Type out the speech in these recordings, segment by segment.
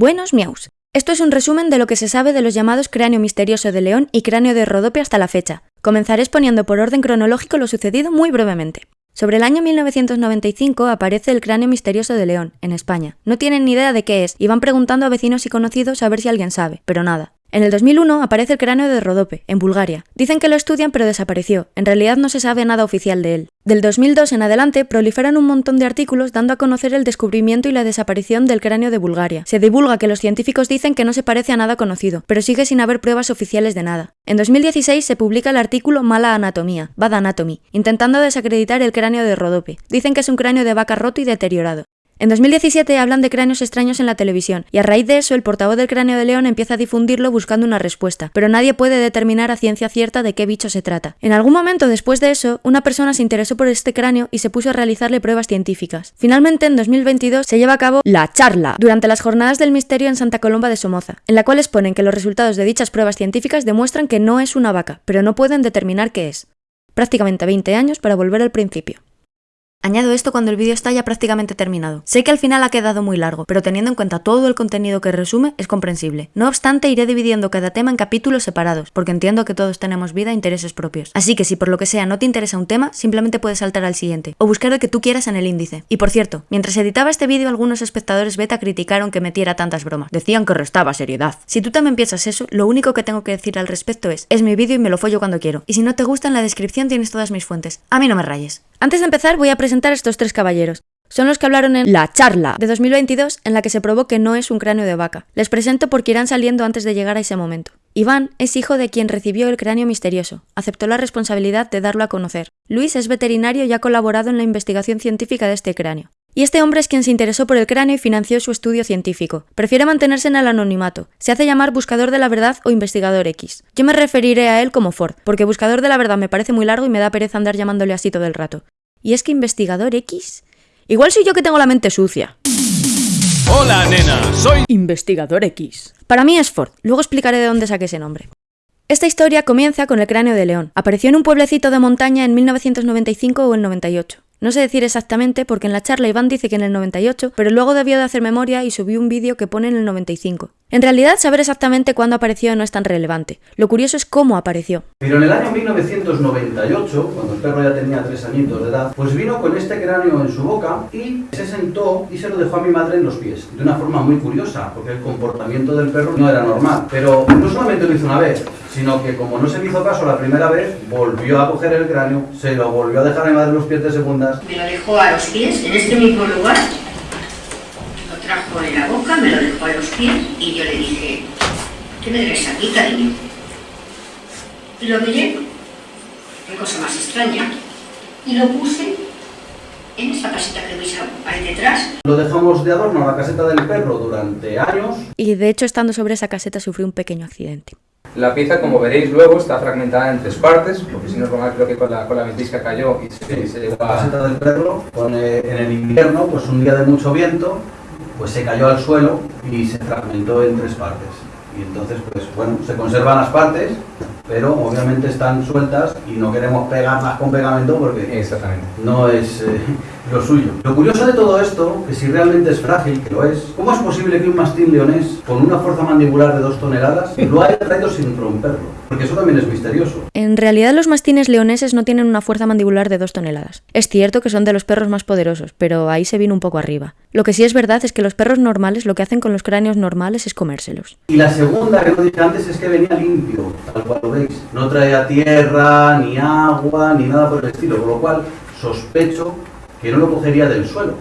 Buenos miaus. Esto es un resumen de lo que se sabe de los llamados cráneo misterioso de león y cráneo de Rodope hasta la fecha. Comenzaré exponiendo por orden cronológico lo sucedido muy brevemente. Sobre el año 1995 aparece el cráneo misterioso de León, en España. No tienen ni idea de qué es y van preguntando a vecinos y conocidos a ver si alguien sabe, pero nada. En el 2001 aparece el cráneo de Rodope, en Bulgaria. Dicen que lo estudian pero desapareció, en realidad no se sabe nada oficial de él. Del 2002 en adelante proliferan un montón de artículos dando a conocer el descubrimiento y la desaparición del cráneo de Bulgaria. Se divulga que los científicos dicen que no se parece a nada conocido, pero sigue sin haber pruebas oficiales de nada. En 2016 se publica el artículo Mala Anatomía, Bad Anatomy, intentando desacreditar el cráneo de Rodope. Dicen que es un cráneo de vaca roto y deteriorado. En 2017 hablan de cráneos extraños en la televisión, y a raíz de eso el portavoz del cráneo de león empieza a difundirlo buscando una respuesta, pero nadie puede determinar a ciencia cierta de qué bicho se trata. En algún momento después de eso, una persona se interesó por este cráneo y se puso a realizarle pruebas científicas. Finalmente, en 2022 se lleva a cabo la charla durante las jornadas del misterio en Santa Colomba de Somoza, en la cual exponen que los resultados de dichas pruebas científicas demuestran que no es una vaca, pero no pueden determinar qué es. Prácticamente 20 años para volver al principio. Añado esto cuando el vídeo está ya prácticamente terminado. Sé que al final ha quedado muy largo, pero teniendo en cuenta todo el contenido que resume, es comprensible. No obstante, iré dividiendo cada tema en capítulos separados, porque entiendo que todos tenemos vida e intereses propios. Así que si por lo que sea no te interesa un tema, simplemente puedes saltar al siguiente, o buscar el que tú quieras en el índice. Y por cierto, mientras editaba este vídeo algunos espectadores beta criticaron que metiera tantas bromas. Decían que restaba seriedad. Si tú también piensas eso, lo único que tengo que decir al respecto es, es mi vídeo y me lo follo cuando quiero. Y si no te gusta, en la descripción tienes todas mis fuentes. A mí no me rayes. Antes de empezar voy a presentar a estos tres caballeros. Son los que hablaron en la charla de 2022 en la que se probó que no es un cráneo de vaca. Les presento porque irán saliendo antes de llegar a ese momento. Iván es hijo de quien recibió el cráneo misterioso. Aceptó la responsabilidad de darlo a conocer. Luis es veterinario y ha colaborado en la investigación científica de este cráneo. Y este hombre es quien se interesó por el cráneo y financió su estudio científico. Prefiere mantenerse en el anonimato. Se hace llamar buscador de la verdad o investigador X. Yo me referiré a él como Ford, porque buscador de la verdad me parece muy largo y me da pereza andar llamándole así todo el rato. ¿Y es que investigador X? Igual soy yo que tengo la mente sucia. Hola, nena, soy Investigador X. Para mí es Ford, luego explicaré de dónde saqué ese nombre. Esta historia comienza con el cráneo de león. Apareció en un pueblecito de montaña en 1995 o el 98. No sé decir exactamente porque en la charla Iván dice que en el 98, pero luego debió de hacer memoria y subió un vídeo que pone en el 95. En realidad, saber exactamente cuándo apareció no es tan relevante. Lo curioso es cómo apareció. Pero en el año 1998, cuando el perro ya tenía tres añitos de edad, pues vino con este cráneo en su boca y se sentó y se lo dejó a mi madre en los pies. De una forma muy curiosa, porque el comportamiento del perro no era normal. Pero no solamente lo hizo una vez, sino que como no se le hizo caso la primera vez, volvió a coger el cráneo, se lo volvió a dejar a mi madre en los pies de segundas. Me lo dejó a los pies, en este mismo lugar. Lo trajo en la boca, me lo dejó a los pies y yo le dije, ¿qué me debes aquí, cariño? Y lo miré, qué cosa más extraña, y lo puse en esa casita que veis ahí detrás. Lo dejamos de adorno a la caseta del perro durante años. Y de hecho, estando sobre esa caseta, sufrió un pequeño accidente. La pieza, como veréis luego, está fragmentada en tres partes, porque si no es normal, creo que con la, con la ventisca cayó y se, se llegó La a... caseta del perro, con, eh, en el invierno, pues un día de mucho viento, pues se cayó al suelo y se fragmentó en tres partes. Y entonces, pues bueno, se conservan las partes, pero obviamente están sueltas y no queremos pegarlas con pegamento porque Exactamente. no es eh, lo suyo. Lo curioso de todo esto, que si realmente es frágil, que lo es, ¿cómo es posible que un mastín leonés con una fuerza mandibular de dos toneladas lo haya traído sin romperlo? Porque eso también es misterioso. En realidad los mastines leoneses no tienen una fuerza mandibular de 2 toneladas. Es cierto que son de los perros más poderosos, pero ahí se vino un poco arriba. Lo que sí es verdad es que los perros normales lo que hacen con los cráneos normales es comérselos. Y la segunda que no dije antes es que venía limpio, tal cual lo veis. No traía tierra, ni agua, ni nada por el estilo, con lo cual sospecho que no lo cogería del suelo.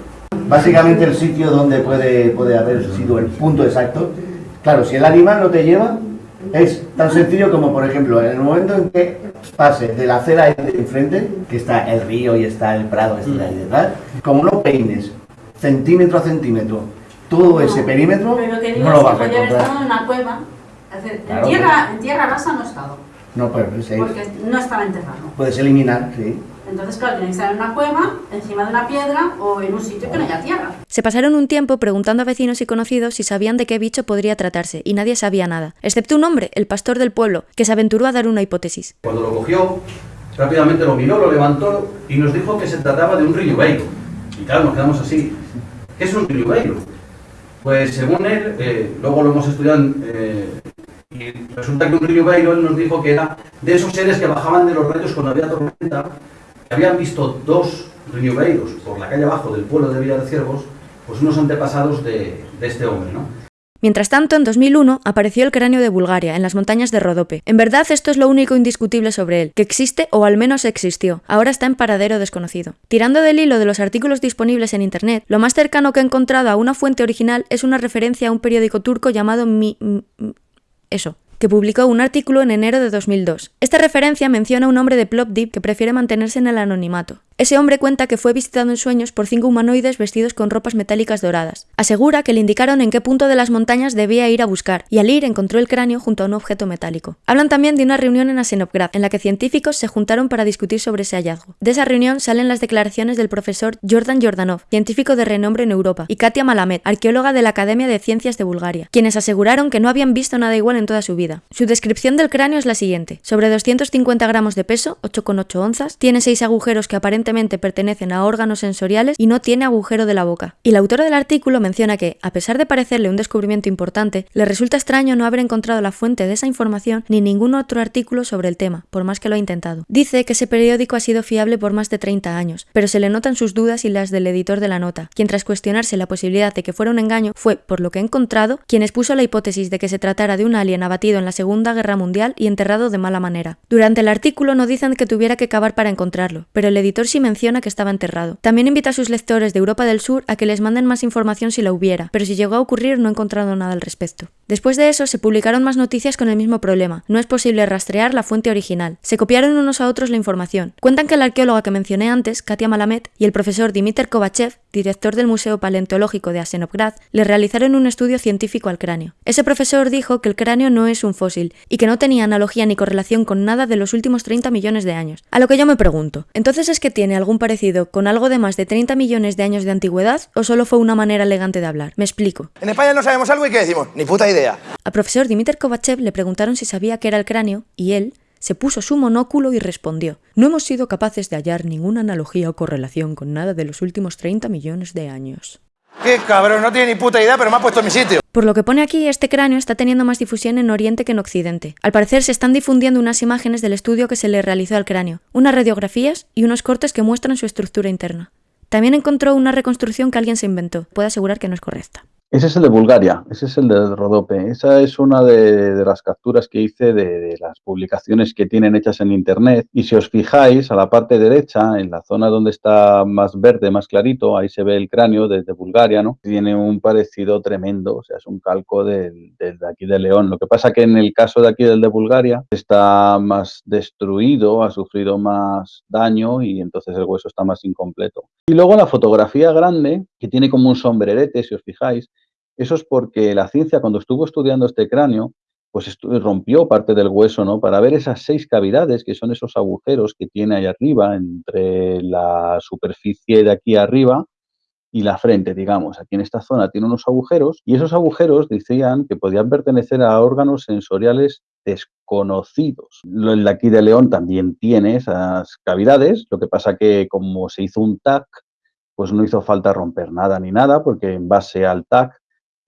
Básicamente el sitio donde puede, puede haber sido el punto exacto. Claro, si el animal no te lleva, es tan sencillo como, por ejemplo, en el momento en que pase de la acera ahí de enfrente, que está el río y está el prado de ahí detrás, como no peines centímetro a centímetro todo ese perímetro, Pero que digo, no lo es vas que a haber estado encontrar. en una cueva. Es decir, Claro, en, tierra, en tierra rasa no ha estado, No, pero es ahí. porque no estaba enterrado. Puedes eliminar, sí. Entonces, claro, tiene que estar en una cueva, encima de una piedra o en un sitio que no haya tierra. Se pasaron un tiempo preguntando a vecinos y conocidos si sabían de qué bicho podría tratarse, y nadie sabía nada, excepto un hombre, el pastor del pueblo, que se aventuró a dar una hipótesis. Cuando lo cogió, rápidamente lo miró, lo levantó y nos dijo que se trataba de un riñueiro. Y claro, nos quedamos así. ¿Qué es un riñueiro? Pues según él, eh, luego lo hemos estudiado eh, y resulta que un riñubeiro él nos dijo que era de esos seres que bajaban de los rayos cuando había tormenta, habían visto dos riñubeiros por la calle abajo del pueblo de Villa de Ciervos, pues unos antepasados de, de este hombre, ¿no? Mientras tanto, en 2001 apareció el cráneo de Bulgaria, en las montañas de Rodope. En verdad, esto es lo único indiscutible sobre él, que existe o al menos existió. Ahora está en paradero desconocido. Tirando del hilo de los artículos disponibles en Internet, lo más cercano que he encontrado a una fuente original es una referencia a un periódico turco llamado Mi... Eso, que publicó un artículo en enero de 2002. Esta referencia menciona a un hombre de Plovdiv que prefiere mantenerse en el anonimato. Ese hombre cuenta que fue visitado en sueños por cinco humanoides vestidos con ropas metálicas doradas. Asegura que le indicaron en qué punto de las montañas debía ir a buscar, y al ir encontró el cráneo junto a un objeto metálico. Hablan también de una reunión en Asenovgrad, en la que científicos se juntaron para discutir sobre ese hallazgo. De esa reunión salen las declaraciones del profesor Jordan Jordanov, científico de renombre en Europa, y Katia Malamed, arqueóloga de la Academia de Ciencias de Bulgaria, quienes aseguraron que no habían visto nada igual en toda su vida. Su descripción del cráneo es la siguiente. Sobre 250 gramos de peso, 8,8 onzas, tiene seis agujeros que aparentemente pertenecen a órganos sensoriales y no tiene agujero de la boca. Y la autora del artículo menciona que, a pesar de parecerle un descubrimiento importante, le resulta extraño no haber encontrado la fuente de esa información ni ningún otro artículo sobre el tema, por más que lo ha intentado. Dice que ese periódico ha sido fiable por más de 30 años, pero se le notan sus dudas y las del editor de la nota, quien tras cuestionarse la posibilidad de que fuera un engaño fue, por lo que he encontrado, quien expuso la hipótesis de que se tratara de un alien abatido en la Segunda Guerra Mundial y enterrado de mala manera. Durante el artículo no dicen que tuviera que cavar para encontrarlo, pero el editor sí menciona que estaba enterrado. También invita a sus lectores de Europa del Sur a que les manden más información si la hubiera, pero si llegó a ocurrir no he encontrado nada al respecto. Después de eso se publicaron más noticias con el mismo problema. No es posible rastrear la fuente original. Se copiaron unos a otros la información. Cuentan que la arqueóloga que mencioné antes, Katia Malamed, y el profesor Dimiter Kovachev, director del Museo Paleontológico de Asenovgrad, le realizaron un estudio científico al cráneo. Ese profesor dijo que el cráneo no es un fósil y que no tenía analogía ni correlación con nada de los últimos 30 millones de años. A lo que yo me pregunto, ¿entonces es que tiene algún parecido con algo de más de 30 millones de años de antigüedad o solo fue una manera elegante de hablar? Me explico. En España no sabemos algo y ¿qué decimos? Ni puta idea. Al profesor Dimiter Kovachev le preguntaron si sabía qué era el cráneo y él se puso su monóculo y respondió: No hemos sido capaces de hallar ninguna analogía o correlación con nada de los últimos 30 millones de años. Qué cabrón, no tiene ni puta idea, pero me ha puesto en mi sitio. Por lo que pone aquí, este cráneo está teniendo más difusión en Oriente que en Occidente. Al parecer se están difundiendo unas imágenes del estudio que se le realizó al cráneo, unas radiografías y unos cortes que muestran su estructura interna. También encontró una reconstrucción que alguien se inventó. Puede asegurar que no es correcta. Ese es el de Bulgaria, ese es el de Rodope. Esa es una de, de las capturas que hice de, de, las publicaciones que tienen hechas en Internet. Y si os fijáis, a la parte derecha, en la zona donde está más verde, más clarito, ahí se ve el cráneo desde Bulgaria, ¿no? Tiene un parecido tremendo, o sea, es un calco del, del de aquí de León. Lo que pasa que en el caso de aquí del de Bulgaria está más destruido, ha sufrido más daño y entonces el hueso está más incompleto. Y luego la fotografía grande, que tiene como un sombrerete, si os fijáis, eso es porque la ciencia, cuando estuvo estudiando este cráneo, pues rompió parte del hueso, ¿no? Para ver esas seis cavidades, que son esos agujeros que tiene ahí arriba, entre la superficie de aquí arriba y la frente, digamos. Aquí en esta zona tiene unos agujeros y esos agujeros decían que podían pertenecer a órganos sensoriales desconocidos. El de aquí de León también tiene esas cavidades, lo que pasa que como se hizo un TAC, pues no hizo falta romper nada ni nada, porque en base al TAC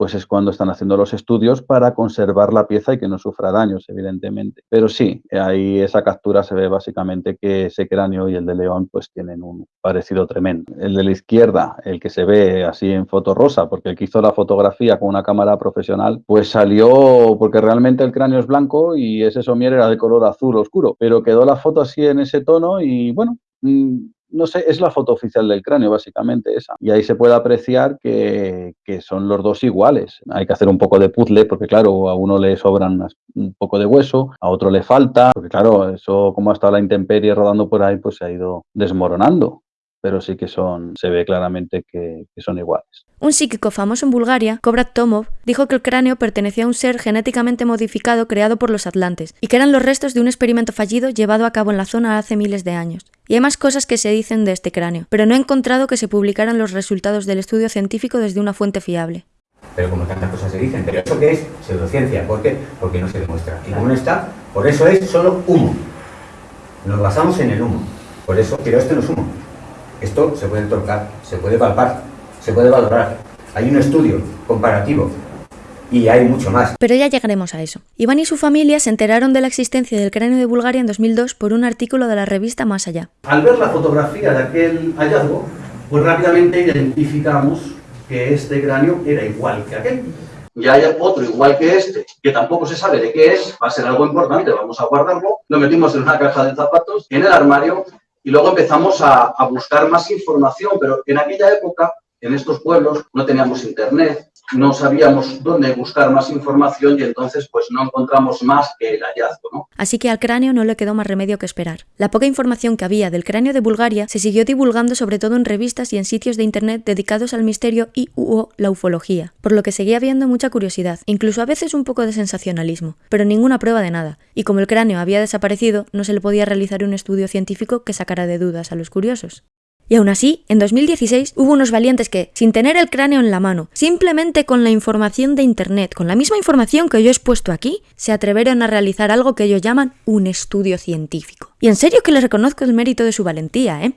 pues es cuando están haciendo los estudios para conservar la pieza y que no sufra daños, evidentemente. Pero sí, ahí esa captura se ve básicamente que ese cráneo y el de León pues tienen un parecido tremendo. El de la izquierda, el que se ve así en foto rosa, porque el que hizo la fotografía con una cámara profesional, pues salió porque realmente el cráneo es blanco y ese somier era de color azul oscuro, pero quedó la foto así en ese tono y bueno, mm, no sé, es la foto oficial del cráneo, básicamente esa. Y ahí se puede apreciar que, que, son los dos iguales. Hay que hacer un poco de puzzle, porque claro, a uno le sobran un poco de hueso, a otro le falta, porque claro, eso como ha estado la intemperie rodando por ahí, pues se ha ido desmoronando pero sí que son, se ve claramente que, son iguales. Un psíquico famoso en Bulgaria, Kobrat Tomov, dijo que el cráneo pertenecía a un ser genéticamente modificado creado por los atlantes y que eran los restos de un experimento fallido llevado a cabo en la zona hace miles de años. Y hay más cosas que se dicen de este cráneo, pero no he encontrado que se publicaran los resultados del estudio científico desde una fuente fiable. Pero como tantas cosas se dicen, ¿pero eso qué es? Pseudociencia. ¿Por qué? Porque no se demuestra. Y como no está, por eso es solo humo. Nos basamos en el humo. Por eso, pero esto no es humo. Esto se puede tocar, se puede palpar, se puede valorar. Hay un estudio comparativo y hay mucho más. Pero ya llegaremos a eso. Iván y su familia se enteraron de la existencia del cráneo de Bulgaria en 2002 por un artículo de la revista Más Allá. Al ver la fotografía de aquel hallazgo, pues rápidamente identificamos que este cráneo era igual que aquel. Y hay otro igual que este, que tampoco se sabe de qué es, va a ser algo importante, vamos a guardarlo. Lo metimos en una caja de zapatos, en el armario, y luego empezamos a, a buscar más información, pero en aquella época, en estos pueblos, no teníamos internet, no sabíamos dónde buscar más información y entonces pues no encontramos más que el hallazgo, ¿no? Así que al cráneo no le quedó más remedio que esperar. La poca información que había del cráneo de Bulgaria se siguió divulgando sobre todo en revistas y en sitios de internet dedicados al misterio y o la ufología, por lo que seguía habiendo mucha curiosidad, incluso a veces un poco de sensacionalismo, pero ninguna prueba de nada, y como el cráneo había desaparecido, no se le podía realizar un estudio científico que sacara de dudas a los curiosos. Y aún así, en 2016 hubo unos valientes que, sin tener el cráneo en la mano, simplemente con la información de Internet, con la misma información que yo he expuesto aquí, se atrevieron a realizar algo que ellos llaman un estudio científico. Y en serio que les reconozco el mérito de su valentía, ¿eh?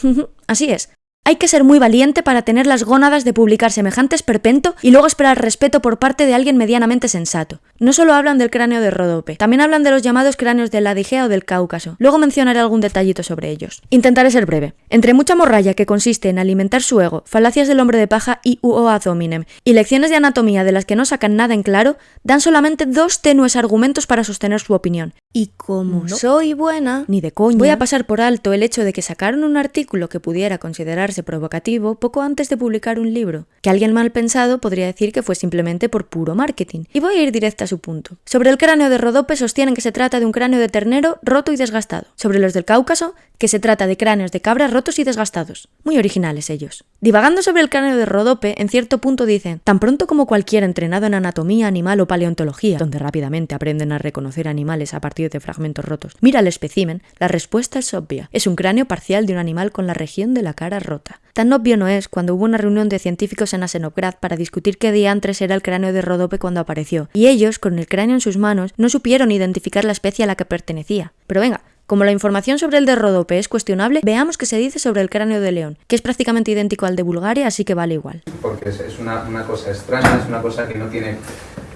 así es. Hay que ser muy valiente para tener las gónadas de publicar semejante esperpento y luego esperar respeto por parte de alguien medianamente sensato. No solo hablan del cráneo de Rodope, también hablan de los llamados cráneos de la o del Cáucaso. Luego mencionaré algún detallito sobre ellos. Intentaré ser breve. Entre mucha morralla que consiste en alimentar su ego, falacias del hombre de paja y uo ad hominem, y lecciones de anatomía de las que no sacan nada en claro, dan solamente dos tenues argumentos para sostener su opinión. Y como no soy buena, ni de coña, voy a pasar por alto el hecho de que sacaron un artículo que pudiera considerarse provocativo poco antes de publicar un libro, que alguien mal pensado podría decir que fue simplemente por puro marketing. Y voy a ir directa a su punto. Sobre el cráneo de Rodope sostienen que se trata de un cráneo de ternero roto y desgastado. Sobre los del Cáucaso, que se trata de cráneos de cabras rotos y desgastados. Muy originales ellos. Divagando sobre el cráneo de Rodope, en cierto punto dicen, tan pronto como cualquier entrenado en anatomía animal o paleontología, donde rápidamente aprenden a reconocer animales a partir de fragmentos rotos, mira el espécimen, la respuesta es obvia. Es un cráneo parcial de un animal con la región de la cara rota. Tan obvio no es cuando hubo una reunión de científicos en Asenograd para discutir qué diantres era el cráneo de Rodope cuando apareció, y ellos, con el cráneo en sus manos, no supieron identificar la especie a la que pertenecía. Pero venga, como la información sobre el de Rodope es cuestionable, veamos qué se dice sobre el cráneo de león, que es prácticamente idéntico al de Bulgaria, así que vale igual. Porque es, una, cosa extraña, es una cosa que no tiene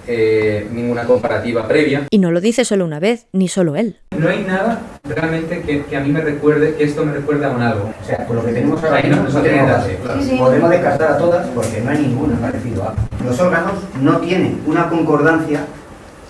eh, ninguna comparativa previa. Y no lo dice solo una vez, ni solo él. No hay nada realmente que, que, a mí me recuerde, que esto me recuerda a un algo. O sea, con lo que tenemos ahora no, no, tenemos base. Sí, sí. Podemos descartar a todas porque no hay ninguna parecido a. Los órganos no tienen una concordancia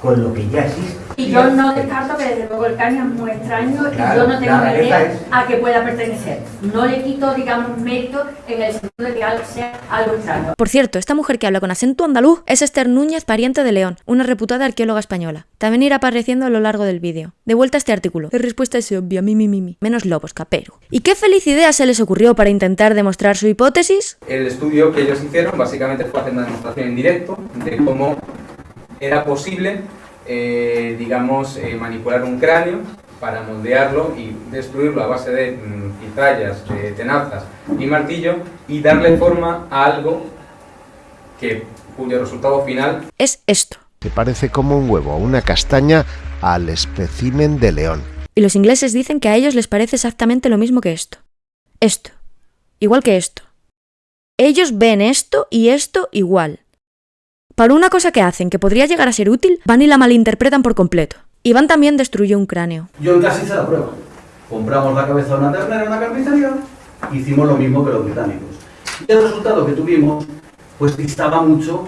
con lo que ya existe. Y yo no descarto que desde luego el cráneo es muy extraño Claro, y yo no tengo idea es- a qué pueda pertenecer. No le quito, digamos, mérito en el sentido de que algo sea algo extraño. Por cierto, esta mujer que habla con acento andaluz es Esther Núñez, pariente de León, una reputada arqueóloga española. También irá apareciendo a lo largo del vídeo. De vuelta a este artículo. La respuesta es obvia, mi, mi, mi, mi. Menos lobos, capero. ¿Y qué feliz idea se les ocurrió para intentar demostrar su hipótesis? El estudio que ellos hicieron básicamente fue hacer una demostración en directo de cómo era posible, eh, digamos, eh, manipular un cráneo para moldearlo y destruirlo a base de mm, cizallas, de tenazas y martillo y darle forma a algo que, cuyo resultado final Es esto. que parece como un huevo o una castaña al espécimen de león. Y los ingleses dicen que a ellos les parece exactamente lo mismo que esto. Esto. Igual que esto. Ellos ven esto y esto igual. Para una cosa que hacen que podría llegar a ser útil, van y la malinterpretan por completo. Iván también destruyó un cráneo. Yo en casa hice la prueba. Compramos la cabeza de una ternera en una carnicería, hicimos lo mismo que los británicos. Y el resultado que tuvimos, pues distaba mucho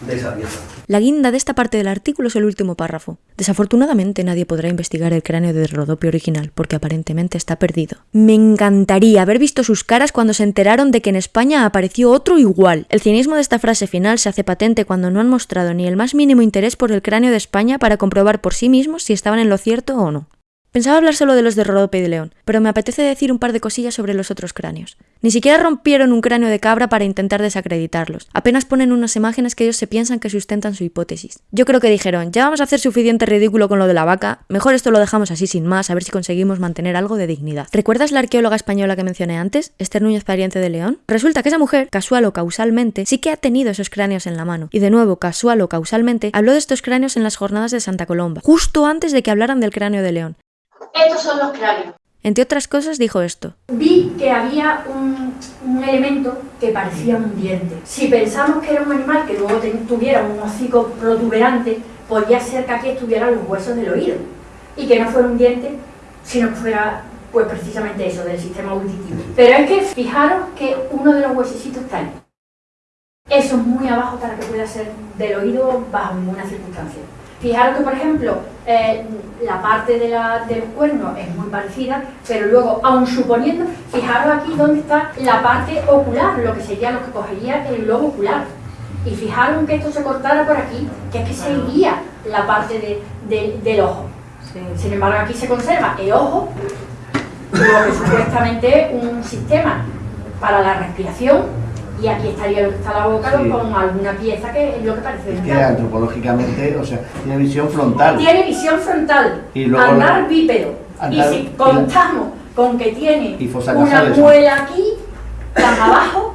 de esa pieza. La guinda de esta parte del artículo es el último párrafo. Desafortunadamente nadie podrá investigar el cráneo de Rodope original porque aparentemente está perdido. Me encantaría haber visto sus caras cuando se enteraron de que en España apareció otro igual. El cinismo de esta frase final se hace patente cuando no han mostrado ni el más mínimo interés por el cráneo de España para comprobar por sí mismos si estaban en lo cierto o no. Pensaba hablar solo de los de Rodope y de León, pero me apetece decir un par de cosillas sobre los otros cráneos. Ni siquiera rompieron un cráneo de cabra para intentar desacreditarlos. Apenas ponen unas imágenes que ellos se piensan que sustentan su hipótesis. Yo creo que dijeron, ya vamos a hacer suficiente ridículo con lo de la vaca, mejor esto lo dejamos así sin más, a ver si conseguimos mantener algo de dignidad. ¿Recuerdas la arqueóloga española que mencioné antes, Esther Núñez Pariente de León? Resulta que esa mujer, casual o causalmente, sí que ha tenido esos cráneos en la mano. Y de nuevo, casual o causalmente, habló de estos cráneos en las jornadas de Santa Colomba, justo antes de que hablaran del cráneo de León. Estos son los cráneos. Entre otras cosas dijo esto. Vi que había un un elemento que parecía un diente. Si pensamos que era un animal que luego tuviera un hocico protuberante, podía ser que aquí estuvieran los huesos del oído y que no fuera un diente, sino que fuera pues precisamente eso, del sistema auditivo. Pero es que fijaros que uno de los huesecitos está ahí. Eso es muy abajo para que pueda ser del oído bajo ninguna circunstancia. Fijaros que, por ejemplo, eh, la parte de, la, del cuerno es muy parecida, pero luego, aun suponiendo, fijaros aquí donde está la parte ocular, lo que sería lo que cogería el lobo ocular. Y fijaros que esto se cortara por aquí, que es que se iría la parte del ojo. Sin embargo, aquí se conserva el ojo, lo que supuestamente un sistema para la respiración y aquí estaría lo que está la boca con alguna pieza que es lo que parece es que antropológicamente, o sea, tiene visión frontal. Tiene visión frontal, y luego andar bípedo. y si contamos con que tiene una muela aquí, tan abajo,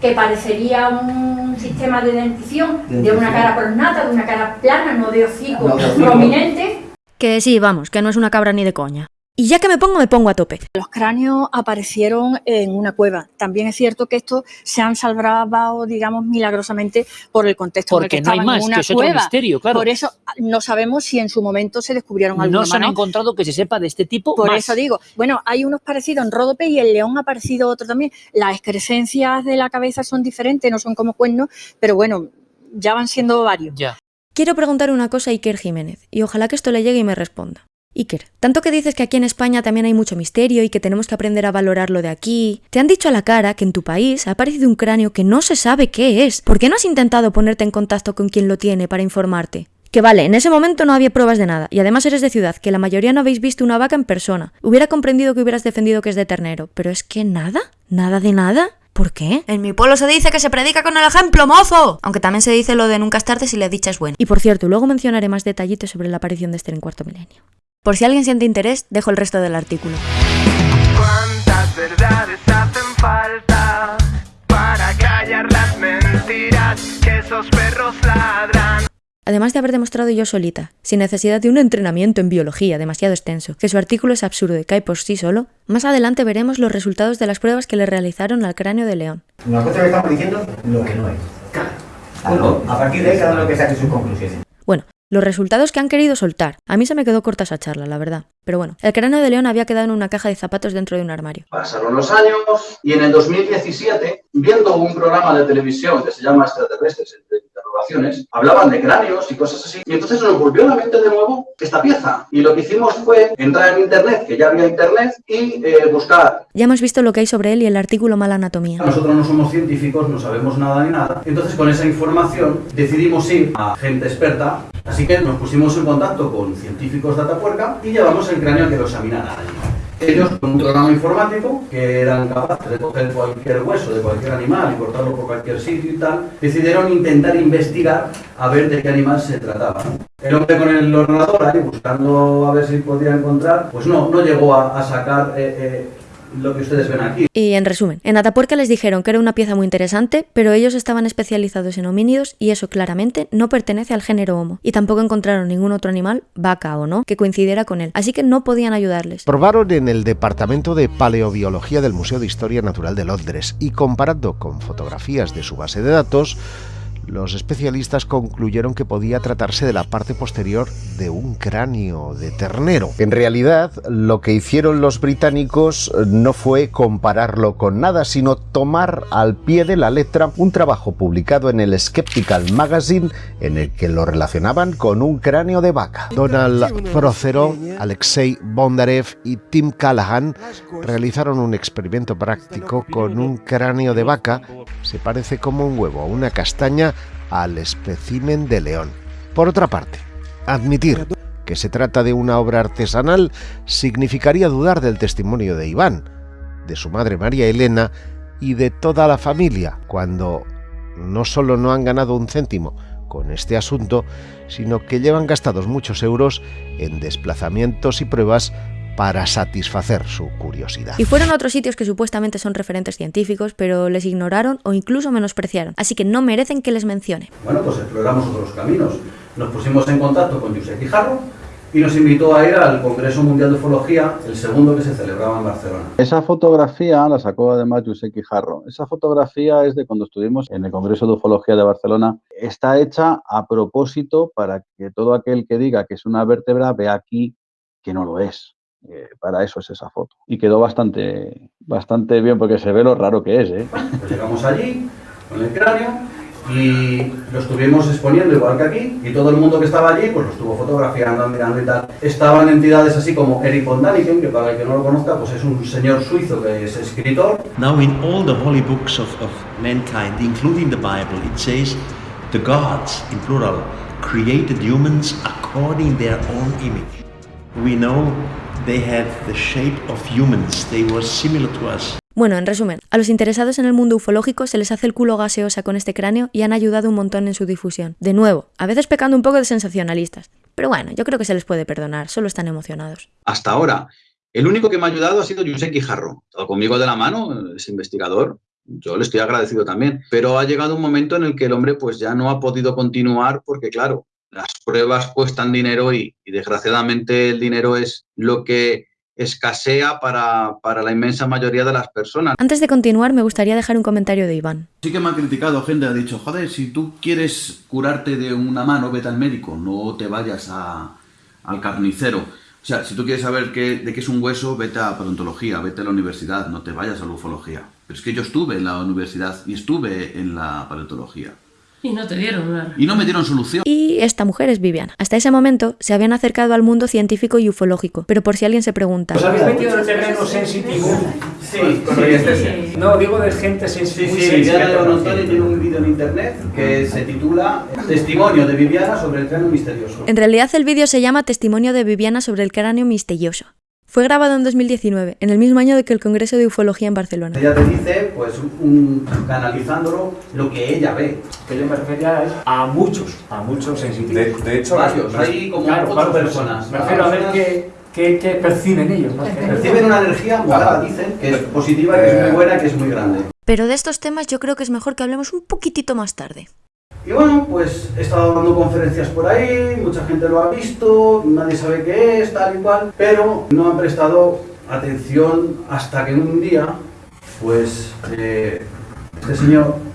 que parecería un sistema de dentición, de una cara pronata, de una cara plana, no de hocico, prominente. Que sí, vamos, que no es una cabra ni de coña. Y ya que me pongo, me pongo a tope. Los cráneos aparecieron en una cueva. También es cierto que estos se han salvado, digamos, milagrosamente por el contexto Porque en el que no hay más, en una que es cueva. otro misterio, claro. Por eso no sabemos si en su momento se descubrieron alguna No se han encontrado que se sepa de este tipo Por más. eso digo, bueno, hay unos parecidos en Ródope y el león ha aparecido otro también. Las excrescencias de la cabeza son diferentes, no son como cuernos, pero bueno, ya van siendo varios. Ya. Quiero preguntar una cosa a Iker Jiménez, y ojalá que esto le llegue y me responda. Iker, tanto que dices que aquí en España también hay mucho misterio y que tenemos que aprender a valorarlo de aquí, te han dicho a la cara que en tu país ha aparecido un cráneo que no se sabe qué es. ¿Por qué no has intentado ponerte en contacto con quien lo tiene para informarte? Que vale, en ese momento no había pruebas de nada, y además eres de ciudad, que la mayoría no habéis visto una vaca en persona. Hubiera comprendido que hubieras defendido que es de ternero, pero es que nada, nada de nada. ¿Por qué? En mi pueblo se dice que se predica con el ejemplo, mozo. Aunque también se dice lo de nunca es tarde si la dicha es buena. Y por cierto, luego mencionaré más detallitos sobre la aparición de este en cuarto milenio. Por si alguien siente interés, dejo el resto del artículo. ¿Cuántas verdades hacen falta para callar las mentiras que esos perros ladran? Además de haber demostrado yo solita, sin necesidad de un entrenamiento en biología demasiado extenso, que su artículo es absurdo y cae por sí solo, más adelante veremos los resultados de las pruebas que le realizaron al cráneo de león. Nosotros le estamos diciendo lo que no es. Claro. A partir de ahí cada uno que saque sus conclusiones. Bueno, los resultados que han querido soltar. A mí se me quedó corta esa charla, la verdad. Pero bueno, el cráneo de león había quedado en una caja de zapatos dentro de un armario. Pasaron los años y en el 2017, viendo un programa de televisión que se llama Extraterrestres, entre hablaban de cráneos y cosas así. Y entonces nos volvió a la mente de nuevo esta pieza. Y lo que hicimos fue entrar en internet, que ya había internet, y eh, buscar. Ya hemos visto lo que hay sobre él y el artículo Mala Anatomía. Nosotros no somos científicos, no sabemos nada ni nada. Entonces con esa información decidimos ir a gente experta. Así que nos pusimos en contacto con científicos de Atapuerca y llevamos el cráneo a que lo examinaran allí. Ellos, con un programa informático, que eran capaces de coger cualquier hueso de cualquier animal y cortarlo por cualquier sitio y tal, decidieron intentar investigar a ver de qué animal se trataba. El hombre con el ordenador ahí buscando a ver si podía encontrar, pues no, no llegó a, a sacar eh, eh, lo que ustedes ven aquí. Y en resumen, en Atapuerca les dijeron que era una pieza muy interesante, pero ellos estaban especializados en homínidos y eso claramente no pertenece al género Homo. Y tampoco encontraron ningún otro animal, vaca o no, que coincidiera con él. Así que no podían ayudarles. Probaron en el Departamento de Paleobiología del Museo de Historia Natural de Londres y comparando con fotografías de su base de datos, los especialistas concluyeron que podía tratarse de la parte posterior de un cráneo de ternero. En realidad, lo que hicieron los británicos no fue compararlo con nada, sino tomar al pie de la letra un trabajo publicado en el Skeptical Magazine en el que lo relacionaban con un cráneo de vaca. Donald Prothero, Alexei Bondarev y Tim Callahan realizaron un experimento práctico con un cráneo de vaca, se parece como un huevo a una castaña, al espécimen de león. Por otra parte, admitir que se trata de una obra artesanal significaría dudar del testimonio de Iván, de su madre María Elena y de toda la familia, cuando no solo no han ganado un céntimo con este asunto, sino que llevan gastados muchos euros en desplazamientos y pruebas para satisfacer su curiosidad. Y fueron a otros sitios que supuestamente son referentes científicos, pero les ignoraron o incluso menospreciaron, así que no merecen que les mencione. Bueno, pues exploramos otros caminos. Nos pusimos en contacto con Josep Guijarro y nos invitó a ir al Congreso Mundial de Ufología, el segundo que se celebraba en Barcelona. Esa fotografía la sacó además José Quijarro. Esa fotografía es de cuando estuvimos en el Congreso de Ufología de Barcelona. Está hecha a propósito para que todo aquel que diga que es una vértebra vea aquí que no lo es. Eh, para eso es esa foto. Y quedó bastante, bastante bien porque se ve lo raro que es. ¿eh? Pues llegamos allí con el cráneo y lo estuvimos exponiendo igual que aquí y todo el mundo que estaba allí pues lo estuvo fotografiando, mirando y tal. Estaban entidades así como Eric von Daniken, que para el que no lo conozca pues es un señor suizo que es escritor. Now in all the holy books of, of mankind, including the Bible, it says the gods, in plural, created humans according their own image. We know they had the shape of humans, they were similar to us. Bueno, en resumen, a los interesados en el mundo ufológico se les hace el culo gaseosa con este cráneo y han ayudado un montón en su difusión. De nuevo, a veces pecando un poco de sensacionalistas. Pero bueno, yo creo que se les puede perdonar, solo están emocionados. Hasta ahora, el único que me ha ayudado ha sido José Quijarro. Todo conmigo de la mano, es investigador. Yo le estoy agradecido también. Pero ha llegado un momento en el que el hombre pues ya no ha podido continuar porque, claro, las pruebas cuestan dinero y, y desgraciadamente el dinero es lo que escasea para, para, la inmensa mayoría de las personas. Antes de continuar, me gustaría dejar un comentario de Iván. Sí que me ha criticado gente, ha dicho, joder, si tú quieres curarte de una mano, vete al médico, no te vayas a, al carnicero. O sea, si tú quieres saber qué, de qué es un hueso, vete a paleontología, vete a la universidad, no te vayas a la ufología. Pero es que yo estuve en la universidad y estuve en la paleontología. Y no te dieron nada. Y no me dieron solución. Y esta mujer es Viviana. Hasta ese momento se habían acercado al mundo científico y ufológico, pero por si alguien se pregunta. ¿Os habéis metido en el terreno sensitivo? Sí, con sí. No, digo de gente sensible. Sí, sí, Viviana de Bonontoni tiene un vídeo en internet que se titula Testimonio de Viviana sobre el cráneo misterioso. En realidad el vídeo se llama Testimonio de Viviana sobre el cráneo misterioso. Fue grabado en 2019, en el mismo año de que el Congreso de Ufología en Barcelona. Ella te dice, pues, un, canalizándolo, lo que ella ve. Que yo me refería a muchos, a muchos sensitivos. De, de hecho, varios, hay como claro, ocho personas. Me refiero a ver qué, qué, qué perciben ellos. ¿no? Perciben una energía morada, dicen, que es positiva, que es muy buena, que es muy grande. Pero de estos temas yo creo que es mejor que hablemos un poquitito más tarde. Y bueno, pues he estado dando conferencias por ahí, mucha gente lo ha visto, nadie sabe qué es, tal y cual, pero no han prestado atención hasta que un día, pues, eh, este señor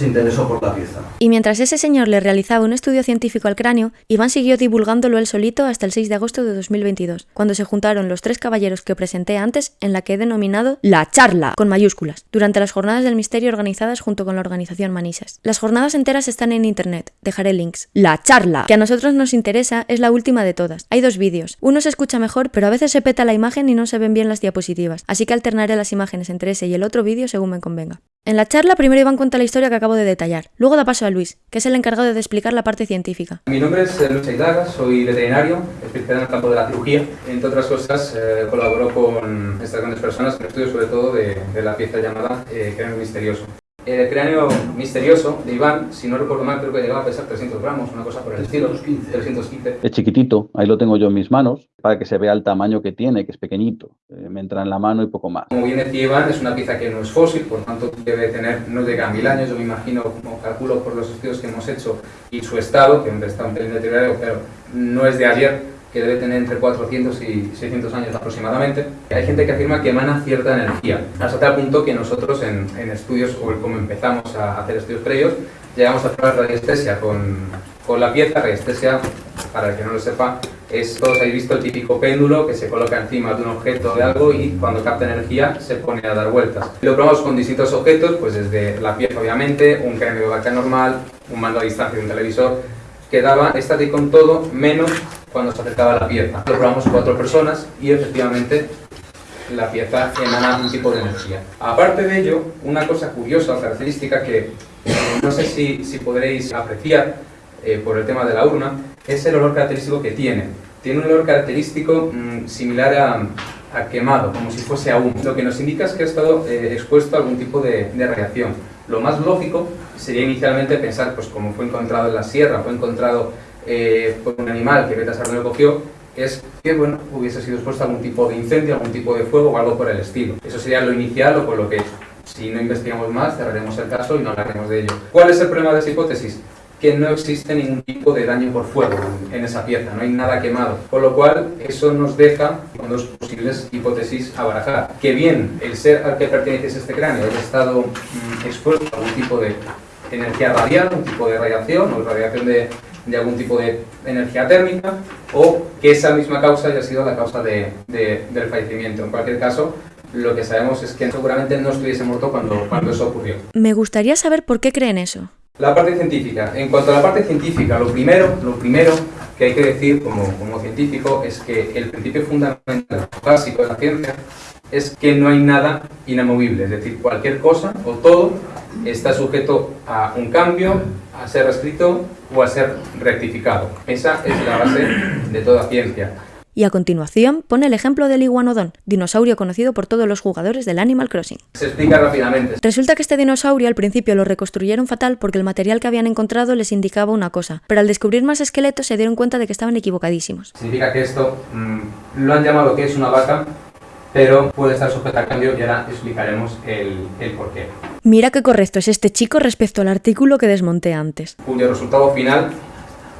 se interesó por la pieza. Y mientras ese señor le realizaba un estudio científico al cráneo, Iván siguió divulgándolo él solito hasta el 6 de agosto de 2022, cuando se juntaron los tres caballeros que presenté antes en la que he denominado La Charla, con mayúsculas, durante las jornadas del misterio organizadas junto con la organización Manises. Las jornadas enteras están en internet, dejaré links. La Charla, que a nosotros nos interesa, es la última de todas. Hay dos vídeos, uno se escucha mejor, pero a veces se peta la imagen y no se ven bien las diapositivas, así que alternaré las imágenes entre ese y el otro vídeo según me convenga. En la charla primero Iván cuenta la historia que acabo de detallar, luego da paso a Luis, que es el encargado de explicar la parte científica. Mi nombre es Luis Aidaga, soy veterinario, especializado en el campo de la cirugía. Entre otras cosas, eh, colaboro con estas grandes personas en el estudio sobre todo de, de la pieza llamada eh, misterioso. El cráneo misterioso de Iván, si no recuerdo mal, creo que llegaba a pesar 300 gramos, una cosa por el 315. estilo. 315. Es chiquitito, ahí lo tengo yo en mis manos, para que se vea el tamaño que tiene, que es pequeñito. Eh, me entra en la mano y poco más. Como bien decía Iván, es una pieza que no es fósil, por tanto debe tener, no llega a mil años, yo me imagino, como calculo por los estudios que hemos hecho, y su estado, que está un pelín deteriorado, pero no es de ayer, que debe tener entre 400 y 600 años aproximadamente. Hay gente que afirma que emana cierta energía, hasta tal punto que nosotros en, en estudios, o como empezamos a hacer estudios previos, llegamos a hacer radiestesia con, con la pieza. Radiestesia, para el que no lo sepa, es, todos habéis visto el típico péndulo que se coloca encima de un objeto de algo y cuando capta energía se pone a dar vueltas. Lo probamos con distintos objetos, pues desde la pieza obviamente, un cráneo de vaca normal, un mando a distancia de un televisor, quedaba estático en todo, menos cuando se acercaba la pieza. Lo probamos cuatro personas y efectivamente la pieza emana un tipo de energía. Aparte de ello, una cosa curiosa o característica que eh, no sé si, si podréis apreciar eh, por el tema de la urna, es el olor característico que tiene. Tiene un olor característico mmm, similar a, a, quemado, como si fuese a lo que nos indica es que ha estado eh, expuesto a algún tipo de, de radiación. Lo más lógico sería inicialmente pensar, pues como fue encontrado en la sierra, fue encontrado eh, por un animal que Beta Sarno lo cogió, es que bueno, hubiese sido expuesto a algún tipo de incendio, algún tipo de fuego o algo por el estilo. Eso sería lo inicial o por lo que, si no investigamos más, cerraremos el caso y no hablaremos de ello. ¿Cuál es el problema de esa hipótesis? que no existe ningún tipo de daño por fuego en esa pieza, no hay nada quemado. Con lo cual, eso nos deja con dos posibles hipótesis a barajar. Que bien el ser al que pertenece este cráneo haya estado mm, expuesto a algún tipo de energía radial, un tipo de radiación o radiación de, de algún tipo de energía térmica, o que esa misma causa haya sido la causa de- de- del fallecimiento. En cualquier caso, lo que sabemos es que seguramente no estuviese muerto cuando, cuando eso ocurrió. Me gustaría saber por qué creen eso. La parte científica. En cuanto a la parte científica, lo primero, lo primero que hay que decir como, como científico es que el principio fundamental básico de la ciencia es que no hay nada inamovible, es decir, cualquier cosa o todo está sujeto a un cambio, a ser reescrito o a ser rectificado. Esa es la base de toda ciencia. Y a continuación pone el ejemplo del iguanodón, dinosaurio conocido por todos los jugadores del Animal Crossing. Se explica rápidamente. Resulta que este dinosaurio al principio lo reconstruyeron fatal porque el material que habían encontrado les indicaba una cosa, pero al descubrir más esqueletos se dieron cuenta de que estaban equivocadísimos. Significa que esto mm, lo han llamado que es una vaca, pero puede estar sujeta al cambio y ahora explicaremos el, el porqué. Mira qué correcto es este chico respecto al artículo que desmonté antes. cuyo resultado final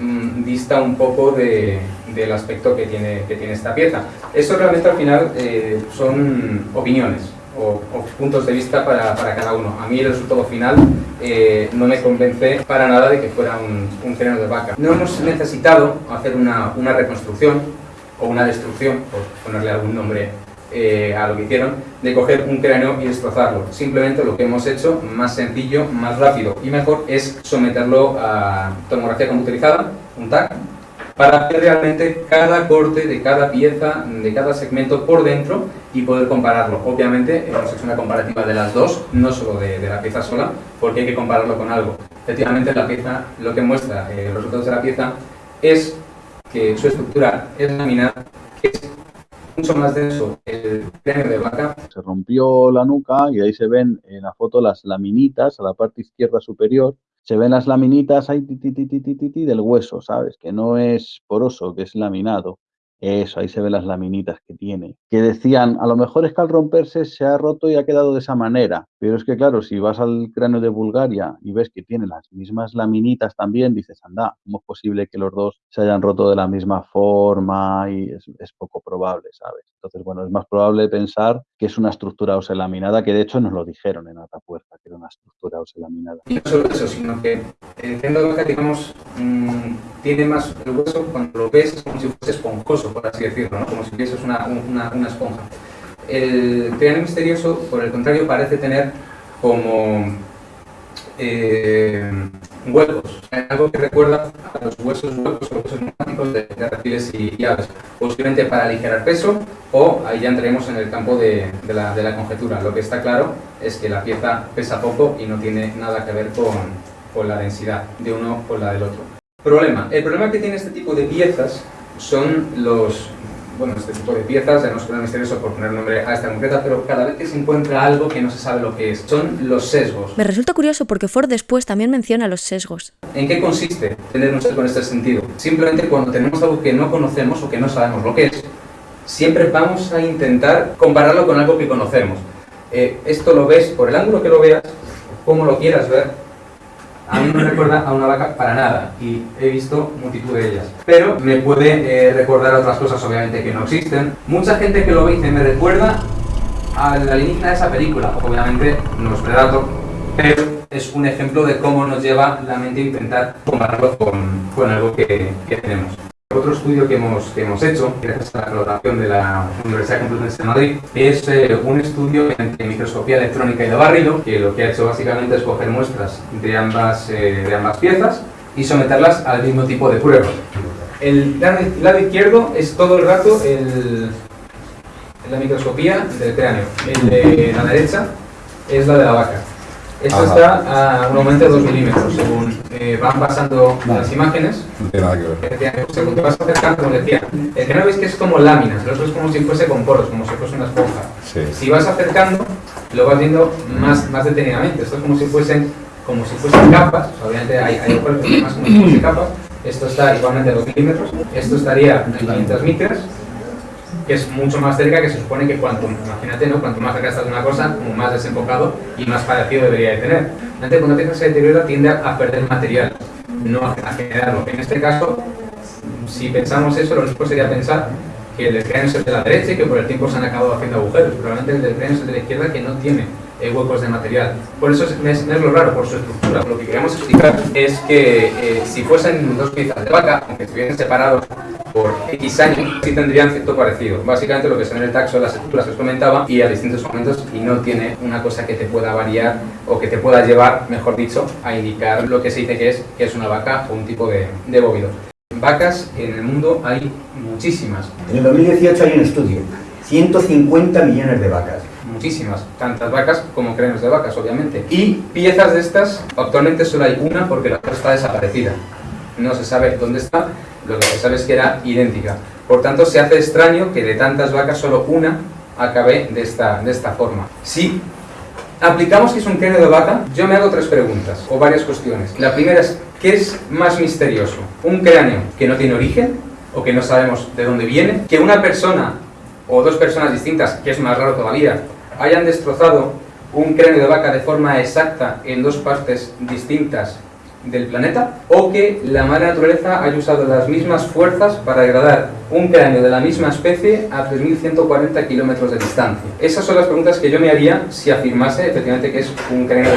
mm, dista un poco de- del aspecto que tiene, que tiene esta pieza. Eso realmente al final eh, son opiniones o, o puntos de vista para, para cada uno. A mí el resultado final eh, no me convence para nada de que fuera un, un cráneo de vaca. No hemos necesitado hacer una, una reconstrucción o una destrucción, por ponerle algún nombre eh, a lo que hicieron, de coger un cráneo y destrozarlo. Simplemente lo que hemos hecho, más sencillo, más rápido y mejor, es someterlo a tomografía computerizada, un TAC, para ver realmente cada corte de cada pieza, de cada segmento por dentro y poder compararlo. Obviamente hemos hecho una comparativa de las dos, no solo de, de la pieza sola, porque hay que compararlo con algo. Efectivamente la pieza, lo que muestra eh, los resultados de la pieza es que su estructura es laminar, que es mucho más el de vaca Se rompió la nuca y ahí se ven en la foto las laminitas a la parte izquierda superior. Se ven las laminitas ahí ti, del hueso, ¿sabes? Que no es poroso, que es laminado. Eso, ahí se ven las laminitas que tiene. Que decían, a lo mejor es que al romperse se ha roto y ha quedado de esa manera. Pero es que claro, si vas al cráneo de Bulgaria y ves que tiene las mismas laminitas también, dices, anda, ¿cómo es posible que los dos se hayan roto de la misma forma? Y es, es poco probable, ¿sabes? Entonces, bueno, es más probable pensar que es una estructura oselaminada, que de hecho nos lo dijeron en Atapuerta, que era una estructura oselaminada. Y no solo eso, sino que el cráneo de vaca, digamos, mm, tiene más el hueso cuando lo ves es como si fuese esponjoso, por así decirlo, ¿no? como si vieses una, una, una esponja. El cráneo misterioso, por el contrario, parece tener como eh, huecos, algo que recuerda a los huesos huecos o huesos neumáticos de, de reptiles y, y aves, posiblemente para aligerar peso o ahí ya entraremos en el campo de, de la, de la conjetura. Lo que está claro es que la pieza pesa poco y no tiene nada que ver con, con la densidad de uno con la del otro. Problema. El problema que tiene este tipo de piezas son los... Bueno, este tipo de piezas, ya no es cráneo misterioso por poner nombre a esta concreta, pero cada vez que se encuentra algo que no se sabe lo que es, son los sesgos. Me resulta curioso porque Ford después también menciona los sesgos. ¿En qué consiste tener un sesgo en este sentido? Simplemente cuando tenemos algo que no conocemos o que no sabemos lo que es, siempre vamos a intentar compararlo con algo que conocemos. Eh, esto lo ves por el ángulo que lo veas, como lo quieras ver. A mí no me recuerda a una vaca para nada y he visto multitud de ellas. Pero me puede eh, recordar otras cosas obviamente que no existen. Mucha gente que lo ve dice me recuerda a la alienígena de esa película. Obviamente no es Predator, pero es un ejemplo de cómo nos lleva la mente a intentar compararlo con, con algo que, que tenemos. Otro estudio que hemos, que hemos hecho, gracias a la colaboración de la Universidad Complutense de Madrid, es eh, un estudio entre microscopía electrónica y de barrido, que lo que ha hecho básicamente es coger muestras de ambas, eh, de ambas piezas y someterlas al mismo tipo de prueba. El lado, izquierdo es todo el rato el, la microscopía del cráneo. El de la derecha es la de la vaca. Esto Ajá. está a un aumento de 2 milímetros. Según eh, van pasando las imágenes, No tiene nada que ver. según te vas acercando, como decía, el cráneo veis que es como láminas, el otro es como si fuese con poros, como si fuese una esponja. Sí. Si vas acercando, lo vas viendo más, más detenidamente. Esto es como si fuesen, como si fuesen capas, obviamente hay, hay cuerpos que más como si fuesen capas. Esto está igualmente a 2 milímetros, esto estaría en 500 micras, que es mucho más cerca, que se supone que cuanto, imagínate, ¿no? cuanto más cerca estás de una cosa, como más desenfocado y más parecido debería de tener. Antes, cuando pieza se deteriora, tiende a perder material. no a, generarlo. En este caso, si pensamos eso, lo único sería pensar que el del cráneo es de la derecha y que por el tiempo se han acabado haciendo agujeros. Probablemente el del cráneo es de la izquierda que no tiene eh, huecos de material. Por eso es, es, es lo raro, por su estructura. Lo que queríamos explicar es que eh, si fuesen dos piezas de vaca, aunque estuviesen separados por X años, sí tendrían cierto parecido. Básicamente lo que en el taxo, las estructuras que os comentaba, y a distintos momentos, y no tiene una cosa que te pueda variar o que te pueda llevar, mejor dicho, a indicar lo que se dice que es, que es una vaca o un tipo de, de bóvido. Vacas en el mundo hay muchísimas. En el 2018 hay un estudio, 150 millones de vacas. Muchísimas, tantas vacas como cráneos de vacas, obviamente. Y piezas de estas, actualmente solo hay una porque la otra está desaparecida. No se sabe dónde está, lo que se sabe es que era idéntica. Por tanto, se hace extraño que de tantas vacas solo una acabe de esta, de esta forma. Si aplicamos que es un cráneo de vaca, yo me hago tres preguntas, o varias cuestiones. La primera es, ¿qué es más misterioso? ¿Un cráneo que no tiene origen, o que no sabemos de dónde viene? ¿Que una persona, o dos personas distintas, que es más raro todavía, hayan destrozado un cráneo de vaca de forma exacta en dos partes distintas del planeta o que la madre naturaleza haya usado las mismas fuerzas para degradar un cráneo de la misma especie a 3.140 kilómetros de distancia. Esas son las preguntas que yo me haría si afirmase efectivamente que es un cráneo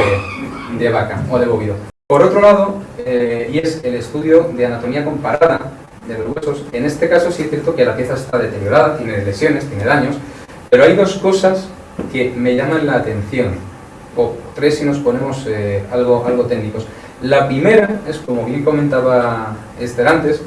de, vaca o de bóvido. Por otro lado, eh, y es el estudio de anatomía comparada de los huesos, en este caso sí es cierto que la pieza está deteriorada, tiene lesiones, tiene daños, pero hay dos cosas que me llaman la atención, o tres si nos ponemos eh, algo, algo técnicos. La primera es, como bien comentaba Esther antes,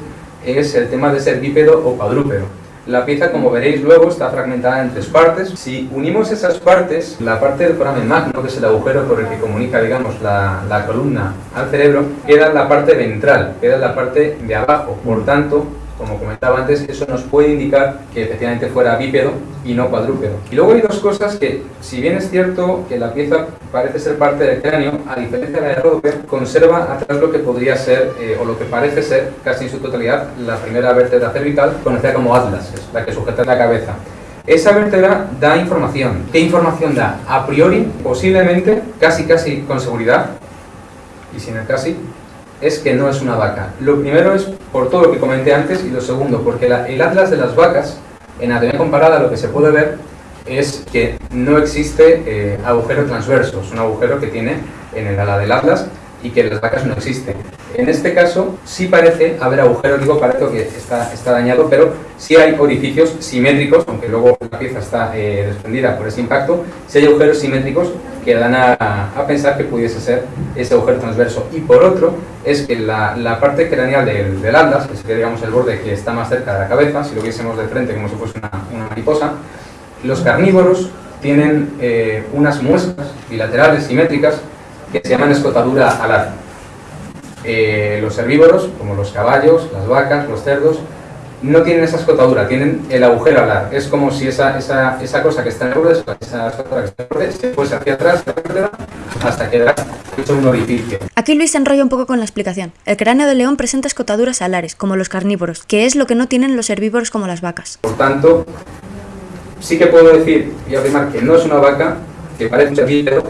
es el tema de ser bípedo o cuadrúpedo. La pieza, como veréis luego, está fragmentada en tres partes. Si unimos esas partes, la parte del foramen magno, que es el agujero por el que comunica, digamos, la, la columna al cerebro, queda la parte ventral, queda la parte de abajo. Por tanto, como comentaba antes, eso nos puede indicar que efectivamente fuera bípedo y no cuadrúpedo. Y luego hay dos cosas que, si bien es cierto que la pieza parece ser parte del cráneo, a diferencia de la de Rodope, conserva atrás lo que podría ser, eh, o lo que parece ser, casi en su totalidad, la primera vértebra cervical, conocida como atlas, es la que sujeta la cabeza. Esa vértebra da información. ¿Qué información da? A priori, posiblemente, casi casi con seguridad, y sin el casi, es que no es una vaca. Lo primero es por todo lo que comenté antes y lo segundo, porque el atlas de las vacas, en anatomía comparada lo que se puede ver es que no existe eh, agujero transverso, es un agujero que tiene en el ala del atlas y que las vacas no existe. En este caso sí parece haber agujero, digo parece que está, está dañado, pero sí hay orificios simétricos, aunque luego la pieza está eh, desprendida por ese impacto, sí hay agujeros simétricos que dan a, a, pensar que pudiese ser ese agujero transverso. Y por otro, es que la, la parte craneal del, del atlas, que sería digamos el borde que está más cerca de la cabeza, si lo viésemos de frente como si fuese una, una mariposa, los carnívoros tienen eh, unas muescas bilaterales simétricas que se llaman escotadura alar. Eh, los herbívoros, como los caballos, las vacas, los cerdos, no tienen esa escotadura, tienen el agujero alar. Es como si esa, esa, esa cosa que está en el borde, esa escotadura que está en el borde, se fuese hacia atrás hasta quedar hecho un orificio. Aquí Luis se enrolla un poco con la explicación. El cráneo del león presenta escotaduras alares, como los carnívoros, que es lo que no tienen los herbívoros como las vacas. Por tanto, sí que puedo decir y afirmar que no es una vaca, que parece un herbívoro,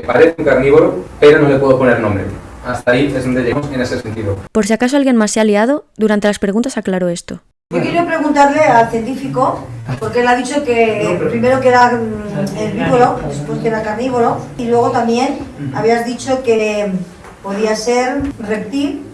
que parece un carnívoro, pero no le puedo poner nombre. Hasta ahí es donde llegamos en ese sentido. Por si acaso alguien más se ha liado, durante las preguntas aclaró esto. Yo quiero preguntarle al científico, porque él ha dicho que primero que era mm, herbívoro, después que era carnívoro, y luego también habías dicho que podía ser reptil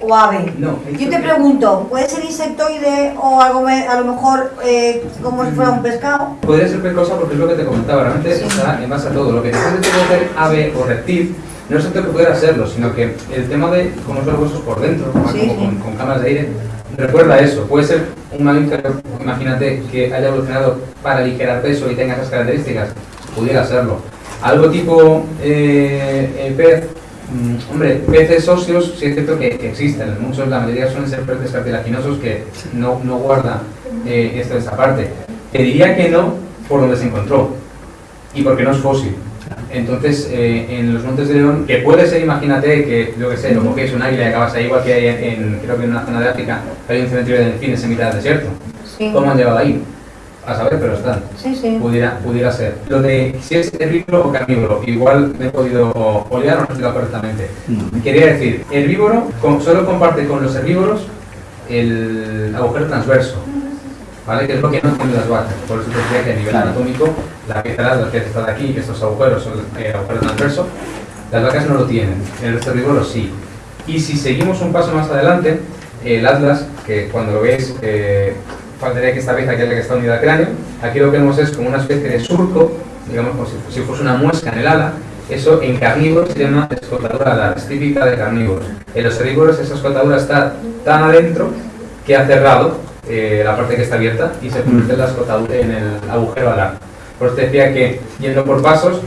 o ave. No, Yo te pregunto, ¿puede ser insectoide o algo me- a lo mejor eh, como si fuera un pescado? Podría ser cualquier cosa porque es lo que te comentaba, realmente está en base a todo. Lo que depende de ser ave o reptil no es tanto que pudiera serlo, sino que el tema de cómo son los huesos por dentro, más como con, con cámaras de aire, recuerda eso. Puede ser un mamífero, imagínate, que haya evolucionado para aligerar peso y tenga esas características, pudiera serlo. Algo tipo eh, pez, hombre, peces óseos sí es cierto que, existen, muchos, la mayoría suelen ser peces cartilaginosos que no, no guardan eh, esto, esta parte. Te diría que no por donde se encontró y porque no es fósil. Entonces, eh, en los Montes de León, que puede ser, imagínate, que, yo que sé, lo cogéis un águila y acabas ahí, igual que hay en, en- creo que en una zona de África, hay un cementerio de delfines en mitad del desierto. Sí. ¿Cómo han llegado ahí? A saber, pero están. Sí, sí. Pudiera, pudiera ser. Lo de si es herbívoro o carnívoro, igual me he podido olear o no explicar correctamente. Quería decir, herbívoro con- solo comparte con los herbívoros el agujero transverso, ¿vale? Que es lo que no tienen las vacas. Por eso te decía que a nivel Claro. anatómico, la pieza de que está de aquí, estos agujeros son el agujero transverso, las vacas no lo tienen, el resto de herbívoros sí. Y si seguimos un paso más adelante, el atlas, que cuando lo veis, eh, faltaría que esta pieza que es la que está unida al cráneo, aquí lo que vemos es como una especie de surco, digamos como si, fuese una muesca en el ala, eso en carnívoros se llama escotadura alar, es típica de carnívoros. En los herbívoros esa escotadura está tan adentro que ha cerrado eh, la parte que está abierta y se en la escotadura en el agujero alar. Por eso decía que yendo por pasos,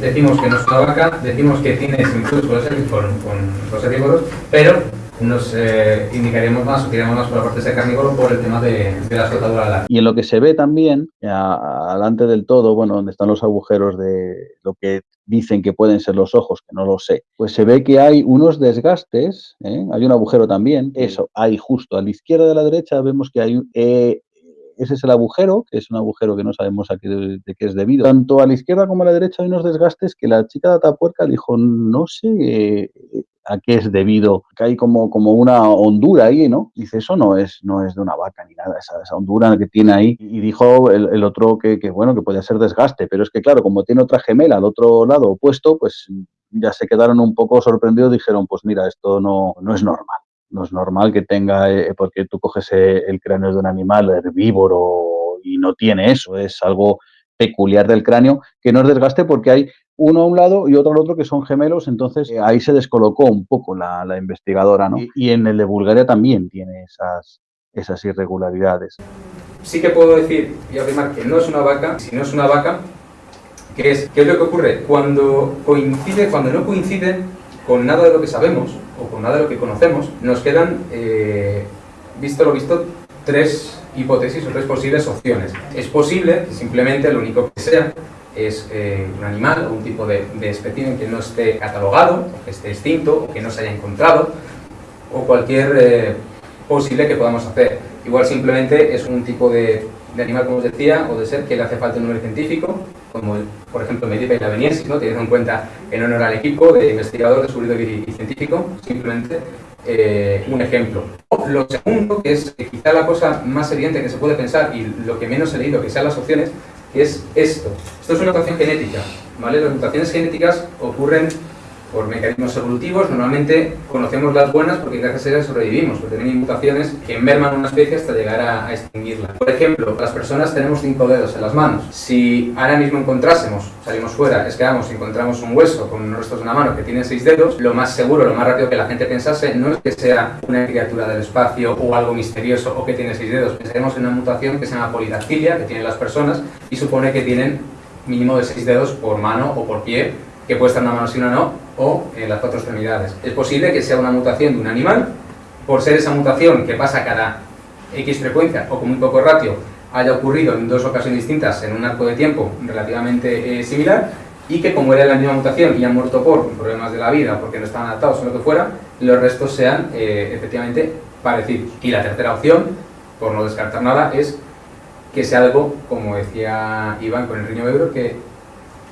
decimos que no es una vaca, decimos que tiene similitud con los, herb- con, con los herbívoros, pero nos eh, indicaríamos más o tiramos más por la parte de carnívoro por el tema de, de la escotadura alar. Y en lo que se ve también, adelante del todo, bueno, donde están los agujeros de lo que dicen que pueden ser los ojos, que no lo sé, pues se ve que hay unos desgastes, ¿eh? hay un agujero también, eso, hay justo a la izquierda a la derecha vemos que hay, eh, ese es el agujero, que es un agujero que no sabemos a qué, de qué es debido. Tanto a la izquierda como a la derecha hay unos desgastes que la chica de Atapuerca dijo, no sé eh, a qué es debido, que hay como, como una hondura ahí, ¿no? Dice, eso no es, no es de una vaca ni nada, esa, esa hondura que tiene ahí. Y dijo el, otro que, que, bueno, que podía ser desgaste, pero es que claro, como tiene otra gemela al otro lado opuesto, pues ya se quedaron un poco sorprendidos, dijeron, pues mira, esto no, no es normal. No es normal que tenga, eh, porque tú coges eh, el cráneo de un animal herbívoro y no tiene eso, es algo peculiar del cráneo, que no es desgaste porque hay uno a un lado y otro al otro que son gemelos, entonces eh, ahí se descolocó un poco la, la investigadora, ¿no? Y, y en el de Bulgaria también tiene esas, esas irregularidades. Sí que puedo decir y afirmar que no es una vaca, si no es una vaca, ¿qué es, ¿qué es lo que ocurre? Cuando coincide, cuando no coincide con nada de lo que sabemos o con nada de lo que conocemos, nos quedan, eh, visto lo visto, tres hipótesis o tres posibles opciones. Es posible que simplemente lo único que sea es eh, un animal o un tipo de, de que no esté catalogado, que esté extinto, o que no se haya encontrado, o cualquier eh, posible que podamos hacer. Igual simplemente es un tipo de, de animal, como os decía, o de ser que le hace falta un nombre científico, como por ejemplo Medipa y la Veniensis, ¿no? teniendo en cuenta en honor al equipo de investigador, descubridor y, y científico, simplemente eh, un ejemplo. Lo segundo, que es eh, quizá la cosa más evidente que se puede pensar y lo que menos he leído que sean las opciones, que es esto. Esto es una mutación genética, ¿vale? Las mutaciones genéticas ocurren por mecanismos evolutivos, normalmente conocemos las buenas porque gracias a ellas sobrevivimos, porque tienen mutaciones que merman una especie hasta llegar a, extinguirla. Por ejemplo, las personas tenemos cinco dedos en las manos. Si ahora mismo encontrásemos, salimos fuera, escavamos y encontramos un hueso con unos restos de una mano que tiene seis dedos, lo más seguro, lo más rápido que la gente pensase no es que sea una criatura del espacio o algo misterioso o que tiene seis dedos, pensaremos en una mutación que se llama polidactilia, que tienen las personas y supone que tienen mínimo de seis dedos por mano o por pie, que puede estar una mano sí una no, o en las cuatro extremidades. Es posible que sea una mutación de un animal, por ser esa mutación que pasa cada X frecuencia o con muy poco ratio, haya ocurrido en dos ocasiones distintas en un arco de tiempo relativamente eh, similar, y que como era la misma mutación y han muerto por problemas de la vida, porque no estaban adaptados o lo que fuera, los restos sean eh, efectivamente parecidos. Y la tercera opción, por no descartar nada, es que sea algo, como decía Iván con el riño ebro, que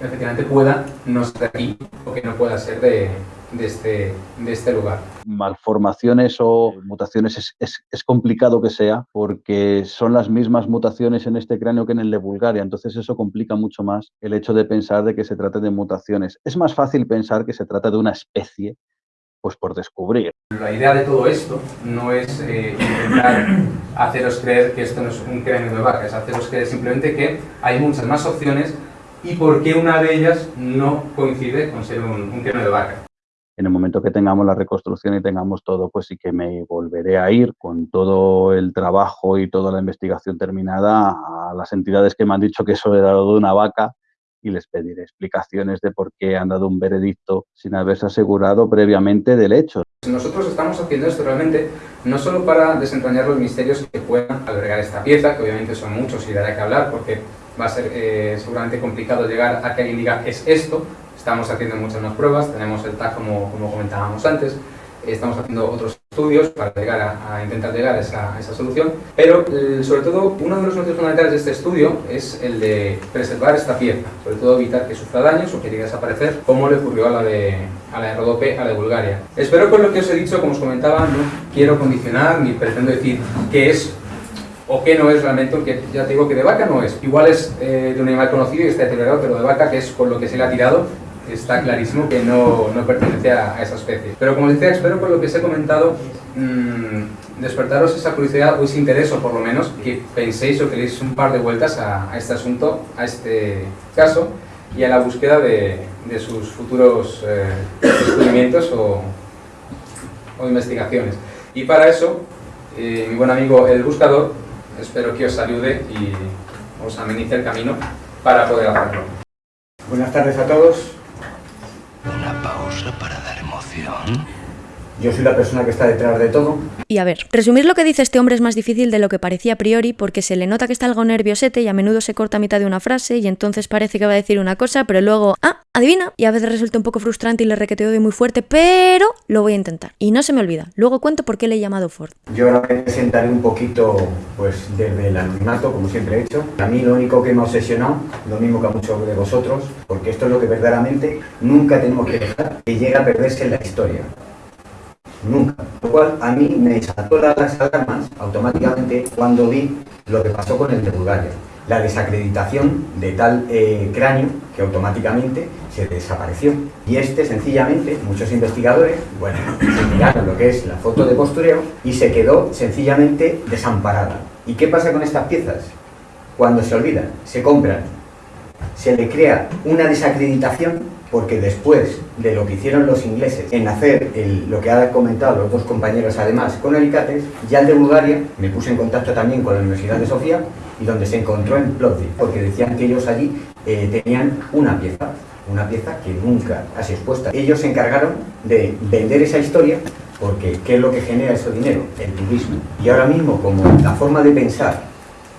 efectivamente pueda no ser aquí o que no pueda ser de, de, este, de este lugar. Malformaciones o mutaciones es, es, es, complicado que sea porque son las mismas mutaciones en este cráneo que en el de Bulgaria, entonces eso complica mucho más el hecho de pensar de que se trate de mutaciones. Es más fácil pensar que se trata de una especie pues por descubrir. La idea de todo esto no es eh, intentar haceros creer que esto no es un cráneo de vaca, es haceros creer simplemente que hay muchas más opciones y por qué una de ellas no coincide con ser un, un de vaca. En el momento que tengamos la reconstrucción y tengamos todo, pues sí que me volveré a ir con todo el trabajo y toda la investigación terminada a las entidades que me han dicho que eso era lo de una vaca y les pediré explicaciones de por qué han dado un veredicto sin haberse asegurado previamente del hecho. Nosotros estamos haciendo esto realmente no solo para desentrañar los misterios que puedan albergar esta pieza, que obviamente son muchos y dará que hablar porque va a ser eh, seguramente complicado llegar a que alguien diga es esto. Estamos haciendo muchas más pruebas, tenemos el TAC como, como comentábamos antes, estamos haciendo otros estudios para llegar a, a intentar llegar a esa, a esa solución, pero sobre todo uno de los motivos fundamentales de este estudio es el de preservar esta pieza, sobre todo evitar que sufra daños o que llegue a desaparecer, como le ocurrió a la de, a la de Rodope, a la de Bulgaria. Espero con lo que os he dicho, como os comentaba, no quiero condicionar ni pretendo decir qué es o qué no es realmente, porque ya te digo que de vaca no es. Igual es eh, de un animal conocido y está deteriorado, pero de vaca, que es con lo que se le ha tirado, está clarísimo que no, no pertenece a, a, esa especie. Pero como os decía, espero por lo que os he comentado mmm, despertaros esa curiosidad o ese interés, o por lo menos que penséis o que un par de vueltas a, a, este asunto, a este caso y a la búsqueda de, de sus futuros eh, descubrimientos o, o, investigaciones. Y para eso, eh, mi buen amigo el buscador, espero que os ayude y os amenice el camino para poder hacerlo. Buenas tardes a todos. Una pausa para dar emoción. Yo soy la persona que está detrás de todo. Y a ver, resumir lo que dice este hombre es más difícil de lo que parecía a priori porque se le nota que está algo nerviosete y a menudo se corta a mitad de una frase y entonces parece que va a decir una cosa, pero luego, ah, adivina, y a veces resulta un poco frustrante y le requeteo de muy fuerte, pero lo voy a intentar. Y no se me olvida, luego cuento por qué le he llamado Ford. Yo ahora me presentaré un poquito, pues, desde el anonimato, como siempre he hecho. A mí lo único que me ha obsesionado, lo mismo que a muchos de vosotros, porque esto es lo que verdaderamente nunca tenemos que dejar que llegue a perderse en la historia nunca. Lo cual a mí me saltó las alarmas automáticamente cuando vi lo que pasó con el de Bulgaria. La desacreditación de tal eh, cráneo que automáticamente se desapareció. Y este, sencillamente, muchos investigadores, bueno, se miraron lo que es la foto de postureo y se quedó sencillamente desamparada. ¿Y qué pasa con estas piezas? Cuando se olvidan, se compran, se le crea una desacreditación porque después de lo que hicieron los ingleses en hacer lo que han comentado los dos compañeros además con alicates, ya el de Bulgaria me puse en contacto también con la Universidad de Sofía y donde se encontró en Plovdiv, porque decían que ellos allí eh, tenían una pieza, una pieza que nunca ha sido expuesta. Ellos se encargaron de vender esa historia porque ¿qué es lo que genera ese dinero? El turismo. Y ahora mismo, como la forma de pensar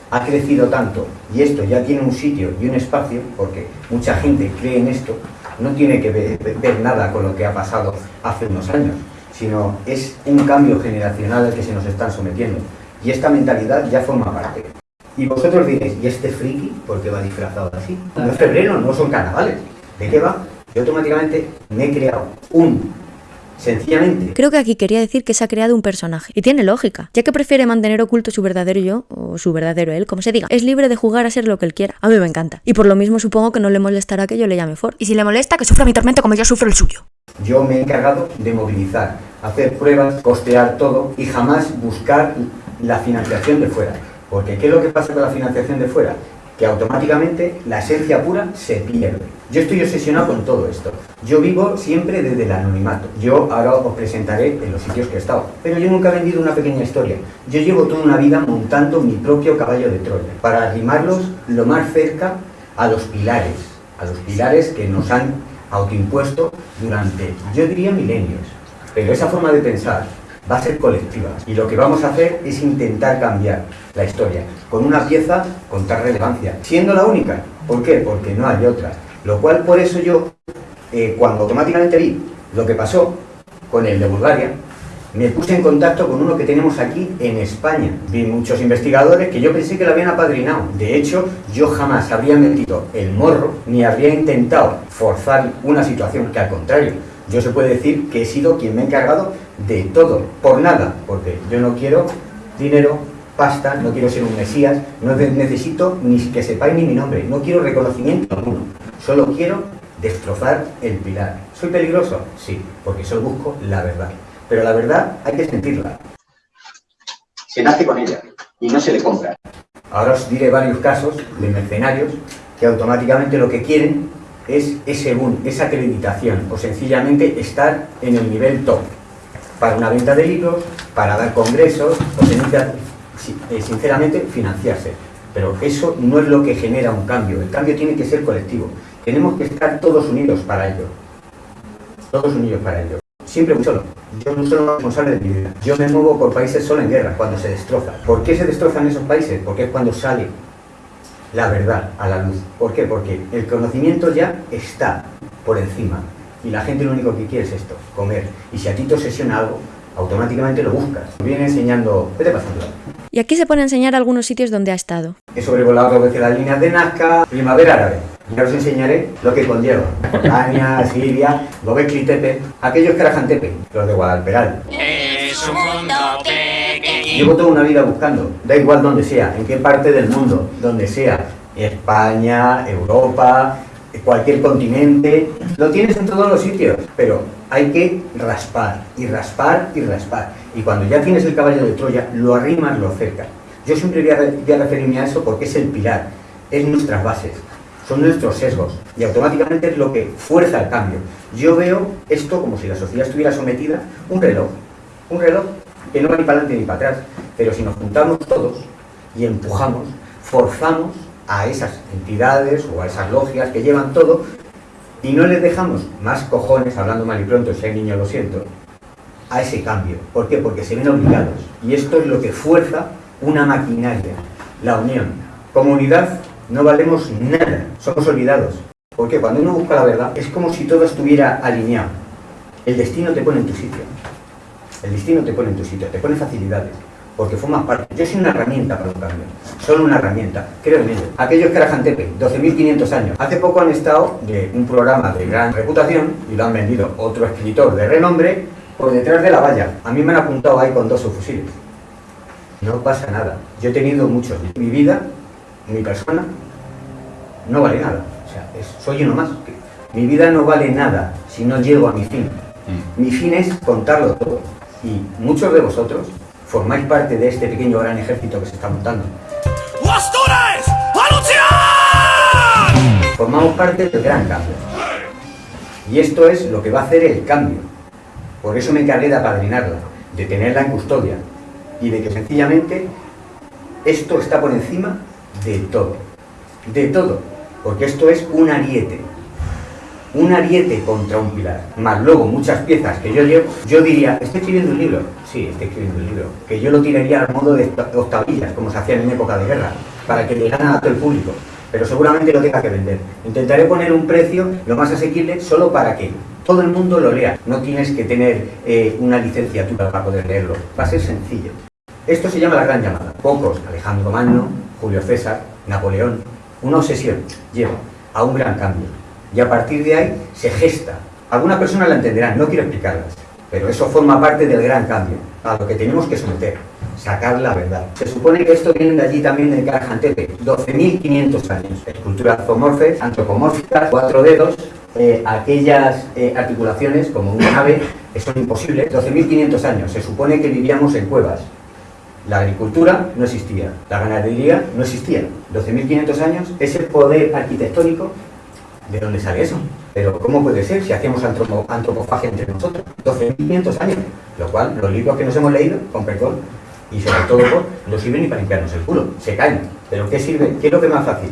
ha crecido tanto y esto ya tiene un sitio y un espacio, porque mucha gente cree en esto, no tiene que ver, nada con lo que ha pasado hace unos años, sino es un cambio generacional al que se nos están sometiendo. Y esta mentalidad ya forma parte. Y vosotros diréis, ¿y este friki por qué va disfrazado así? No es febrero, no son carnavales. ¿De qué va? Yo automáticamente me he creado un Sencillamente. Creo que aquí quería decir que se ha creado un personaje. Y tiene lógica, ya que prefiere mantener oculto su verdadero yo, o su verdadero él, como se diga. Es libre de jugar a ser lo que él quiera. A mí me encanta. Y por lo mismo supongo que no le molestará que yo le llame Ford. Y si le molesta, que sufra mi tormento como yo sufro el suyo. Yo me he encargado de movilizar, hacer pruebas, costear todo y jamás buscar la financiación de fuera. Porque ¿qué es lo que pasa con la financiación de fuera? Que automáticamente la esencia pura se pierde. Yo estoy obsesionado con todo esto. Yo vivo siempre desde el anonimato. Yo ahora os presentaré en los sitios que he estado. Pero yo nunca he vendido una pequeña historia. Yo llevo toda una vida montando mi propio caballo de Troya para arrimarlos lo más cerca a los pilares. A los pilares que nos han autoimpuesto durante, yo diría, milenios. Pero esa forma de pensar va a ser colectiva. Y lo que vamos a hacer es intentar cambiar la historia con una pieza con tal relevancia. Siendo la única. ¿Por qué? Porque no hay otra. Lo cual por eso yo, eh, cuando automáticamente vi lo que pasó con el de Bulgaria, me puse en contacto con uno que tenemos aquí en España. Vi muchos investigadores que yo pensé que lo habían apadrinado. De hecho, yo jamás habría metido el morro ni habría intentado forzar una situación que al contrario, yo se puede decir que he sido quien me ha encargado de todo, por nada, porque yo no quiero dinero, pasta, no quiero ser un mesías, no necesito ni que sepáis ni mi nombre, no quiero reconocimiento alguno. Solo quiero destrozar el pilar. ¿Soy peligroso? Sí, porque solo busco la verdad. Pero la verdad hay que sentirla. Se nace con ella y no se le compra. Ahora os diré varios casos de mercenarios que automáticamente lo que quieren es ese boom, esa acreditación o sencillamente estar en el nivel top para una venta de libros, para dar congresos o eh, sinceramente financiarse. Pero eso no es lo que genera un cambio. El cambio tiene que ser colectivo. Tenemos que estar todos unidos para ello. Todos unidos para ello. Siempre muy solo. Yo no soy responsable de mi vida. Yo me muevo por países solo en guerra, cuando se destroza. ¿Por qué se destrozan esos países? Porque es cuando sale la verdad a la luz. ¿Por qué? Porque el conocimiento ya está por encima. Y la gente lo único que quiere es esto, comer. Y si a ti te obsesiona algo, automáticamente lo buscas. Viene enseñando, vete pasando. Y aquí se pone a enseñar algunos sitios donde ha estado. He sobrevolado dos veces las líneas de Nazca, primavera árabe. Ya os enseñaré lo que conlleva. Jordania, Siria, Gobekli Tepe, aquellos Karajan Tepe, los de Guadalperal. Es un mundo pequeño. Llevo toda una vida buscando, da igual donde sea, en qué parte del mundo, donde sea, España, Europa, cualquier continente, lo tienes en todos los sitios, pero hay que raspar y raspar y raspar. Y cuando ya tienes el caballo de Troya, lo arrimas, lo cercas. Yo siempre voy a, voy a referirme a eso porque es el pilar, es nuestras bases, son nuestros sesgos y automáticamente es lo que fuerza el cambio. Yo veo esto como si la sociedad estuviera sometida a un reloj, un reloj que no va ni para adelante ni para atrás, pero si nos juntamos todos y empujamos, forzamos a esas entidades o a esas logias que llevan todo y no les dejamos más cojones, hablando mal y pronto, si hay niño lo siento, a ese cambio. ¿Por qué? Porque se ven obligados. Y esto es lo que fuerza una maquinaria, la unión. Como unidad no valemos nada, somos olvidados. Porque cuando uno busca la verdad es como si todo estuviera alineado. El destino te pone en tu sitio. El destino te pone en tu sitio, te pone facilidades porque formas parte. Yo soy una herramienta para un cambio, solo una herramienta, creo en ello. Aquellos que eran Tepe, 12.500 años, hace poco han estado de un programa de gran reputación y lo han vendido otro escritor de renombre por detrás de la valla. A mí me han apuntado ahí con dos subfusiles. No pasa nada. Yo he tenido muchos. Mi vida, mi persona, no vale nada. O sea, es- soy uno más. Mi vida no vale nada si no llego a mi fin. Mi fin es contarlo todo. Y muchos de vosotros formáis parte de este pequeño gran ejército que se está montando. ¡Astures! ¡A luchar! Formamos parte del gran cambio. Y esto es lo que va a hacer el cambio. Por eso me encargué de apadrinarla, de tenerla en custodia y de que sencillamente esto está por encima de todo. De todo. Porque esto es un ariete. Un ariete contra un pilar. Más luego muchas piezas que yo llevo. Yo diría, estoy escribiendo un libro. Sí, estoy escribiendo un libro. Que yo lo tiraría al modo de octa- octavillas, como se hacían en época de guerra, para que llegaran a todo el público. Pero seguramente lo tenga que vender. Intentaré poner un precio lo más asequible solo para que todo el mundo lo lea. No tienes que tener eh, una licenciatura para poder leerlo. Va a ser sencillo. Esto se llama la gran llamada. Pocos, Alejandro Magno, Julio César, Napoleón, una obsesión lleva a un gran cambio. Y a partir de ahí se gesta. Algunas personas la entenderán, no quiero explicarlas, pero eso forma parte del gran cambio, a lo que tenemos que someter, sacar la verdad. Se supone que esto viene de allí también del Karajantepe, 12.500 años. Esculturas zoomorfes, antropomórficas, cuatro dedos, eh, aquellas eh, articulaciones como una nave, que son imposibles. 12.500 años, se supone que vivíamos en cuevas, la agricultura no existía, la ganadería no existía. 12.500 años, ese poder arquitectónico, ¿de dónde sale eso? Pero ¿cómo puede ser si antropo- antropofagia entre nosotros? 12.500 años, lo cual los libros que nos hemos leído, con perdón, y sobre todo no sirven ni para limpiarnos el culo, se caen. ¿Pero qué sirve? ¿Qué es lo que más fácil?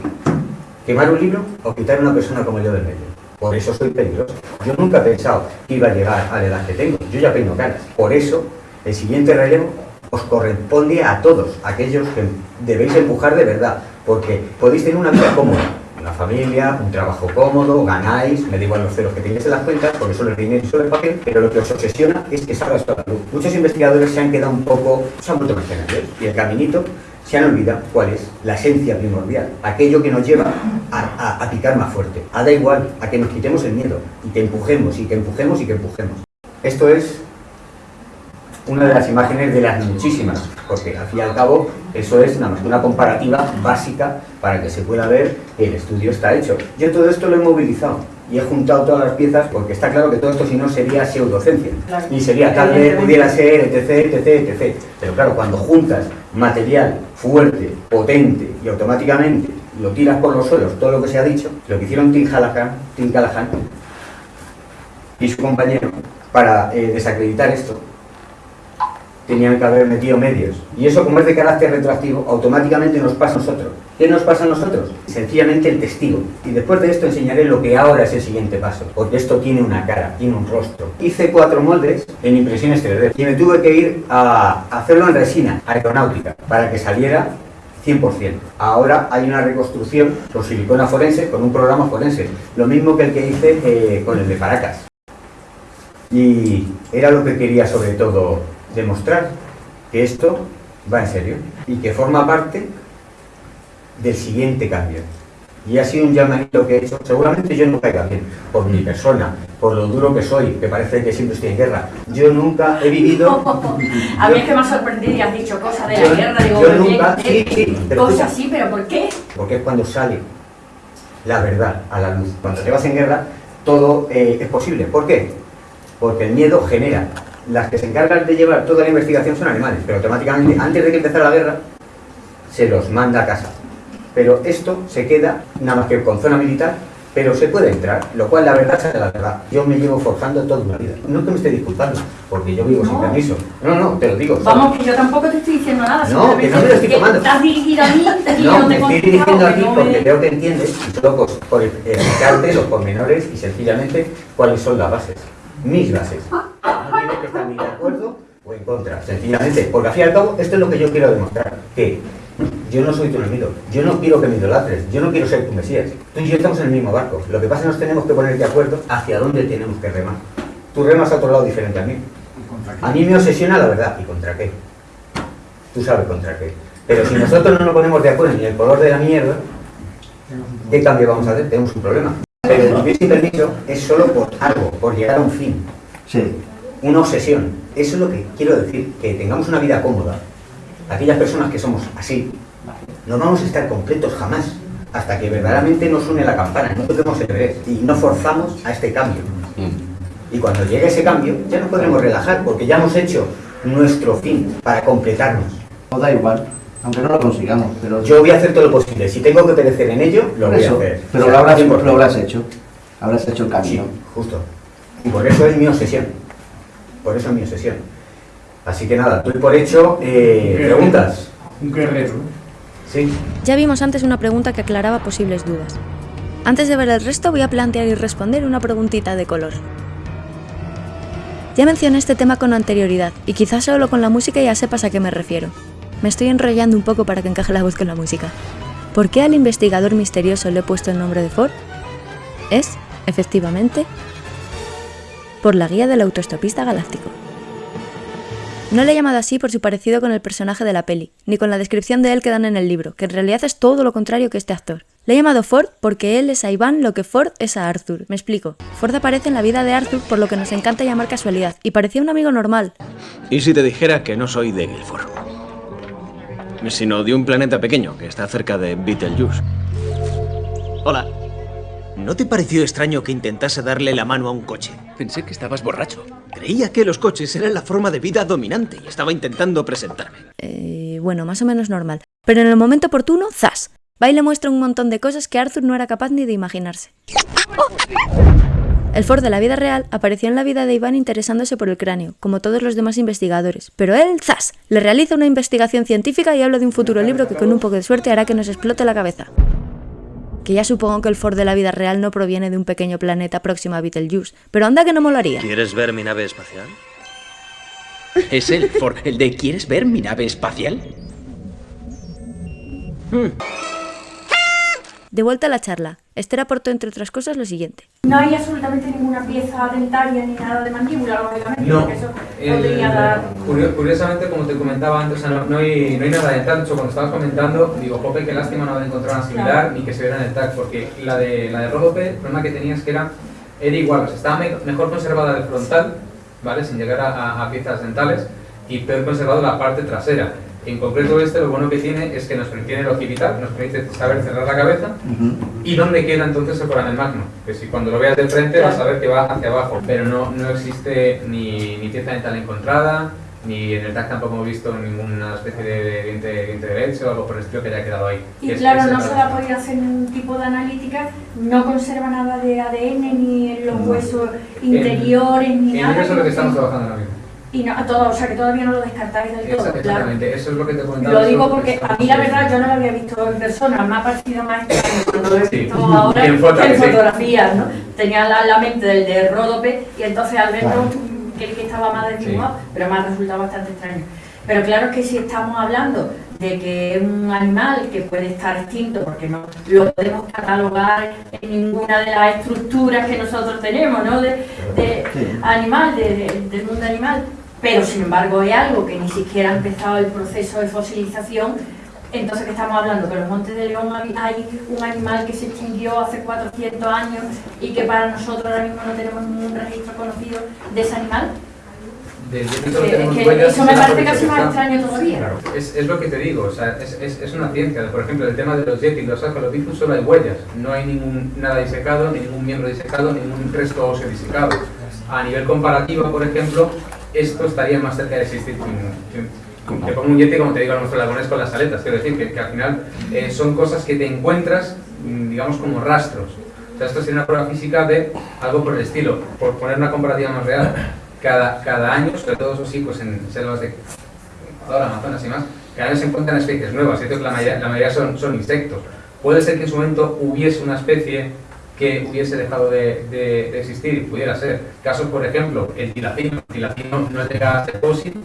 ¿Quemar un libro o quitar a una persona como yo del medio? Por eso soy peligroso. Yo nunca he pensado que iba a llegar a la edad que tengo. Yo ya peino caras. Por eso, el siguiente relevo os corresponde a todos, aquellos que debéis empujar de verdad, porque podéis tener una vida cómoda, una familia, un trabajo cómodo, ganáis, me da igual los ceros que tengáis en las cuentas, porque solo es dinero y solo es papel, pero lo que os obsesiona es que salga esto a la luz. Muchos investigadores se han quedado un poco, se han vuelto mercenarios, y el caminito se han olvidado cuál es la esencia primordial, aquello que nos lleva a, a- a picar más fuerte. A da igual, a que nos quitemos el miedo, y que empujemos, y que empujemos, y que empujemos. Esto es una de las imágenes de las muchísimas, porque al fin y al cabo eso es nada más una comparativa básica para que se pueda ver que el estudio está hecho. Yo todo esto lo he movilizado y he juntado todas las piezas porque está claro que todo esto si no sería pseudocencia Claro. y sería tal vez pudiera ser etc, etc, etc. Pero claro, cuando juntas material fuerte, potente y automáticamente lo tiras por los suelos, todo lo que se ha dicho, lo que hicieron Tim Callahan, Tim Callahan y su compañero para eh, desacreditar esto tenían que haber metido medios. Y eso, como es de carácter retroactivo, automáticamente nos pasa a nosotros. ¿Qué nos pasa a nosotros? Sencillamente el testigo. Y después de esto enseñaré lo que ahora es el siguiente paso, porque esto tiene una cara, tiene un rostro. Hice cuatro moldes en impresiones 3D y me tuve que ir a hacerlo en resina aeronáutica para que saliera 100%. Ahora hay una reconstrucción con silicona forense, con un programa forense, lo mismo que el que hice eh, con el de Paracas. Y era lo que quería sobre todo demostrar que esto va en serio y que forma parte del siguiente cambio. Y ha sido un llamamiento que he hecho, seguramente yo no caiga bien, por mi persona, por lo duro que soy, que parece que siempre estoy en guerra. Yo nunca he vivido... A mí es que me ha sorprendido y has dicho cosas de la guerra, digo, yo nunca- sí, cosas así, pero ¿por qué? porque es cuando sale la verdad a la luz. Cuando te vas en guerra, todo eh, es posible. ¿Por qué? Porque el miedo genera. Las que se encargan de llevar toda la investigación son animales, pero automáticamente, antes de que empezara la guerra, se los manda a casa. Pero esto se queda nada más que con zona militar, pero se puede entrar, lo cual la verdad es la verdad. Yo me llevo forjando toda una vida. No que me esté disculpando, porque yo vivo sin permiso. No, no, te lo digo. Vamos, que yo tampoco te estoy diciendo nada. No, que no me lo estoy tomando. Estás dirigido a mí y yo No, me te he estoy dirigiendo a ti no porque me- veo que entiendes por, por explicarte los pormenores y sencillamente cuáles son las bases. Mis bases. No tienes que estar ni de acuerdo o en contra, sencillamente. Porque al fin y al cabo, esto es lo que yo quiero demostrar. Que yo no soy tu enemigo, yo no quiero que me idolatres, yo no quiero ser tu mesías. Tú y yo estamos en el mismo barco. Lo que pasa es que nos tenemos que poner de acuerdo hacia dónde tenemos que remar. Tú remas a otro lado diferente a mí. A mí me obsesiona la verdad. ¿Y contra qué? Tú sabes contra qué. Pero si nosotros no nos ponemos de acuerdo ni el color de la mierda, ¿qué cambio vamos a hacer? Tenemos un problema. Pero el vivir sin permiso es solo por algo, por llegar a un fin. Una obsesión. Eso es lo que quiero decir, que tengamos una vida cómoda. Aquellas personas que somos así, no vamos a estar completos jamás, hasta que verdaderamente nos une la campana, no toquemos el y no forzamos a este cambio. Y cuando llegue ese cambio, ya nos podremos relajar, porque ya hemos hecho nuestro fin para completarnos. No da igual, aunque no lo consigamos, pero... Yo voy a hacer todo lo posible. Si tengo que perecer en ello, lo voy a Eso, hacer. Pero O sea, lo habrás, 100%. lo habrás hecho. Habrás hecho el camino. Justo. Y por eso es mi obsesión. Por eso es mi obsesión. Así que nada, doy por hecho. Eh, ¿Preguntas? Un guerrero. Sí. Ya vimos antes una pregunta que aclaraba posibles dudas. Antes de ver el resto voy a plantear y responder una preguntita de color. Ya mencioné este tema con anterioridad, y quizás solo con la música ya sepas a qué me refiero. Me estoy enrollando un poco para que encaje la voz con la música. ¿Por qué al investigador misterioso le he puesto el nombre de Ford? Es, efectivamente, por la guía del autoestopista galáctico. No le he llamado así por su parecido con el personaje de la peli, ni con la descripción de él que dan en el libro, que en realidad es todo lo contrario que este actor. Le he llamado Ford porque él es a Iván lo que Ford es a Arthur. Me explico. Ford aparece en la vida de Arthur por lo que nos encanta llamar casualidad, y parecía un amigo normal. ¿Y si te dijera que no soy de Guilford? Sino de un planeta pequeño que está cerca de Betelgeuse. Hola. ¿No te pareció extraño que intentase darle la mano a un coche? Pensé que estabas borracho. Creía que los coches eran la forma de vida dominante y estaba intentando presentarme. Eh, bueno, más o menos normal. Pero en el momento oportuno, ¡zas! Va y le muestra un montón de cosas que Arthur no era capaz ni de imaginarse. El Ford de la vida real apareció en la vida de Iván interesándose por el cráneo, como todos los demás investigadores, pero él, ¡zas!, le realiza una investigación científica y habla de un futuro libro que con un poco de suerte hará que nos explote la cabeza. Que ya supongo que el Ford de la vida real no proviene de un pequeño planeta próximo a Betelgeuse, pero anda que no molaría. ¿Quieres ver mi nave espacial? ¿Es el Ford el de ¿Quieres ver mi nave espacial? De vuelta a la charla, Esther aportó entre otras cosas lo siguiente. No hay absolutamente ninguna pieza dentaria ni nada de mandíbula, lógicamente, No, porque eso el- podría dar... curio- curiosamente, como te comentaba antes, o sea, no, no hay, no hay nada de TAC. De hecho, cuando estabas comentando, digo, jope, qué lástima no haber encontrado una similar Claro. ni que se viera en el TAC, porque la de, la de el problema que tenías que era, era igual, o sea, estaba me- mejor conservada el frontal, ¿vale? Sin llegar a, a- a piezas dentales, y peor conservado la parte trasera. En concreto este, lo bueno que tiene es que nos tiene el occipital, nos permite saber cerrar la cabeza, ¿Y dónde queda entonces el foramen magno? Que si cuando lo veas de frente vas a ver que va hacia abajo, pero no, no existe ni, ni pieza dental encontrada, ni en el TAC tampoco hemos visto ninguna especie de diente, diente derecho o algo por el estilo que haya quedado ahí. Y Es- claro, es no se problema. va a poder hacer ningún tipo de analítica, no conserva nada de ADN ni en los huesos interiores ni En nada. eso es lo que estamos trabajando ahora mismo. Y no, a todo, o sea que todavía no lo descartáis del todo, claro. Exactamente, eso es lo que te comentaba. Lo digo es porque a mí la verdad yo no lo había visto en persona, me ha parecido más extraño cuando lo he Sí. visto ahora en foto, en sí. fotografías, ¿no? Tenía la, la mente del de Ródope y entonces al verlo Claro. que, que estaba más desdibujado, Sí. pero me ha resultado bastante extraño. Pero claro que si estamos hablando de que es un animal que puede estar extinto porque no lo podemos catalogar en ninguna de las estructuras que nosotros tenemos, ¿no? De, de animal, de- de- del mundo animal, pero sin embargo es algo que ni siquiera ha empezado el proceso de fosilización, entonces que estamos hablando que en los Montes de León hay un animal que se extinguió hace 400 años y que para nosotros ahora mismo no tenemos ningún registro conocido de ese animal. Yeti Que- huellas eso me parece casi más extraño todavía. Claro, es, es lo que te digo, o sea, es, es, es una ciencia. Por ejemplo, el tema de los yetis, los Sahelanthropus solo hay huellas, no hay ningún nada disecado, ni ningún miembro disecado, ningún resto óseo disecado. A nivel comparativo, por ejemplo, esto estaría más cerca de existir que que te pongo un yeti, como te digo a nuestro lagones con las aletas, quiero decir que, que al final eh, son cosas que te encuentras, mm, digamos, como rastros. O sea, esto sería una prueba física de algo por el estilo. Por poner una comparativa más real, cada, cada año, sobre todo eso sí, pues en selvas de Ecuador, Amazonas y más, cada año se encuentran especies nuevas, cierto que la mayoría, la mayoría son, son insectos. Puede ser que en su momento hubiese una especie que hubiese dejado de, de- de existir y pudiera ser. Casos, por ejemplo, el tilacino. El tilacino no llega a ser fósil,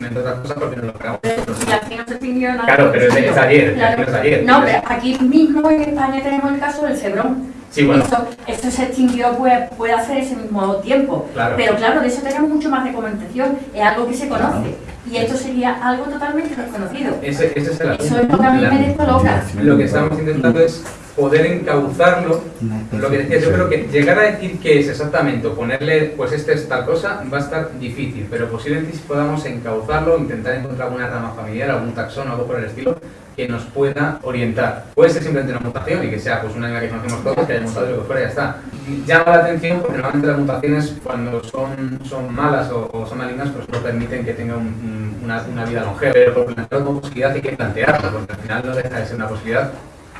entre otras cosas porque no lo creamos nosotros. Y aquí no se extinguió nada. Claro, pero es ayer, Claro. es ayer. No, pero aquí mismo en España tenemos el caso del cebrón. Sí, bueno. Esto se extinguió pues, puede hacer ese mismo tiempo. Claro. Pero claro, de eso tenemos mucho más documentación. Es algo que se conoce. Y esto sería algo totalmente desconocido. Ese, ese es el Eso es lo que a mí me descoloca. Lo que estamos intentando es poder encauzarlo. Lo que decía, yo creo que llegar a decir que es exactamente o ponerle, pues este es tal cosa, va a estar difícil, pero posiblemente si podamos encauzarlo, intentar encontrar alguna rama familiar, algún taxón, algo por el estilo, que nos pueda orientar. Puede ser simplemente una mutación y que sea pues una animal que conocemos todos, que haya mutado y lo que fuera, ya está. Llama la atención porque normalmente las mutaciones cuando son, son malas o, o son malignas pues no permiten que tenga un- un- una, una vida longeva, pero por plantearlo como posibilidad hay que plantearlo, porque al final no deja de ser una posibilidad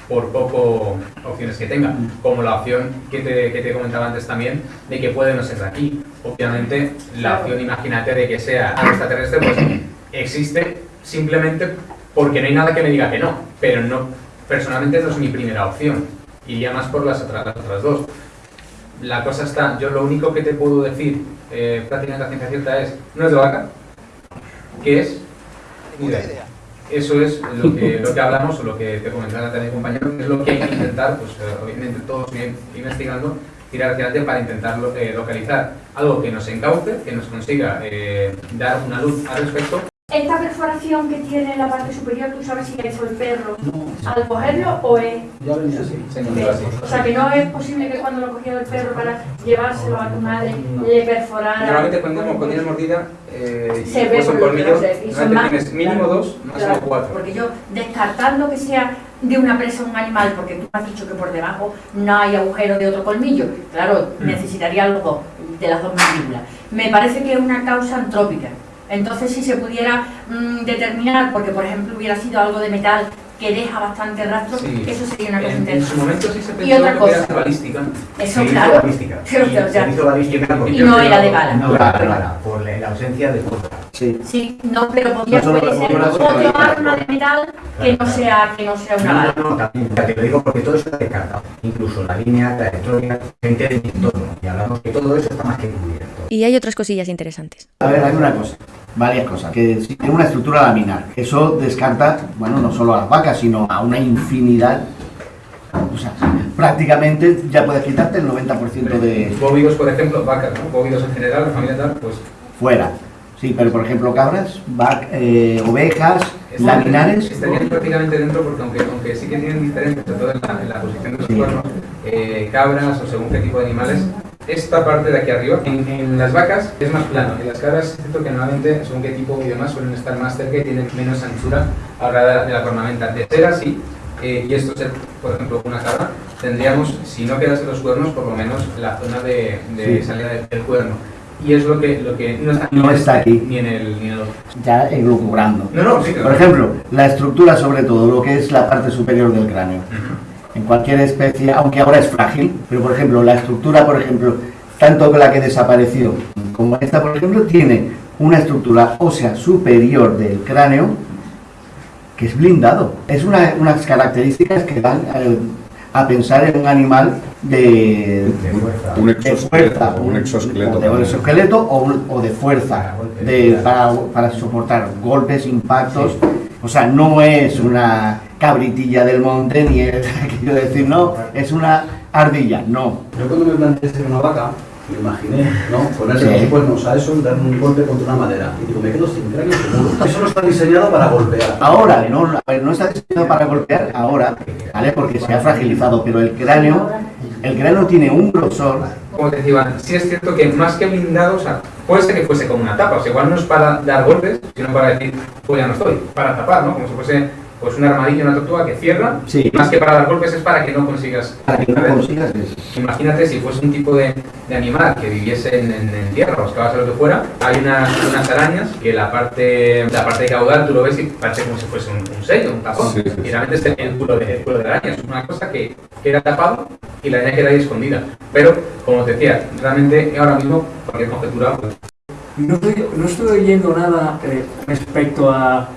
por poco opciones que tenga, como la opción que te, que te comentaba antes también, de que puede no ser de aquí. Obviamente, la opción, imagínate, de que sea extraterrestre, pues existe simplemente porque no hay nada que me diga que no, pero no, personalmente no es mi primera opción, iría más por las otras, las otras dos. La cosa está, yo lo único que te puedo decir, eh, prácticamente a ciencia cierta, es, no es de vaca, ¿qué es? Idea. Eso es lo que, lo que hablamos o lo que te comentaba también compañero, que es lo que hay que intentar, pues eh, obviamente todos investigando, tirar hacia adelante para intentar eh, localizar algo que nos encauce, que nos consiga eh, dar una luz al respecto. Esta perforación que tiene en la parte superior, ¿tú sabes si la hizo el perro al cogerlo o es...? Ya venía así. Se encontró así. O sea, que no es posible que cuando lo cogió el perro para llevárselo a tu madre le perforara... Normalmente cuando, cuando mordida eh, y se ve pues por colmillo, y tienes mínimo claro, dos, máximo claro, cuatro. Porque yo, descartando que sea de una presa un animal, porque tú has dicho que por debajo no hay agujero de otro colmillo, claro, Mm. necesitaría los dos, de las dos mandíbulas. Me parece que es una causa antrópica. Entonces, si se pudiera mm, determinar, porque por ejemplo hubiera sido algo de metal que deja bastante rastro, Sí. eso sería una cosa En, en su interesante. momento sí se Y pensó otra que cosa. era balística. Eso, Se hizo claro. balística. Pero, Y o sea, se hizo balística porque- y no era de bala. No era de bala, por la, la ausencia de fuerza. Sí. Sí, no, pero podría No la ser otro la- arma de metal que no sea, que no sea una bala. no, no, también, ya te lo digo porque todo eso está descartado. Incluso la línea, trayectoria, gente de mi entorno. Y hablamos que todo eso está más que cubierto. Y hay otras cosillas interesantes. A ver, hay una cosa, varias cosas, que si tiene una estructura laminar. Eso descarta, bueno, no solo a las vacas, sino a una infinidad. O sea, prácticamente ya puedes quitarte el 90% de Bóvidos, por ejemplo, vacas, ¿no? Bóvidos en general, la familia tal, pues fuera. Sí, pero por ejemplo cabras, vac- eh, ovejas, Están- laminares. Estarían prácticamente dentro porque aunque, aunque sí que tienen diferencias, sobre todo en la, en la posición de los cuernos, eh, cabras o según qué tipo de animales, esta parte de aquí arriba, en, en las vacas es más plano, en las cabras es cierto que normalmente según qué tipo y demás suelen estar más cerca y tienen menos anchura a la hora de la, cornamenta. De ser así, eh, y esto ser, por ejemplo, una cabra, tendríamos, si no quedase los cuernos, por lo menos la zona de, de Sí. salida de- del cuerno. Y es lo que, lo que no está, No en está aquí. Ni en el, ni en el otro. ya elucubrando. No, no, sí, claro. Por ejemplo, la estructura sobre todo, lo que es la parte superior del cráneo. En cualquier especie, aunque ahora es frágil, pero por ejemplo, la estructura, por ejemplo, tanto la que desapareció como esta, por ejemplo, tiene una estructura ósea superior del cráneo que es blindado. Es una- unas características que dan eh, a pensar en un animal de, fuerza. un exoesqueleto, un exoesqueleto o de un también. exoesqueleto o, un- o de fuerza, de, para, para soportar golpes, impactos. O sea, no es una cabritilla del monte, ni es, quiero decir, no, es una ardilla, no. Yo cuando me planteé ser una vaca, Me imaginé, ¿no? Ponerse Sí. los cuernos a eso, dar un golpe contra una madera. Y digo, me quedo sin cráneo seguro. Eso no está diseñado para golpear. Ahora, no, a ver, no está diseñado para golpear ahora, ¿vale? Porque se ha fragilizado, pero el cráneo, el cráneo tiene un grosor. Como te decía, sí es cierto que más que blindado, o sea, puede ser que fuese como una tapa, o sea, igual no es para dar golpes, sino para decir, pues ya no estoy, para tapar, ¿no? Como si fuese pues un armadillo, una tortuga que cierra, Sí. más que para dar golpes es para que no consigas... Para que no ¿sabes? consigas eso. Imagínate si fuese un tipo de, de animal que viviese en, en, en tierra o excavase lo que fuera, hay unas, unas arañas que la parte, la parte de caudal tú lo ves y parece como si fuese un, un sello, un tapón. Sí, sí, sí. Y realmente es el culo de, el culo de araña, es una cosa que queda tapado y la araña queda ahí escondida. Pero, como te decía, realmente ahora mismo cualquier conjetura pues, No estoy, no estoy oyendo nada eh, respecto a,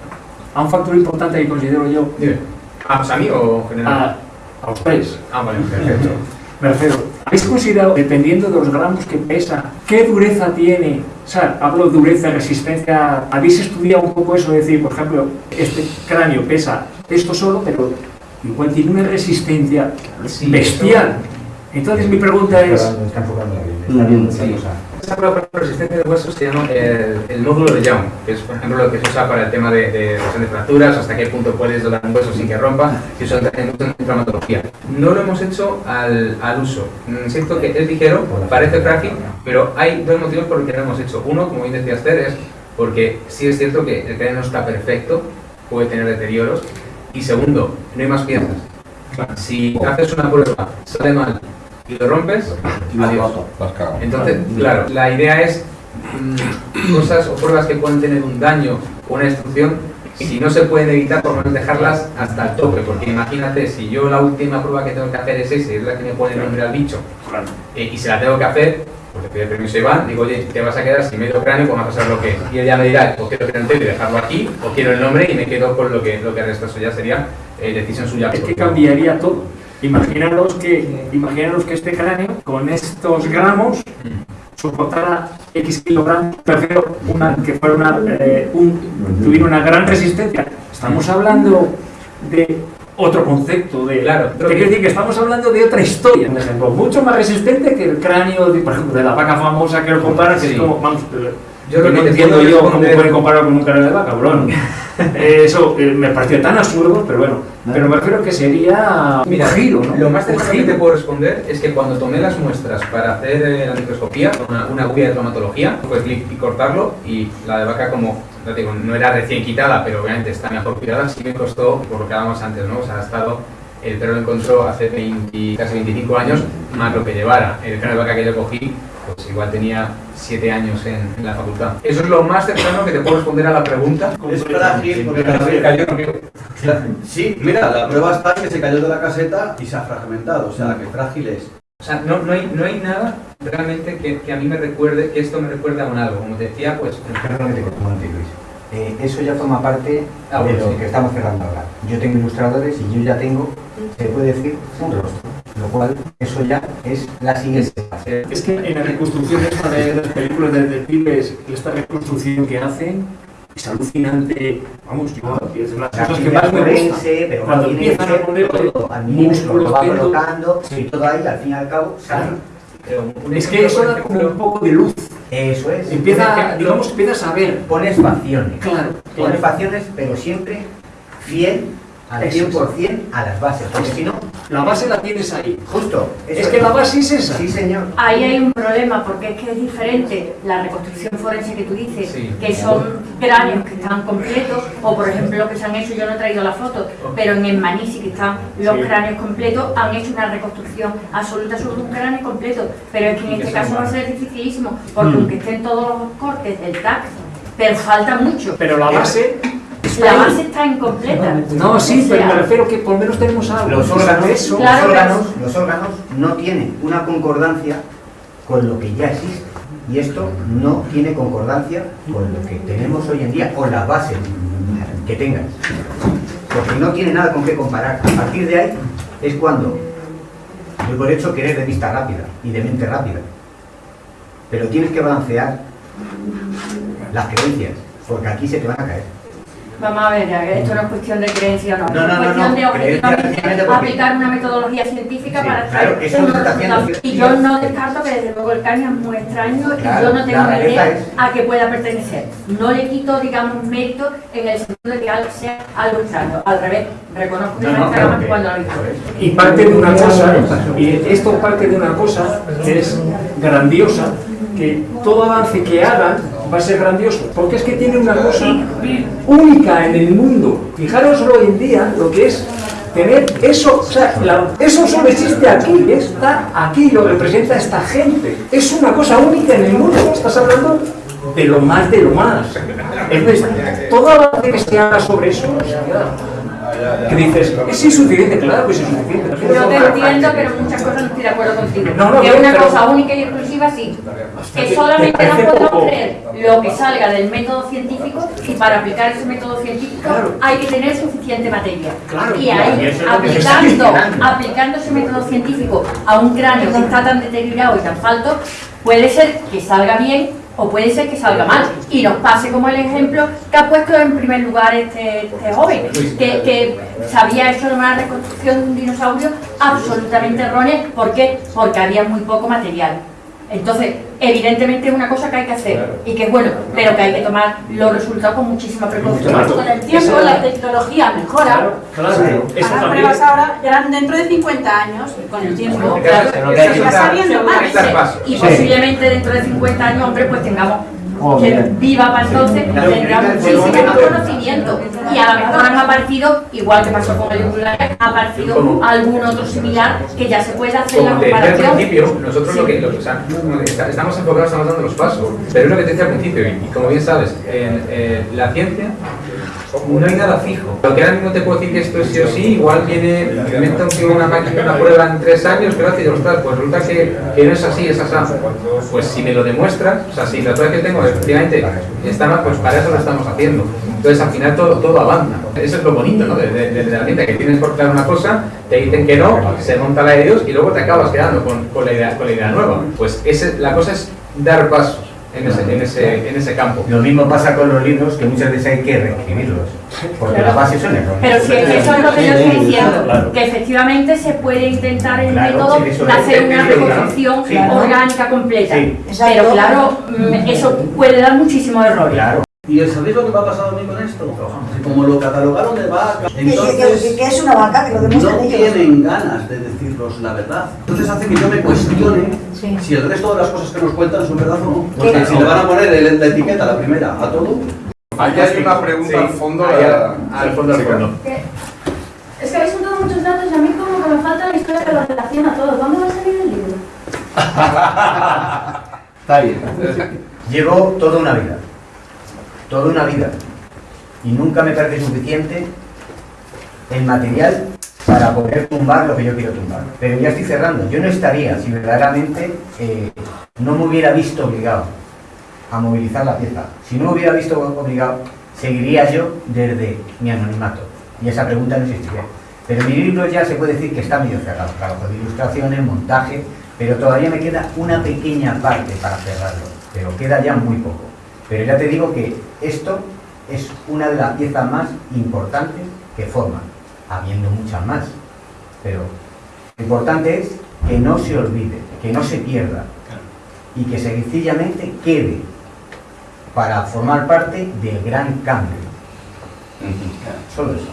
a un factor importante que considero yo. Dime. ¿Ah, pues a mí o en general? A, a ustedes. Ah, vale, perfecto. Me refiero, ¿habéis considerado, dependiendo de los gramos que pesa, qué dureza tiene? O sea, hablo de dureza, resistencia. ¿Habéis estudiado un poco eso? Es decir, por ejemplo, este cráneo pesa esto solo, pero igual tiene una resistencia bestial. Entonces mi pregunta es... Está enfocando la está cosa. Esa prueba resistente de huesos se llama el, el nódulo de Young, que es, por ejemplo, lo que se usa para el tema de, de de fracturas, hasta qué punto puedes doblar un hueso sin que rompa, y eso entra en traumatología. No lo hemos hecho al, al uso. Mm, Siento que es ligero, parece frágil, pero hay dos motivos por los que no lo hemos hecho. Uno, como bien decía Esther, es porque sí es cierto que el cráneo no está perfecto, puede tener deterioros, y segundo, no hay más piezas. Si haces una prueba, sale mal y lo rompes, adiós. Entonces, claro, la idea es mm, cosas o pruebas que pueden tener un daño o una destrucción, si no se pueden evitar, por lo menos dejarlas hasta el tope, porque imagínate, si yo la última prueba que tengo que hacer es esa, es la que me pone el nombre al bicho, eh, y si la tengo que hacer, pues le pido permiso a Iván, digo, oye, te vas a quedar sin medio cráneo, pues vamos a pasar lo que es. Y él ya me dirá, o quiero cráneo entero y dejarlo aquí, o quiero el nombre y me quedo con lo que, lo que resta, eso ya sería eh, decisión suya. Es que cambiaría todo. Imaginaros que, imaginaros que este cráneo, con estos gramos, soportara X kilogramos, prefiero una, que fuera una, eh, un- tuviera una gran resistencia. Estamos hablando de otro concepto, de, Claro, te quiero decir que estamos hablando de otra historia, por ejemplo, mucho más resistente que el cráneo, de, por ejemplo, de la vaca famosa que lo compara, que Sí. es como, vamos, Yo lo no entiendo yo cómo responder- pueden comparar con un cráneo de vaca, cabrón. Eh, Eso eh, me pareció tan absurdo, pero bueno, pero me refiero que sería un Mira, giro, ¿no? Lo más Un cercano que giro. te puedo responder es que cuando tomé las muestras para hacer eh, la microscopía, una, una guía de traumatología, pues clic y cortarlo y la de vaca como, digo, no era recién quitada, pero obviamente está mejor cuidada, sí me costó, por lo que hablábamos antes, ¿no? O sea, ha estado, el perro lo encontró hace 20, casi 25 años, más lo que llevara. El cráneo de vaca que yo cogí, pues igual tenía 7 años en, en la facultad. Eso es lo más cercano que te puedo responder a la pregunta. Es frágil porque también- cayó, no. Sí, mira, la prueba está que se cayó de la caseta y se ha fragmentado, o sea, que frágil es. O sea, no, no, hay, no hay nada realmente que, que a mí me recuerde, que esto me recuerde a un algo. Como te decía, pues... Perdón que te corto un momento, Luis. Eh, eso ya forma parte Ah, de lo sí. que estamos cerrando ahora. Yo tengo ilustradores y yo ya tengo, se puede decir, un rostro. Lo cual, eso ya es la siguiente fase. Es que en la reconstrucción esta de las películas de detectives, esta reconstrucción que hacen es alucinante. Vamos, yo, es las La cosas que más me gustan. pero Cuando empiezan a poner todo al milímetro, músculos, lo va colocando y todo ahí, al fin y al cabo, sale. Es que eso da como un poco de luz. Eso es. Empieza, digamos, empiezas a ver. Pones facciones. Claro, Pones claro. facciones, pero siempre fiel al Eso 100% a las bases. Porque si no, La base la tienes ahí. justo. Es que la base es esa. Sí, señor. Ahí hay un problema porque es que es diferente la reconstrucción forense que tú dices, Sí. que son cráneos que están completos, o por ejemplo lo que se han hecho, yo no he traído la foto, pero en el Manisi que están los Sí. cráneos completos, han hecho una reconstrucción absoluta sobre un cráneo completo, pero es que en este caso va a ser dificilísimo, porque Mm. aunque estén todos los cortes del TAC, pero falta mucho. Pero la base. La base está incompleta. No, sí, pero me refiero que por lo menos tenemos algo. Los órganos, Eso. los, órganos, los órganos no tienen una concordancia con lo que ya existe. Y esto no tiene concordancia con lo que tenemos hoy en día, con las bases que tengas. Porque no tiene nada con qué comparar. A partir de ahí es cuando, yo por hecho que eres de vista rápida y de mente rápida. Pero tienes que balancear las creencias, porque aquí se te van a caer. Vamos a ver, esto no es cuestión de creencia o no, No, no, es cuestión no, de objetivamente aplicar una metodología científica Sí, para claro, hacer eso un lo está haciendo resultado. Y yo no descarto que desde luego el caño es muy extraño y Claro, yo no tengo realeza idea es- a que pueda pertenecer. No le quito, digamos, mérito en el sentido de que algo sea algo extraño. Al revés, reconozco que No, claro que- cuando lo digo. Y parte de una cosa, y esto parte de una cosa que es grandiosa, que todo avance que hagan va a ser grandioso, porque es que tiene una cosa única en el mundo. Fijaros hoy en día lo que es tener eso, o sea, la- eso solo existe aquí, está aquí, lo representa esta gente. Es una cosa única en el mundo, estás hablando de lo más de lo más. Entonces, todo avance que se haga sobre eso, o sea, que dices, es insuficiente, claro que es insuficiente. Yo te entiendo, pero en muchas cosas no estoy de acuerdo contigo. No, no, que una pero- cosa única y exclusiva sí. ¿Te- Que solamente te nos podemos poco? creer lo que salga del método científico y para aplicar ese método científico hay que tener suficiente materia. Claro, y ahí, y aplicando, aplicando ese método científico a un cráneo que está tan deteriorado y tan falto, puede ser que salga bien o puede ser que salga mal. Y nos pase como el ejemplo que ha puesto en primer lugar este, este joven, que, que se había hecho una reconstrucción de un dinosaurio absolutamente errónea. ¿Por qué? Porque había muy poco material. Entonces, evidentemente es una cosa que hay que hacer y que es bueno, pero que hay que tomar los resultados con muchísima precaución. Con el tiempo la tecnología mejora. Claro, también. pruebas ahora, ya dentro de 50 años, con el tiempo, claro, se va sabiendo más. Y posiblemente dentro de 50 años, hombre, pues tengamos Oh, que bien. viva para entonces, Claro, tendrá muchísimo más conocimiento. Y a lo mejor han aparecido, igual que pasó con el Uruguay, ha aparecido algún otro similar que ya se puede hacer la Como decía al comparación. principio, nosotros lo que, lo o sea, estamos enfocados, estamos dando los pasos, pero es lo que te decía al principio, y, como bien sabes, en eh, la ciencia no hay nada fijo. Lo que ahora mismo te puedo decir que esto es sí o sí, igual viene, inventa un una máquina, una prueba en tres años, hace, ostras, pues resulta que, que no es así, es así. Pues si me lo demuestras, o sea, si la prueba que tengo efectivamente está mal, pues para eso lo estamos haciendo. Entonces al final todo, todo avanza. Eso es lo bonito, ¿no? De, de- la ciencia, que tienes por claro una cosa, te dicen que no, se monta la de ellos y luego te acabas quedando con, con la, idea, con la idea nueva. Pues ese, la cosa es dar pasos en ese, en ese, en ese campo. Lo mismo pasa con los libros, que muchas veces hay que reescribirlos, porque Claro. las bases son erróneas. Pero si es que eso es lo que yo estoy sí, diciendo, claro. que efectivamente se puede intentar el Claro, método sí, de hacer una reconstrucción Sí. orgánica completa. Sí. Pero claro, mm, eso puede dar muchísimos errores. ¿Y sabéis lo que me ha pasado a mí con esto? Como lo catalogaron de vaca, Que, que- entonces que- que es una vaca, que lo demuestran no ellos. tienen ganas de decirnos la verdad. Entonces hace que yo me cuestione si el resto de las cosas que nos cuentan son verdad o no. Porque ¿Qué? si le van a poner el- la etiqueta, la primera, a todo... Aquí hay una pregunta al fondo. Ahí, al fondo, al fondo. Es que habéis juntado muchos datos y a mí como que me falta la historia que lo relaciona todo. ¿Dónde va a salir el libro? Está bien. Llevo toda una vida. Toda una vida. Y nunca me parece suficiente el material para poder tumbar lo que yo quiero tumbar. Pero ya estoy cerrando. Yo no estaría si verdaderamente eh, no me hubiera visto obligado a movilizar la pieza. Si no me hubiera visto obligado, seguiría yo desde mi anonimato. Y esa pregunta no existiría. Pero mi libro ya se puede decir que está medio cerrado. Trabajo de ilustraciones, montaje, pero todavía me queda una pequeña parte para cerrarlo. Pero queda ya muy poco. Pero ya te digo que esto es una de las piezas más importantes que forman, habiendo muchas más. Pero lo importante es que no se olvide, que no se pierda y que sencillamente quede para formar parte del gran cambio. Solo eso.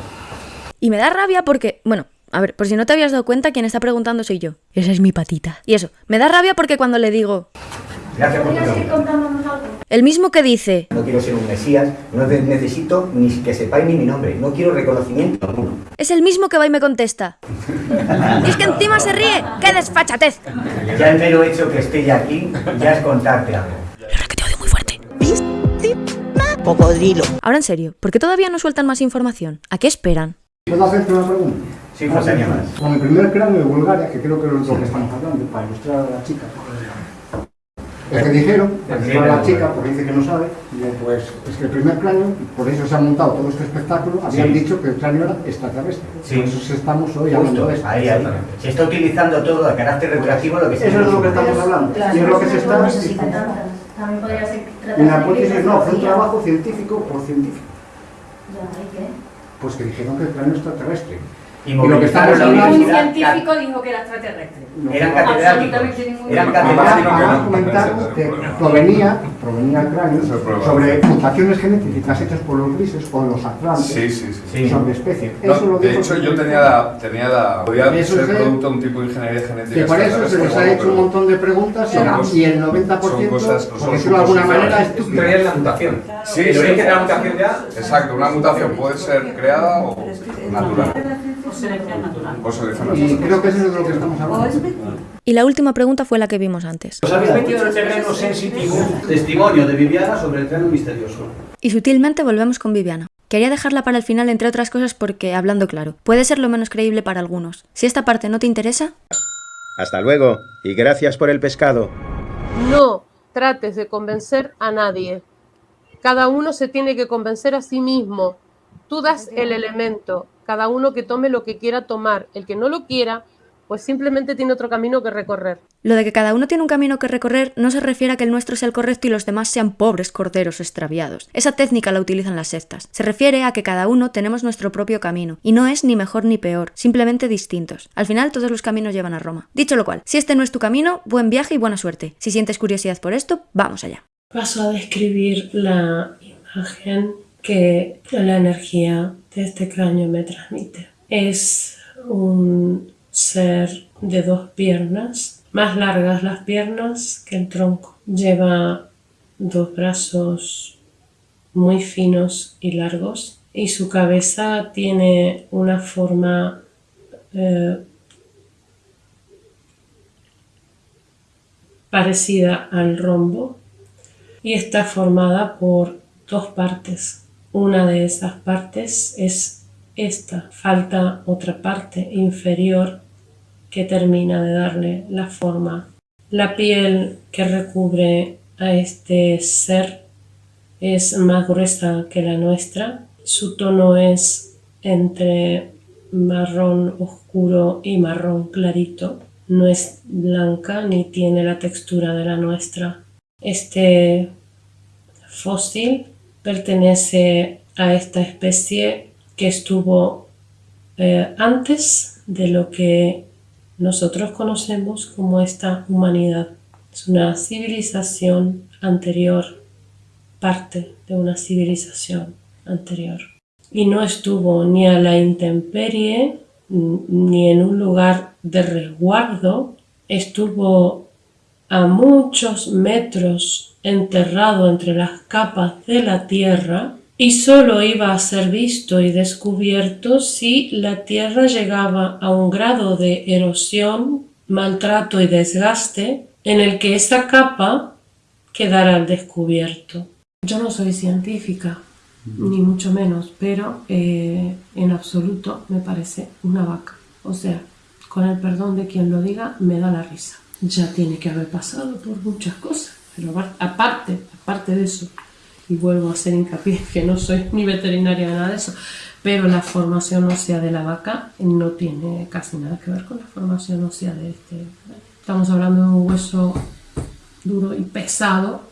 Y me da rabia porque, bueno, a ver, por si no te habías dado cuenta, quien está preguntando soy yo. Esa es mi patita. Y eso, me da rabia porque cuando le digo, Gracias por tu ¿Podrías ir pregunta. contándonos algo? el mismo que dice, No quiero ser un mesías, no ne- necesito ni que sepáis ni mi nombre, no quiero reconocimiento alguno. es el mismo que va y me contesta. Y es que encima se ríe. ¡Qué desfachatez! Ya el mero hecho que esté ya aquí, ya es contarte algo. Cocodrilo. Ahora en serio, ¿por qué todavía no sueltan más información? ¿A qué esperan? ¿Puedo hacerte una pregunta? Sí, faltaría más. Con el primer cráneo de Bulgaria, que creo que es lo que estamos hablando, para ilustrar a la chica. Es que dijeron, a la chica, porque dice que no sabe, pues es que el primer cráneo, por eso se ha montado todo este espectáculo, habían Sí. dicho que el cráneo era extraterrestre. Sí. Por eso estamos hoy hablando Justo, de esto. ahí, ahí. Se está utilizando todo a carácter recreativo lo que se Eso es lo que estamos hablando. Y es lo que se está También podría ser En la hipótesis no, fue un trabajo científico por científico. Pues que dijeron que el cráneo es extraterrestre. Y lo que estamos hablando... Un científico dijo que era extraterrestre. Eran catedráticos. Absolutamente ningún Eran comentaron que provenía, provenía el cráneo sobre mutaciones genéticas hechas por los grises o los atlantes Sí, sí, sí. sobre especies. No, Eso lo de hecho, yo tenía la, tenía la podía ser producto de un tipo de ingeniería genética. Que por eso se les ha hecho un montón de preguntas y- y el 90%, son cosas- por decirlo de alguna manera, es es la mutación. Sí, el sí. origen de la mutación ya Exacto, una mutación puede ser creada o natural. O selección natural. O selección Y creo que eso es de lo que estamos hablando. Y la última pregunta fue la que vimos antes. Os habéis metido en el terreno sensitivo. Testimonio de Viviana sobre el cráneo misterioso. Y sutilmente volvemos con Viviana. Quería dejarla para el final, entre otras cosas, porque, hablando claro, puede ser lo menos creíble para algunos. Si esta parte no te interesa, Hasta luego, y gracias por el pescado. No trates de convencer a nadie. Cada uno se tiene que convencer a sí mismo. Tú das el elemento, cada uno que tome lo que quiera tomar. El que no lo quiera, pues simplemente tiene otro camino que recorrer. lo de que cada uno tiene un camino que recorrer no se refiere a que el nuestro sea el correcto y los demás sean pobres corderos extraviados. Esa técnica la utilizan las sectas. Se refiere a que cada uno tenemos nuestro propio camino, y no es ni mejor ni peor, simplemente distintos. Al final todos los caminos llevan a Roma. Dicho lo cual, si este no es tu camino, buen viaje y buena suerte. Si sientes curiosidad por esto, vamos allá. Paso a describir la imagen que la energía de este cráneo me transmite. Es un ser de dos piernas, más largas las piernas que el tronco. Lleva dos brazos muy finos y largos y su cabeza tiene una forma eh, parecida al rombo y está formada por dos partes. Una de esas partes es esta. Falta otra parte inferior que termina de darle la forma. La piel que recubre a este ser es más gruesa que la nuestra. Su tono es entre marrón oscuro y marrón clarito. No es blanca ni tiene la textura de la nuestra. Este fósil pertenece a esta especie que estuvo eh, antes de lo que nosotros conocemos como esta humanidad. Es una civilización anterior, parte de una civilización anterior. Y no estuvo ni a la intemperie ni en un lugar de resguardo, estuvo a muchos metros enterrado entre las capas de la tierra y solo iba a ser visto y descubierto si la tierra llegaba a un grado de erosión, maltrato y desgaste en el que esa capa quedara al descubierto. Yo no soy científica, ni mucho menos, pero eh, en absoluto me parece una vaca. O sea, con el perdón de quien lo diga, me da la risa. Ya tiene que haber pasado por muchas cosas, pero aparte, aparte de eso, y vuelvo a hacer hincapié que no soy ni veterinaria ni nada de eso, pero la formación ósea de la vaca no tiene casi nada que ver con la formación ósea de este. Estamos hablando de un hueso duro y pesado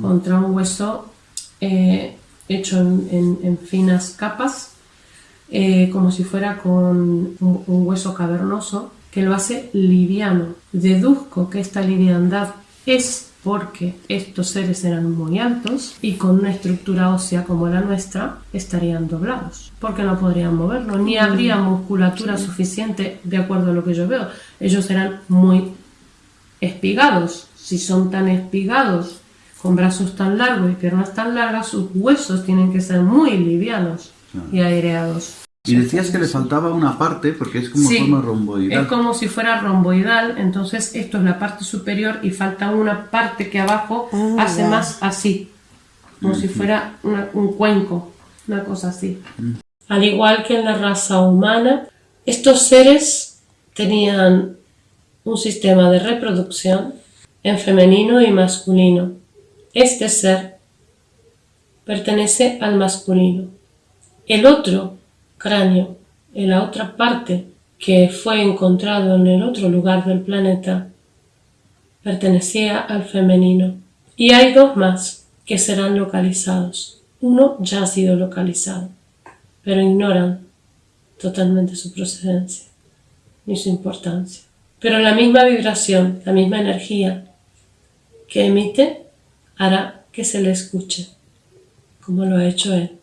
contra un hueso eh, hecho en, en- en finas capas, eh, como si fuera con un, un hueso cavernoso que lo hace liviano. Deduzco que esta liviandad es porque estos seres eran muy altos y con una estructura ósea como la nuestra estarían doblados, porque no podrían moverlo, ni habría musculatura suficiente de acuerdo a lo que yo veo. Ellos eran muy espigados. Si son tan espigados, con brazos tan largos y piernas tan largas, sus huesos tienen que ser muy livianos y aireados. Y decías que le faltaba una parte porque es como Sí, forma romboidal. Es como si fuera romboidal, entonces esto es la parte superior y falta una parte que abajo Ah, hace más así, como si fuera una- un cuenco, una cosa así. Al igual que en la raza humana, estos seres tenían un sistema de reproducción en femenino y masculino. Este ser pertenece al masculino. El otro cráneo, en la otra parte que fue encontrado en el otro lugar del planeta, pertenecía al femenino. Y hay dos más que serán localizados. Uno ya ha sido localizado. pero ignoran totalmente su procedencia ni su importancia. Pero la misma vibración, la misma energía que emite hará que se le escuche, como lo ha hecho él.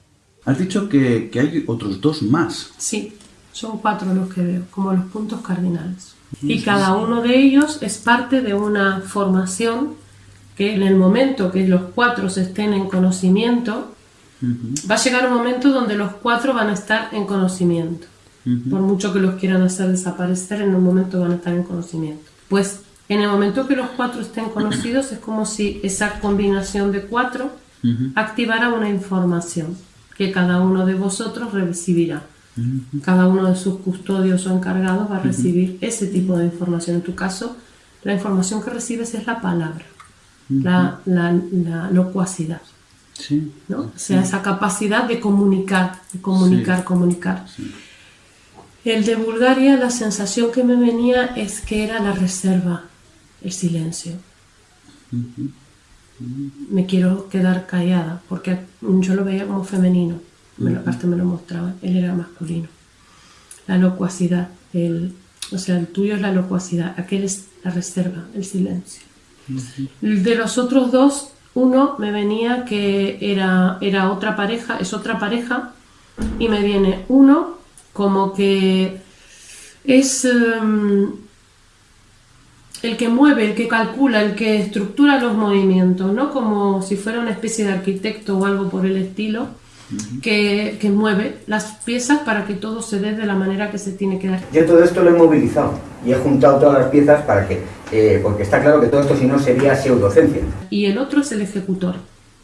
Has dicho que, que hay otros dos más. Sí, son cuatro los que veo, como los puntos cardinales. Y cada uno de ellos es parte de una formación que en el momento que los cuatro estén en conocimiento, va a llegar un momento donde los cuatro van a estar en conocimiento. Por mucho que los quieran hacer desaparecer, en un momento van a estar en conocimiento. Pues en el momento que los cuatro estén conocidos, es como si esa combinación de cuatro activara una información que cada uno de vosotros recibirá. Cada uno de sus custodios o encargados va a recibir ese tipo de información. En tu caso, la información que recibes es la palabra, la, la, la locuacidad. Sí. ¿no? O sea, esa capacidad de comunicar, de comunicar, Sí. comunicar. El de Bulgaria, la sensación que me venía es que era la reserva, el silencio. Me quiero quedar callada, porque yo lo veía como femenino, me lo, aparte me lo mostraba, él era masculino. La locuacidad, el, o sea, el tuyo es la locuacidad, aquel es la reserva, el silencio. De los otros dos, uno me venía que era, era otra pareja, es otra pareja, y me viene uno como que es em, el que mueve, el que calcula, el que estructura los movimientos, ¿no? Como si fuera una especie de arquitecto o algo por el estilo, que, que mueve las piezas para que todo se dé de la manera que se tiene que dar. Yo todo esto lo he movilizado y he juntado todas las piezas para que, eh, porque está claro que todo esto si no sería pseudociencia. y el otro es el ejecutor.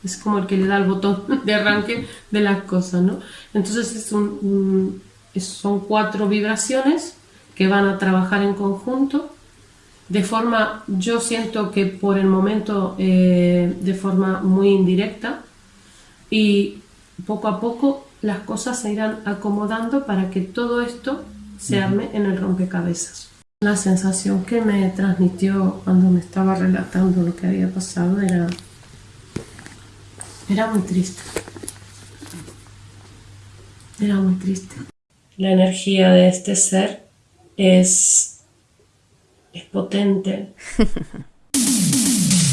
Es como el que le da el botón de arranque de las cosas, ¿no? Entonces es un- son cuatro vibraciones que van a trabajar en conjunto. De forma, yo siento que por el momento eh, de forma muy indirecta y poco a poco las cosas se irán acomodando para que todo esto se arme en el rompecabezas. La sensación que me transmitió cuando me estaba relatando lo que había pasado era, era muy triste. Era muy triste. La energía de este ser es, es potente.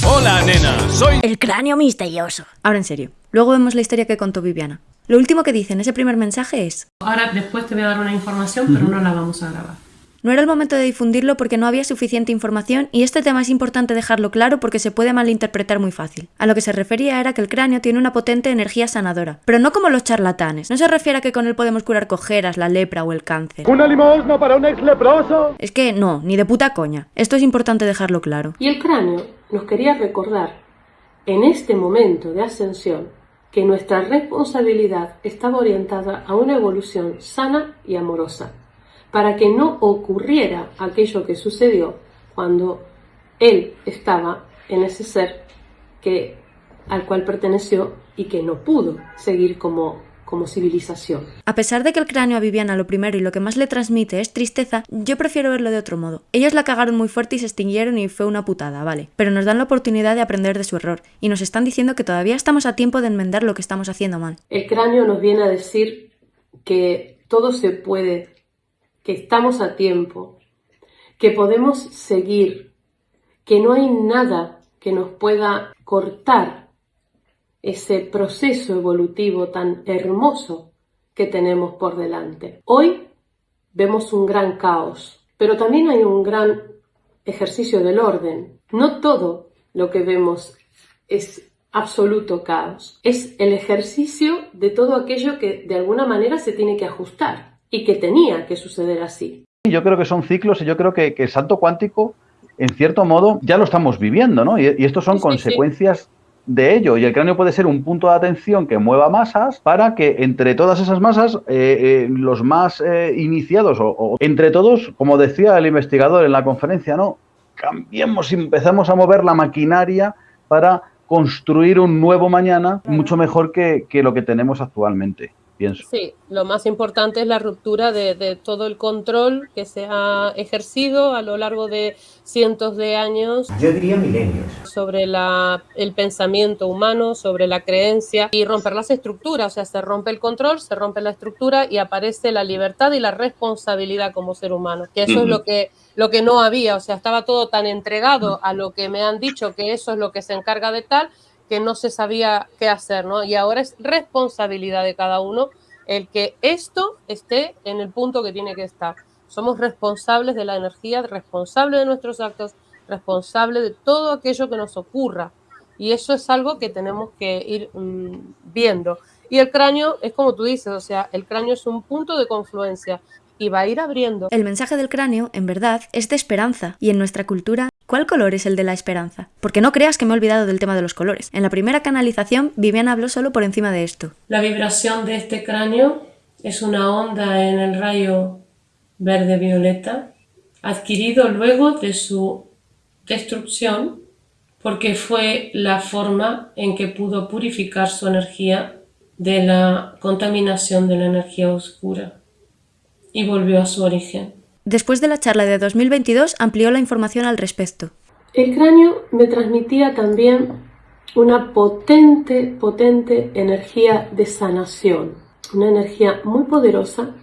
Hola, nena, soy... El cráneo misterioso. Ahora en serio. Luego vemos la historia que contó Viviana. Lo último que dice en ese primer mensaje es, Ahora después te voy a dar una información, pero no la vamos a grabar. No era el momento de difundirlo porque no había suficiente información y este tema es importante dejarlo claro porque se puede malinterpretar muy fácil. A lo que se refería era que el cráneo tiene una potente energía sanadora, pero no como los charlatanes. No se refiere a que con él podemos curar cojeras, la lepra o el cáncer. ¿Una limosna para un ex leproso? Es que no, ni de puta coña. Esto es importante dejarlo claro. Y el cráneo nos quería recordar, en este momento de ascensión, que nuestra responsabilidad estaba orientada a una evolución sana y amorosa, para que no ocurriera aquello que sucedió cuando él estaba en ese ser que, al cual perteneció y que no pudo seguir como, como civilización. A pesar de que el cráneo a Viviana lo primero y lo que más le transmite es tristeza, yo prefiero verlo de otro modo. Ellos la cagaron muy fuerte y se extinguieron y fue una putada, vale. Pero nos dan la oportunidad de aprender de su error y nos están diciendo que todavía estamos a tiempo de enmendar lo que estamos haciendo mal. El cráneo nos viene a decir que todo se puede, que estamos a tiempo, que podemos seguir, que no hay nada que nos pueda cortar ese proceso evolutivo tan hermoso que tenemos por delante. Hoy vemos un gran caos, pero también hay un gran ejercicio del orden. No todo lo que vemos es absoluto caos. Es el ejercicio de todo aquello que de alguna manera se tiene que ajustar y que tenía que suceder así. Yo creo que son ciclos y yo creo que, que el salto cuántico, en cierto modo, ya lo estamos viviendo, ¿no? Y, y estos son consecuencias de ello. Y el cráneo puede ser un punto de atención que mueva masas para que entre todas esas masas, eh, eh, los más eh, iniciados o, o entre todos, como decía el investigador en la conferencia, ¿no? Cambiemos y empezamos a mover la maquinaria para construir un nuevo mañana mucho mejor que, que lo que tenemos actualmente. Pienso. Sí, lo más importante es la ruptura de, de, todo el control que se ha ejercido a lo largo de cientos de años. Yo diría milenios. Sobre la, el pensamiento humano, sobre la creencia y romper las estructuras. O sea, se rompe el control, se rompe la estructura y aparece la libertad y la responsabilidad como ser humano. Que eso uh -huh. es lo que, lo que no había. O sea, estaba todo tan entregado a lo que me han dicho que eso es lo que se encarga de tal que no se sabía qué hacer, ¿no? Y ahora es responsabilidad de cada uno el que esto esté en el punto que tiene que estar. Somos responsables de la energía, responsables de nuestros actos, responsables de todo aquello que nos ocurra. Y eso es algo que tenemos que ir mmm, viendo. Y el cráneo es como tú dices, o sea, el cráneo es un punto de confluencia y va a ir abriendo. El mensaje del cráneo, en verdad, es de esperanza. Y en nuestra cultura, ¿cuál color es el de la esperanza? Porque no creas que me he olvidado del tema de los colores. En la primera canalización, Viviana habló solo por encima de esto. La vibración de este cráneo es una onda en el rayo verde-violeta, adquirido luego de su destrucción, porque fue la forma en que pudo purificar su energía de la contaminación de la energía oscura y volvió a su origen. Después de la charla de 2022 amplió la información al respecto. El cráneo me transmitía también una potente, potente energía de sanación, una energía muy poderosa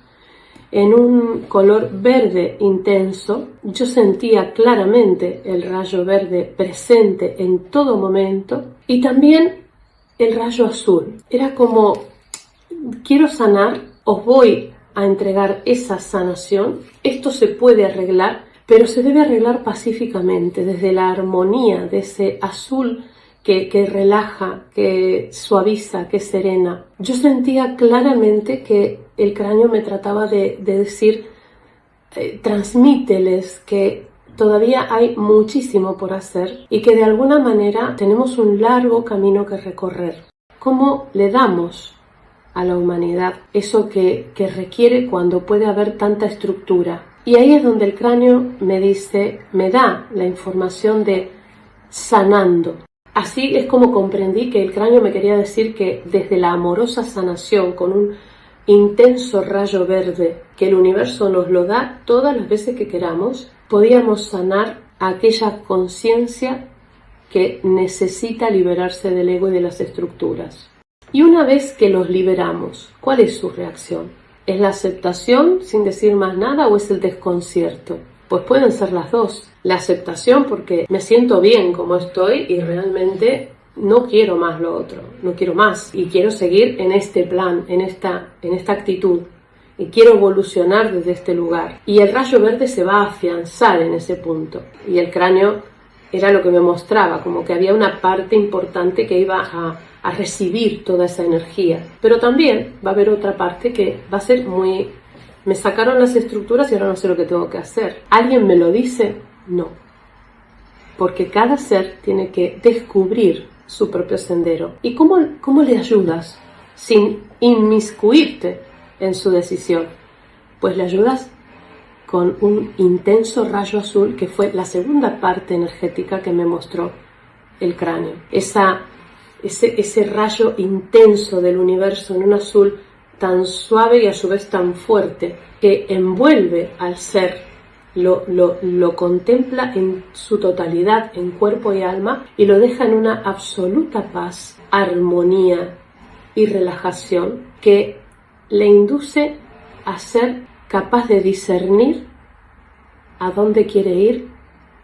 en un color verde intenso. Yo sentía claramente el rayo verde presente en todo momento y también el rayo azul. Era como, quiero sanar, os voy a entregar esa sanación. Esto se puede arreglar, pero se debe arreglar pacíficamente, desde la armonía de ese azul que, que, relaja, que suaviza, que serena. Yo sentía claramente que el cráneo me trataba de, de decir, eh, transmíteles que todavía hay muchísimo por hacer y que de alguna manera tenemos un largo camino que recorrer. ¿Cómo le damos a la humanidad, eso que, que, requiere cuando puede haber tanta estructura. Y ahí es donde el cráneo me dice, me da la información de sanando. Así es como comprendí que el cráneo me quería decir que desde la amorosa sanación, con un intenso rayo verde, que el universo nos lo da todas las veces que queramos, podíamos sanar aquella conciencia que necesita liberarse del ego y de las estructuras. Y una vez que los liberamos, ¿cuál es su reacción? ¿Es la aceptación sin decir más nada o es el desconcierto? Pues pueden ser las dos. La aceptación porque me siento bien como estoy y realmente no quiero más lo otro, no quiero más y quiero seguir en este plan, en esta, en esta actitud y quiero evolucionar desde este lugar. Y el rayo verde se va a afianzar en ese punto y el cráneo era lo que me mostraba, como que había una parte importante que iba a, a recibir toda esa energía. Pero también va a haber otra parte que va a ser muy... Me sacaron las estructuras y ahora no sé lo que tengo que hacer. ¿Alguien me lo dice? No. Porque cada ser tiene que descubrir su propio sendero. ¿Y cómo, cómo le ayudas sin inmiscuirte en su decisión? Pues le ayudas con un intenso rayo azul que fue la segunda parte energética que me mostró el cráneo. Esa ese, ese rayo intenso del universo en un azul tan suave y a su vez tan fuerte que envuelve al ser, lo, lo, lo, contempla en su totalidad, en cuerpo y alma, y lo deja en una absoluta paz, armonía y relajación que le induce a ser capaz de discernir a dónde quiere ir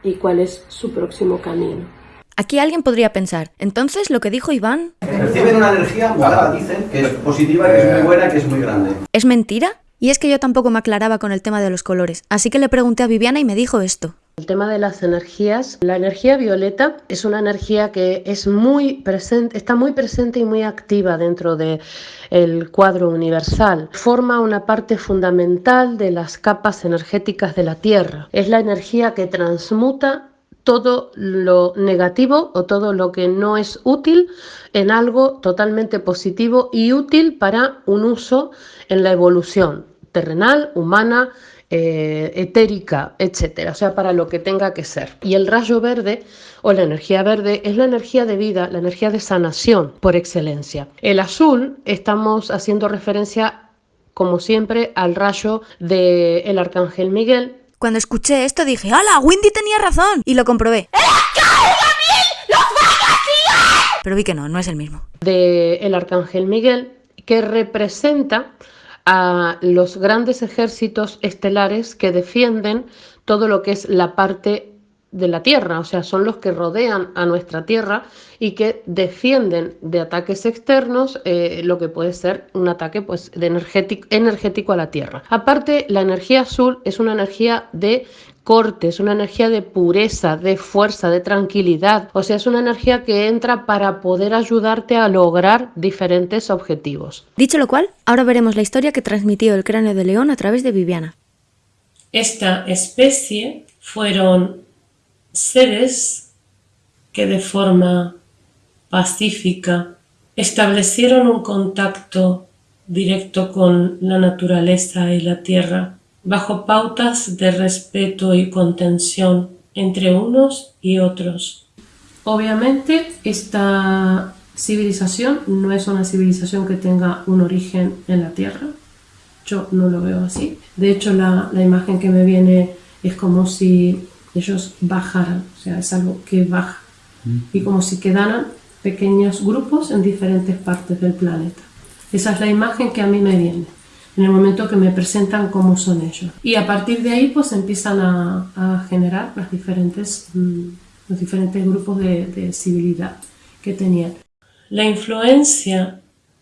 y cuál es su próximo camino. Aquí alguien podría pensar, entonces lo que dijo Iván... Reciben una energía dicen, que es positiva, que es muy buena, que es muy grande. ¿Es mentira? Y es que yo tampoco me aclaraba con el tema de los colores, así que le pregunté a Viviana y me dijo esto. El tema de las energías, la energía violeta es una energía que es muy presente, está muy presente y muy activa dentro del el cuadro universal. Forma una parte fundamental de las capas energéticas de la Tierra. Es la energía que transmuta todo lo negativo o todo lo que no es útil en algo totalmente positivo y útil para un uso en la evolución. terrenal, humana, eh, etérica, etcétera, o sea, para lo que tenga que ser. Y el rayo verde o la energía verde es la energía de vida, la energía de sanación por excelencia. El azul estamos haciendo referencia, como siempre, al rayo del arcángel Miguel. Cuando escuché esto dije, ¡Hala! Windy tenía razón. Y lo comprobé. Pero vi que no, no es el mismo. Del arcángel Miguel, que representa a los grandes ejércitos estelares que defienden todo lo que es la parte de la Tierra, o sea, son los que rodean a nuestra Tierra y que defienden de ataques externos eh, lo que puede ser un ataque pues, de energético, energético a la Tierra. Aparte, la energía azul es una energía de corte, es una energía de pureza, de fuerza, de tranquilidad, o sea, es una energía que entra para poder ayudarte a lograr diferentes objetivos. Dicho lo cual, ahora veremos la historia que transmitió el cráneo de león a través de Viviana. Esta especie fueron seres que de forma pacífica establecieron un contacto directo con la naturaleza y la tierra bajo pautas de respeto y contención entre unos y otros. Obviamente esta civilización no es una civilización que tenga un origen en la tierra, yo no lo veo así. De hecho la, la imagen que me viene es como si ellos bajaran, o sea, es algo que baja. Y como si quedaran pequeños grupos en diferentes partes del planeta. Esa es la imagen que a mí me viene en el momento que me presentan cómo son ellos. Y a partir de ahí pues empiezan a, a generar las diferentes, mm, los diferentes grupos de, de civilidad que tenían. La influencia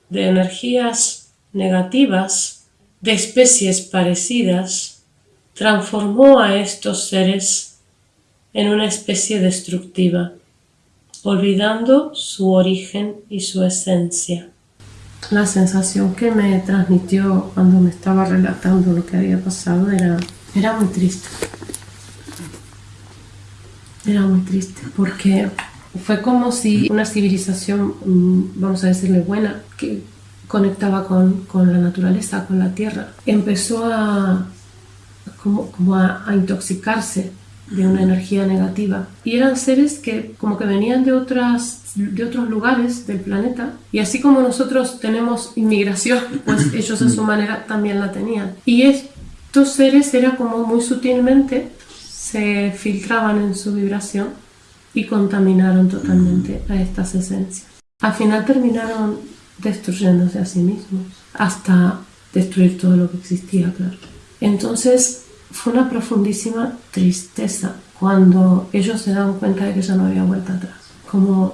de energías negativas de especies parecidas transformó a estos seres en una especie destructiva, olvidando su origen y su esencia. La sensación que me transmitió cuando me estaba relatando lo que había pasado era, era muy triste. Era muy triste porque fue como si una civilización, mm, vamos a decirle buena, que conectaba con, con la naturaleza, con la tierra, empezó a, como, como a, a intoxicarse de una energía negativa. Y eran seres que como que venían de, otras, de otros lugares del planeta. Y así como nosotros tenemos inmigración, pues ellos a su manera también la tenían. Y estos seres era como muy sutilmente se filtraban en su vibración y contaminaron totalmente a estas esencias. Al final terminaron destruyéndose a sí mismos hasta destruir todo lo que existía, claro. Entonces, fue una profundísima tristeza cuando ellos se dan cuenta de que ya no había vuelta atrás. Como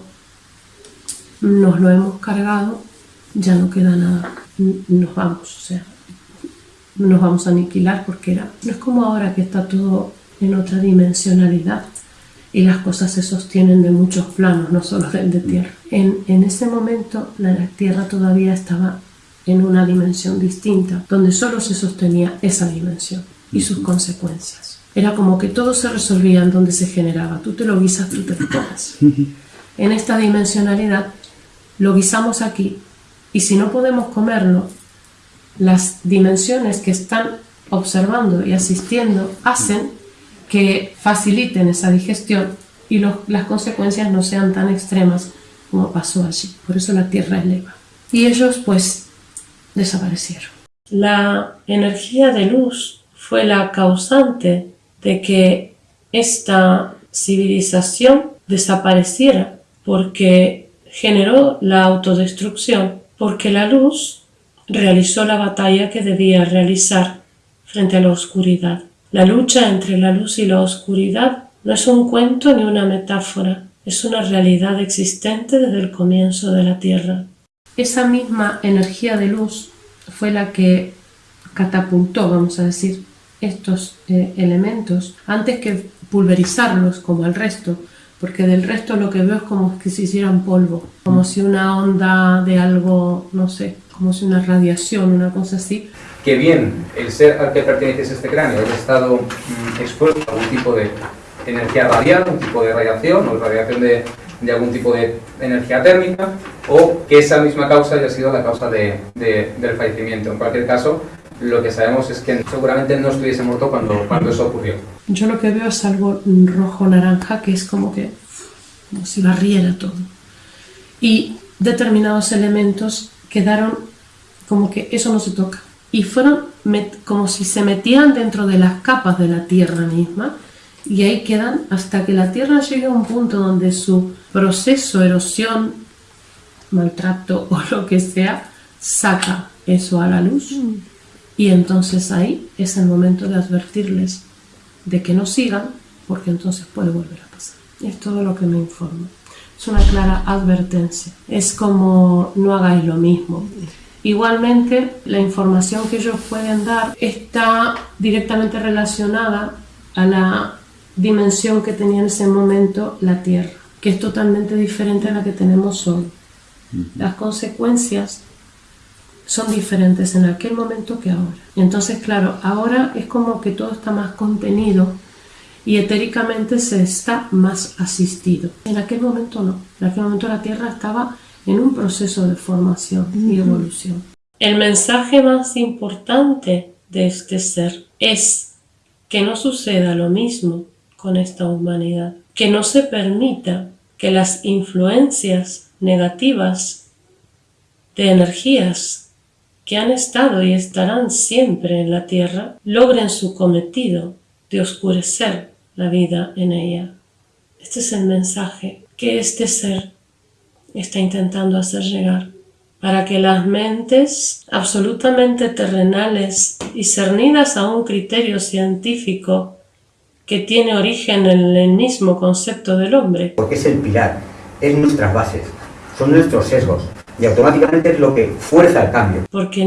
nos lo hemos cargado, ya no queda nada, nos vamos, o sea, nos vamos a aniquilar porque era, no es como ahora que está todo en otra dimensionalidad y las cosas se sostienen de muchos planos, no solo del de tierra. En, en ese momento la tierra todavía estaba en una dimensión distinta, donde solo se sostenía esa dimensión y sus consecuencias. Era como que todo se resolvía en donde se generaba. Tú te lo guisas, tú te lo comes. En esta dimensionalidad lo guisamos aquí y si no podemos comerlo, las dimensiones que están observando y asistiendo hacen que faciliten esa digestión y las consecuencias no sean tan extremas como pasó allí. Por eso la Tierra eleva. Y ellos pues desaparecieron. La energía de luz fue la causante de que esta civilización desapareciera porque generó la autodestrucción, porque la luz realizó la batalla que debía realizar frente a la oscuridad. La lucha entre la luz y la oscuridad no es un cuento ni una metáfora, es una realidad existente desde el comienzo de la Tierra. Esa misma energía de luz fue la que catapultó, vamos a decir, estos eh, elementos antes que pulverizarlos como el resto, porque del resto lo que veo es como que se hicieran polvo, como si una onda de algo, no sé, como si una radiación, una cosa así. Que bien el ser al que pertenece este cráneo haya estado mm, expuesto a algún tipo de energía radial, un tipo de radiación o radiación de, de algún tipo de energía térmica, o que esa misma causa haya sido la causa de, de, del fallecimiento. En cualquier caso, lo que sabemos es que seguramente no estuviese muerto cuando, cuando eso ocurrió. Yo lo que veo es algo rojo-naranja que es como que como si barriera todo. Y determinados elementos quedaron como que eso no se toca. Y fueron como si se metían dentro de las capas de la tierra misma y ahí quedan hasta que la tierra llegue a un punto donde su proceso, erosión, maltrato o lo que sea, saca eso a la luz. Y entonces ahí es el momento de advertirles de que no sigan, porque entonces puede volver a pasar. Es todo lo que me informa. Es una clara advertencia. Es como no hagáis lo mismo. Igualmente, la información que ellos pueden dar está directamente relacionada a la dimensión que tenía en ese momento la Tierra, que es totalmente diferente a la que tenemos hoy. Las consecuencias son diferentes en aquel momento que ahora. Entonces, claro, ahora es como que todo está más contenido y etéricamente se está más asistido. En aquel momento no. En aquel momento la Tierra estaba en un proceso de formación y evolución. El mensaje más importante de este ser es que no suceda lo mismo con esta humanidad, que no se permita que las influencias negativas de energías que han estado y estarán siempre en la Tierra logren su cometido de oscurecer la vida en ella. Este es el mensaje que este ser está intentando hacer llegar para que las mentes absolutamente terrenales y cernidas a un criterio científico que tiene origen en el mismo concepto del hombre. Porque es el pilar, es nuestras bases, son nuestros sesgos y automáticamente es lo que fuerza el cambio. Porque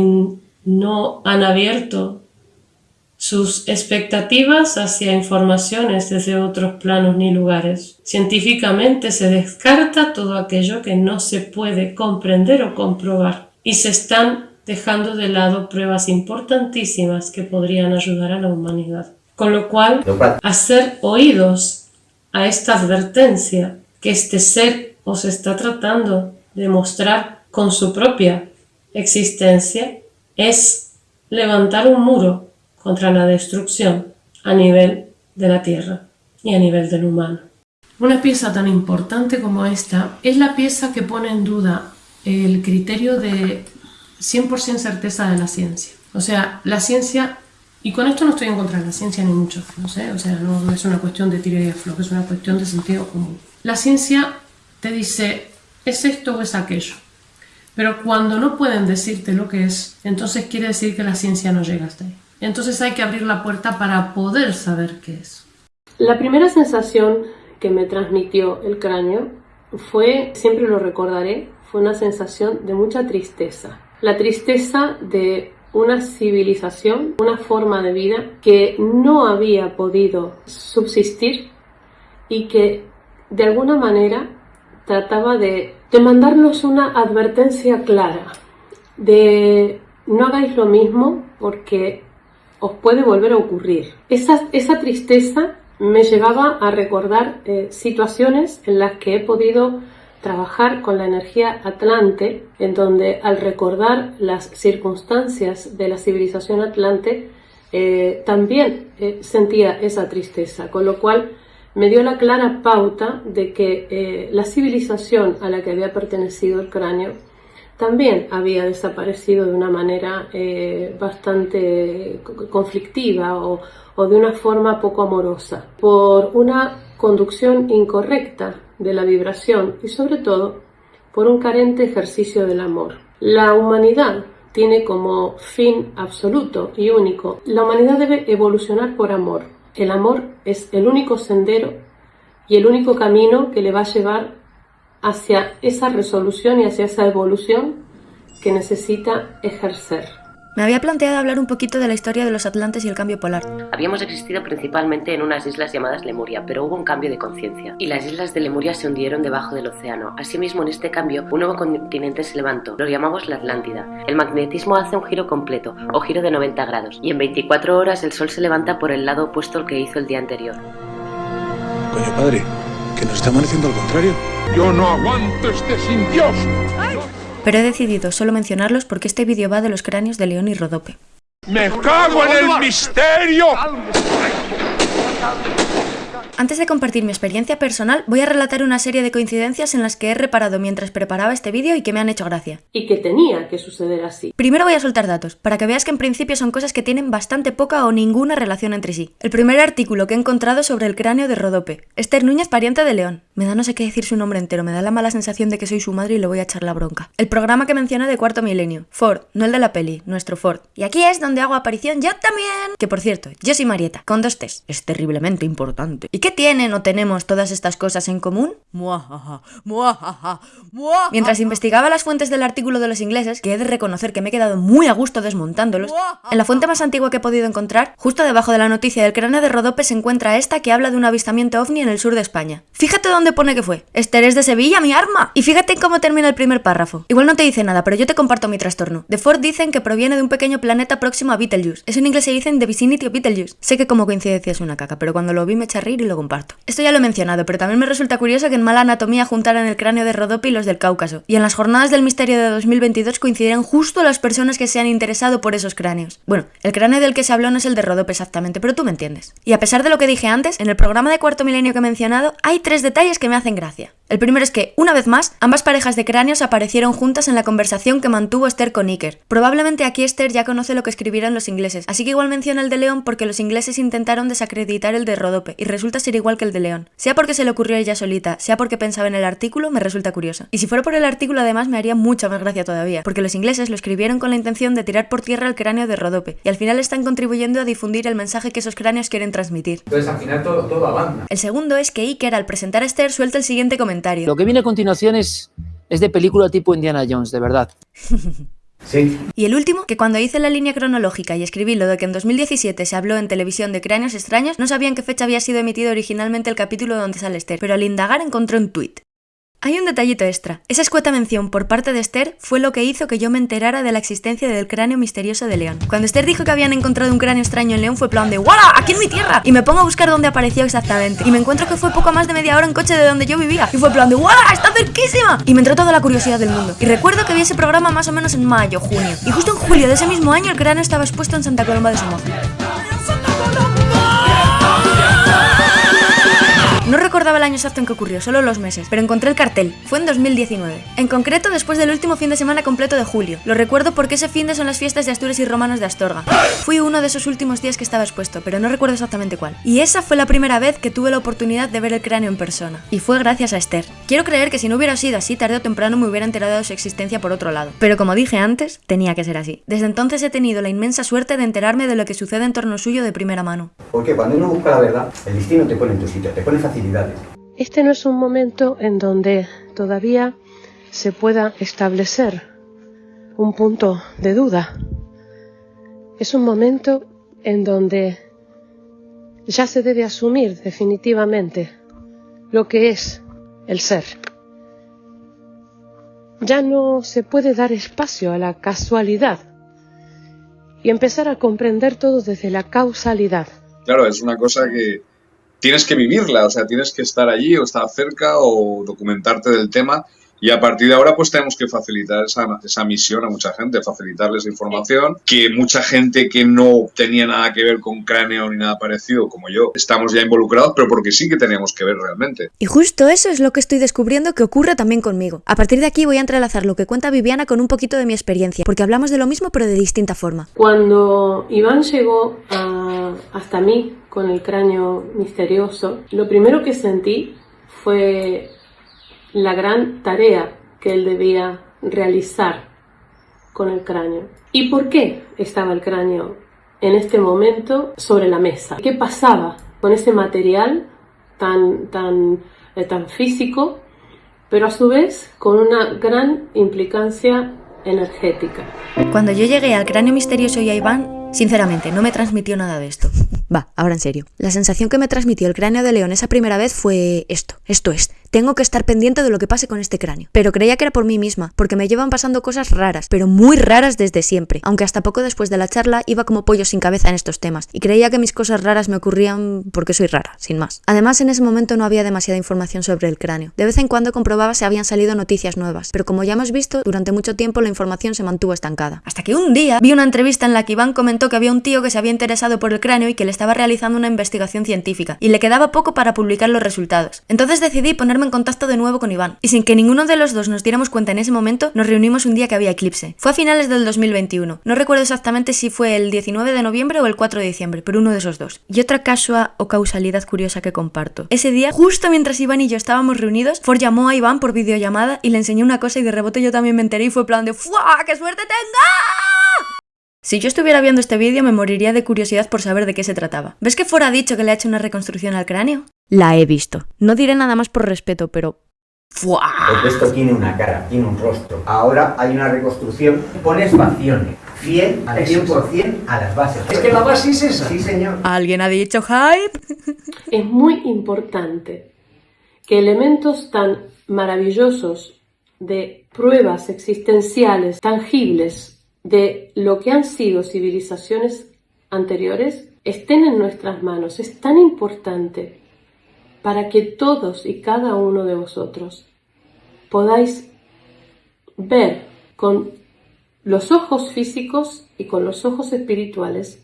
no han abierto sus expectativas hacia informaciones desde otros planos ni lugares. Científicamente se descarta todo aquello que no se puede comprender o comprobar y se están dejando de lado pruebas importantísimas que podrían ayudar a la humanidad. Con lo cual, hacer oídos a esta advertencia que este ser os está tratando de mostrar con su propia existencia es levantar un muro contra la destrucción a nivel de la Tierra y a nivel del humano. Una pieza tan importante como esta es la pieza que pone en duda el criterio de 100% certeza de la ciencia. O sea, la ciencia, y con esto no estoy en contra de la ciencia ni mucho, no sé, o sea, no, es una cuestión de tiro y aflojo, es una cuestión de sentido común. La ciencia te dice, es esto o es aquello. Pero cuando no pueden decirte lo que es, entonces quiere decir que la ciencia no llega hasta ahí. Entonces hay que abrir la puerta para poder saber qué es. La primera sensación que me transmitió el cráneo fue, siempre lo recordaré, fue una sensación de mucha tristeza. La tristeza de una civilización, una forma de vida que no había podido subsistir y que de alguna manera trataba de, de mandarnos una advertencia clara de no hagáis lo mismo porque os puede volver a ocurrir. Esa, esa tristeza me llevaba a recordar eh, situaciones en las que he podido trabajar con la energía atlante, en donde al recordar las circunstancias de la civilización atlante, eh, también eh, sentía esa tristeza, con lo cual me dio la clara pauta de que la civilización a la que había pertenecido el cráneo también había desaparecido de una manera eh, bastante conflictiva o, de una forma poco amorosa, por una conducción incorrecta de la vibración y sobre todo por un carente ejercicio del amor. La humanidad tiene como fin absoluto y único, la humanidad debe evolucionar por amor. El amor es el único sendero y el único camino que le va a llevar hacia esa resolución y hacia esa evolución que necesita ejercer. Me había planteado hablar un poquito de la historia de los Atlantes y el cambio polar. Habíamos existido principalmente en unas islas llamadas Lemuria, pero hubo un cambio de conciencia, y las islas de Lemuria se hundieron debajo del océano. Asimismo, en este cambio, un nuevo continente se levantó, lo llamamos la Atlántida. El magnetismo hace un giro completo, o giro de 90 grados, y en 24 horas el Sol se levanta por el lado opuesto al que hizo el día anterior. Coño, padre, que nos está amaneciendo al contrario. Yo no aguanto este sin Dios. Pero he decidido solo mencionarlos porque este vídeo va de los cráneos de León y Rodope. ¡Me cago en el misterio! Antes de compartir mi experiencia personal, voy a relatar una serie de coincidencias en las que he reparado mientras preparaba este vídeo y que me han hecho gracia. Y que tenía que suceder así. Primero voy a soltar datos, para que veas que en principio son cosas que tienen bastante poca o ninguna relación entre sí. El primer artículo que he encontrado sobre el cráneo de Rodope. Esther Núñez, pariente de León. Me da no sé qué decir su nombre entero, me da la mala sensación de que soy su madre y le voy a echar la bronca. El programa que mencioné de Cuarto Milenio. Ford, no el de la peli, nuestro Ford. Y aquí es donde hago aparición yo también. Que por cierto, yo soy Marieta, con dos T's. Es terriblemente importante. ¿Y qué tienen o tenemos todas estas cosas en común? Muajaja, muajaja, muajaja. Mientras investigaba las fuentes del artículo de los ingleses, que he de reconocer que me he quedado muy a gusto desmontándolos, en la fuente más antigua que he podido encontrar, justo debajo de la noticia del cráneo de Rodope se encuentra esta que habla de un avistamiento ovni en el sur de España. Fíjate dónde pone que fue. Esther es de Sevilla, mi arma. Y fíjate cómo termina el primer párrafo. Igual no te dice nada, pero yo te comparto mi trastorno. De Ford dicen que proviene de un pequeño planeta próximo a Betelgeuse. Eso en inglés se dice in the vicinity of Betelgeuse. Sé que como coincidencia es una caca, pero cuando lo vi me eché a reír y lo comparto. Esto ya lo he mencionado, pero también me resulta curioso que en mala anatomía juntaran el cráneo de Rodope y los del Cáucaso. Y en las jornadas del misterio de 2022 coincidirán justo las personas que se han interesado por esos cráneos. Bueno, el cráneo del que se habló no es el de Rodope exactamente, pero tú me entiendes. Y a pesar de lo que dije antes, en el programa de cuarto milenio que he mencionado, hay tres detalles que me hacen gracia. El primero es que, una vez más, ambas parejas de cráneos aparecieron juntas en la conversación que mantuvo Esther con Iker. Probablemente aquí Esther ya conoce lo que escribieron los ingleses, así que igual menciona el de León porque los ingleses intentaron desacreditar el de Rodope, y resulta ser igual que el de León. Sea porque se le ocurrió a ella solita, sea porque pensaba en el artículo, me resulta curioso. Y si fuera por el artículo además me haría mucha más gracia todavía, porque los ingleses lo escribieron con la intención de tirar por tierra el cráneo de Rodope, y al final están contribuyendo a difundir el mensaje que esos cráneos quieren transmitir. Entonces al final todo, todo avanza. El segundo es que Iker al presentar a Esther suelta el siguiente comentario. Lo que viene a continuación es, es de película tipo Indiana Jones, de verdad. Y el último, que cuando hice la línea cronológica y escribí lo de que en 2017 se habló en televisión de cráneos extraños, no sabía en qué fecha había sido emitido originalmente el capítulo donde sale Esther, pero al indagar encontré un tuit. Hay un detallito extra. Esa escueta mención por parte de Esther fue lo que hizo que yo me enterara de la existencia del cráneo misterioso de León. Cuando Esther dijo que habían encontrado un cráneo extraño en León fue plan de ¡Wala! ¡Aquí en mi tierra! Y me pongo a buscar dónde apareció exactamente. Y me encuentro que fue poco más de media hora en coche de donde yo vivía. Y fue plan de ¡Wala! ¡Está cerquísima! Y me entró toda la curiosidad del mundo. Y recuerdo que vi ese programa más o menos en mayo, junio. Y justo en julio de ese mismo año el cráneo estaba expuesto en Santa Colomba de Somoza. No recordaba el año exacto en que ocurrió, solo los meses, pero encontré el cartel. Fue en 2019. En concreto, después del último fin de semana completo de julio. Lo recuerdo porque ese fin de son las fiestas de Asturias y Romanos de Astorga. Fui uno de esos últimos días que estaba expuesto, pero no recuerdo exactamente cuál. Y esa fue la primera vez que tuve la oportunidad de ver el cráneo en persona. Y fue gracias a Esther. Quiero creer que si no hubiera sido así, tarde o temprano me hubiera enterado de su existencia por otro lado. Pero como dije antes, tenía que ser así. Desde entonces he tenido la inmensa suerte de enterarme de lo que sucede en torno suyo de primera mano. Porque cuando uno busca la verdad, el destino te pone en tu sitio, te pone Este no es un momento en donde todavía se pueda establecer un punto de duda. Es un momento en donde ya se debe asumir definitivamente lo que es el ser. Ya no se puede dar espacio a la casualidad y empezar a comprender todo desde la causalidad. Claro, es una cosa que tienes que vivirla, o sea, tienes que estar allí o estar cerca o documentarte del tema y a partir de ahora pues tenemos que facilitar esa, esa misión a mucha gente, facilitarles información, que mucha gente que no tenía nada que ver con cráneo ni nada parecido como yo, estamos ya involucrados, pero porque sí que teníamos que ver realmente. Y justo eso es lo que estoy descubriendo que ocurre también conmigo. A partir de aquí voy a entrelazar lo que cuenta Viviana con un poquito de mi experiencia, porque hablamos de lo mismo pero de distinta forma. Cuando Iván llegó a- hasta mí con el cráneo misterioso, lo primero que sentí fue la gran tarea que él debía realizar con el cráneo. ¿Y por qué estaba el cráneo en este momento sobre la mesa? ¿Qué pasaba con ese material tan, tan, eh, tan físico, pero a su vez con una gran implicancia energética? Cuando yo llegué al cráneo misterioso y a Iván, sinceramente, no me transmitió nada de esto. Va, ahora en serio. La sensación que me transmitió el cráneo de león esa primera vez fue esto. Esto es, tengo que estar pendiente de lo que pase con este cráneo. Pero creía que era por mí misma, porque me llevan pasando cosas raras, pero muy raras desde siempre, aunque hasta poco después de la charla iba como pollo sin cabeza en estos temas, y creía que mis cosas raras me ocurrían porque soy rara, sin más. Además, en ese momento no había demasiada información sobre el cráneo. De vez en cuando comprobaba si habían salido noticias nuevas, pero como ya hemos visto, durante mucho tiempo la información se mantuvo estancada. Hasta que un día vi una entrevista en la que Iván comentó que había un tío que se había interesado por el cráneo y que le estaba realizando una investigación científica, y le quedaba poco para publicar los resultados. Entonces decidí ponerme en contacto de nuevo con Iván, y sin que ninguno de los dos nos diéramos cuenta en ese momento, nos reunimos un día que había eclipse. Fue a finales del 2021. No recuerdo exactamente si fue el 19 de noviembre o el 4 de diciembre, pero uno de esos dos. Y otra casua o causalidad curiosa que comparto. Ese día, justo mientras Iván y yo estábamos reunidos, Ford llamó a Iván por videollamada y le enseñó una cosa y de rebote yo también me enteré y fue plan de ¡Fua! ¡Qué suerte tenga! Si yo estuviera viendo este vídeo me moriría de curiosidad por saber de qué se trataba. ¿Ves que Ford ha dicho que le ha hecho una reconstrucción al cráneo? La he visto. No diré nada más por respeto, pero... ¡Fua! Porque esto tiene una cara, tiene un rostro. Ahora hay una reconstrucción. Pones facciones. Fiel al 100% a las bases. Es que la base es esa. Sí, señor. ¿Alguien ha dicho hype? Es muy importante que elementos tan maravillosos de pruebas existenciales, tangibles, de lo que han sido civilizaciones anteriores, estén en nuestras manos. Es tan importante para que todos y cada uno de vosotros podáis ver con los ojos físicos y con los ojos espirituales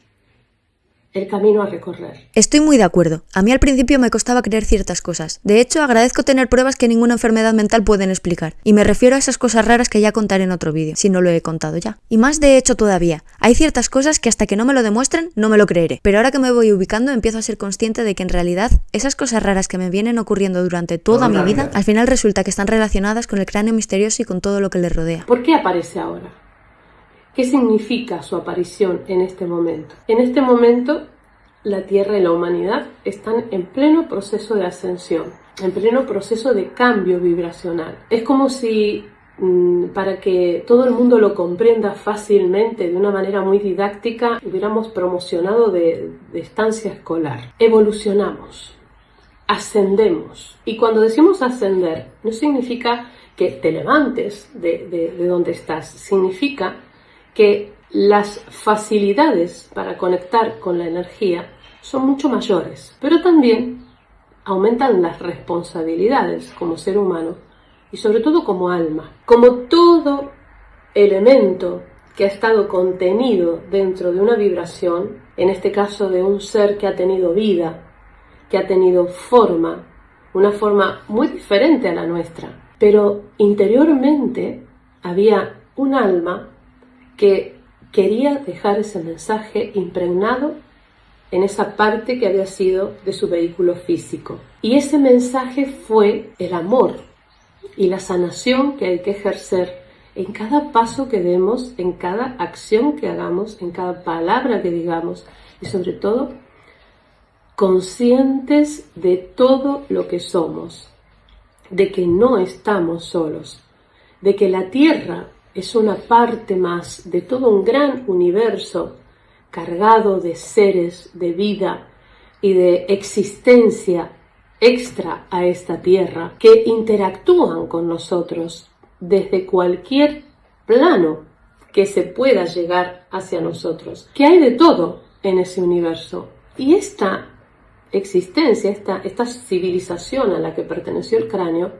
el camino a recorrer. Estoy muy de acuerdo. A mí al principio me costaba creer ciertas cosas. De hecho, agradezco tener pruebas que ninguna enfermedad mental pueden explicar. Y me refiero a esas cosas raras que ya contaré en otro vídeo, si no lo he contado ya. Y más de hecho todavía. Hay ciertas cosas que hasta que no me lo demuestren, no me lo creeré. Pero ahora que me voy ubicando, empiezo a ser consciente de que en realidad esas cosas raras que me vienen ocurriendo durante toda mi vida, al final resulta que están relacionadas con el cráneo misterioso y con todo lo que le rodea. ¿Por qué aparece ahora? ¿Qué significa su aparición en este momento? En este momento la Tierra y la humanidad están en pleno proceso de ascensión, en pleno proceso de cambio vibracional. Es como si mm, para que todo el mundo lo comprenda fácilmente, de una manera muy didáctica, hubiéramos promocionado de, de estancia escolar. Evolucionamos, ascendemos. Y cuando decimos ascender, no significa que te levantes de, de, de donde estás, significa que las facilidades para conectar con la energía son mucho mayores, pero también aumentan las responsabilidades como ser humano y sobre todo como alma. Como todo elemento que ha estado contenido dentro de una vibración, en este caso de un ser que ha tenido vida, que ha tenido forma, una forma muy diferente a la nuestra, pero interiormente había un alma que quería dejar ese mensaje impregnado en esa parte que había sido de su vehículo físico. Y ese mensaje fue el amor y la sanación que hay que ejercer en cada paso que demos, en cada acción que hagamos, en cada palabra que digamos y sobre todo conscientes de todo lo que somos, de que no estamos solos, de que la Tierra es una parte más de todo un gran universo cargado de seres, de vida y de existencia extra a esta tierra que interactúan con nosotros desde cualquier plano que se pueda llegar hacia nosotros. Que hay de todo en ese universo. Y esta existencia, esta, esta civilización a la que perteneció el cráneo,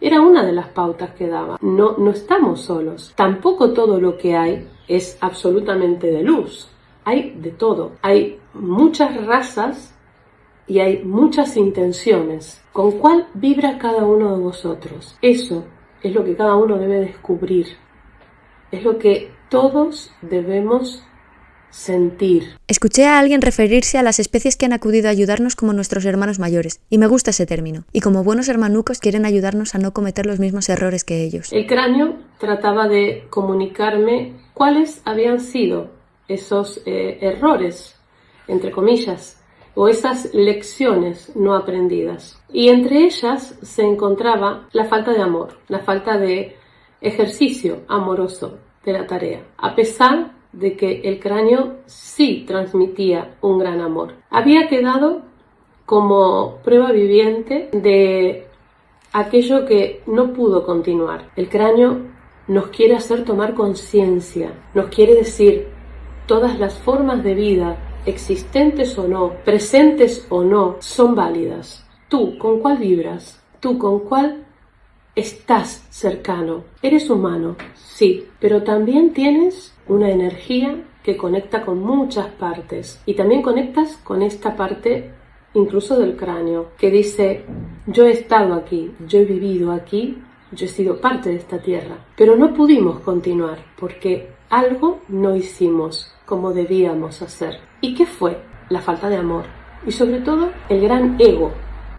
era una de las pautas que daba. No, no estamos solos. Tampoco todo lo que hay es absolutamente de luz hay de todo. Hay muchas razas y hay muchas intenciones. ¿Con cuál vibra cada uno de vosotros? Eso es lo que cada uno debe descubrir. Es lo que todos debemos sentir. Escuché a alguien referirse a las especies que han acudido a ayudarnos como nuestros hermanos mayores, y me gusta ese término. Y como buenos hermanucos quieren ayudarnos a no cometer los mismos errores que ellos. El cráneo trataba de comunicarme cuáles habían sido esos eh, errores, entre comillas, o esas lecciones no aprendidas. Y entre ellas se encontraba la falta de amor, la falta de ejercicio amoroso de la tarea, a pesar de que el cráneo sí transmitía un gran amor. Había quedado como prueba viviente de aquello que no pudo continuar. El cráneo nos quiere hacer tomar conciencia, nos quiere decir todas las formas de vida, existentes o no, presentes o no, son válidas. Tú, ¿con cuál vibras? Tú, ¿con cuál estás cercano? Eres humano, sí, pero también tienes una energía que conecta con muchas partes y también conectas con esta parte incluso del cráneo, que dice, yo he estado aquí, yo he vivido aquí, yo he sido parte de esta tierra, pero no pudimos continuar porque algo no hicimos como debíamos hacer. ¿Y qué fue? La falta de amor y sobre todo el gran ego.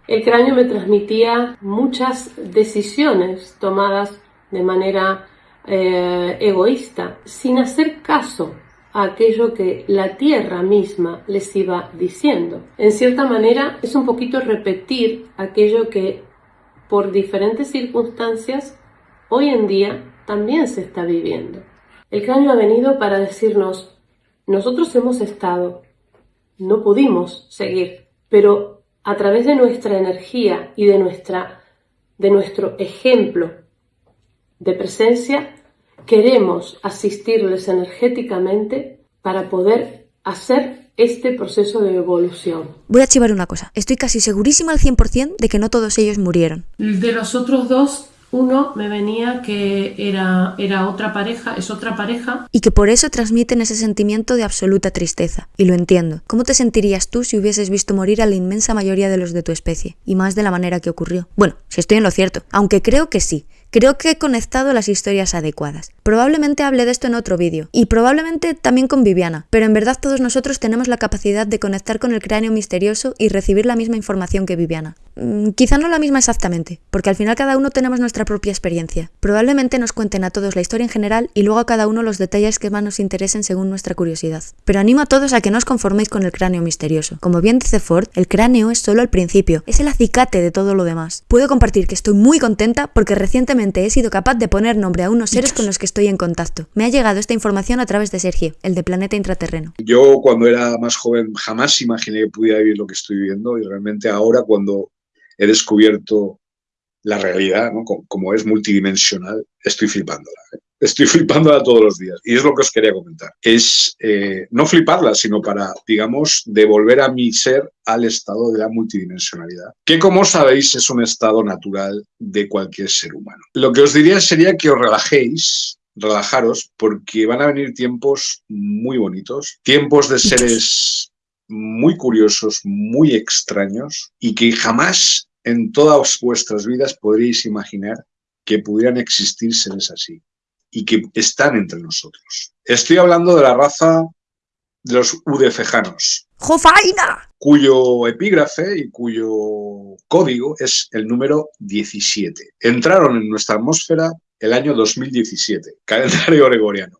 El cráneo me transmitía muchas decisiones tomadas de manera eh, egoísta, sin hacer caso a aquello que la tierra misma les iba diciendo. En cierta manera es un poquito repetir aquello que por diferentes circunstancias hoy en día también se está viviendo. El cráneo ha venido para decirnos, nosotros hemos estado, no pudimos seguir, pero a través de nuestra energía y de, nuestra, de nuestro ejemplo de presencia, queremos asistirles energéticamente para poder hacer este proceso de evolución. Voy a chivar una cosa. Estoy casi segurísima al 100% de que no todos ellos murieron. De los otros dos, uno me venía que era, era otra pareja, es otra pareja. Y que por eso transmiten ese sentimiento de absoluta tristeza. Y lo entiendo. ¿Cómo te sentirías tú si hubieses visto morir a la inmensa mayoría de los de tu especie? Y más de la manera que ocurrió. Bueno, si estoy en lo cierto. Aunque creo que sí. Creo que he conectado las historias adecuadas. Probablemente hable de esto en otro vídeo, y probablemente también con Viviana, pero en verdad todos nosotros tenemos la capacidad de conectar con el cráneo misterioso y recibir la misma información que Viviana. Mm, quizá no la misma exactamente, porque al final cada uno tenemos nuestra propia experiencia. Probablemente nos cuenten a todos la historia en general y luego a cada uno los detalles que más nos interesen según nuestra curiosidad. Pero animo a todos a que no os conforméis con el cráneo misterioso. Como bien dice Ford, el cráneo es solo el principio, es el acicate de todo lo demás. Puedo compartir que estoy muy contenta porque recientemente he sido capaz de poner nombre a unos seres con los que estoy en contacto. Me ha llegado esta información a través de Sergio, el de Planeta Intraterreno. Yo cuando era más joven jamás imaginé que pudiera vivir lo que estoy viviendo y realmente ahora cuando he descubierto la realidad, como, es multidimensional, estoy flipándola. ¿eh? Estoy flipándola todos los días. Y es lo que os quería comentar. Es eh, no fliparla, sino para, digamos, devolver a mi ser al estado de la multidimensionalidad, que como sabéis es un estado natural de cualquier ser humano. Lo que os diría sería que os relajéis, relajaros, porque van a venir tiempos muy bonitos, tiempos de seres muy curiosos, muy extraños y que jamás en todas vuestras vidas podríais imaginar que pudieran existir seres así y que están entre nosotros. Estoy hablando de la raza de los udefejanos. ¡Jofaina! Cuyo epígrafe y cuyo código es el número 17. Entraron en nuestra atmósfera el año 2017, calendario gregoriano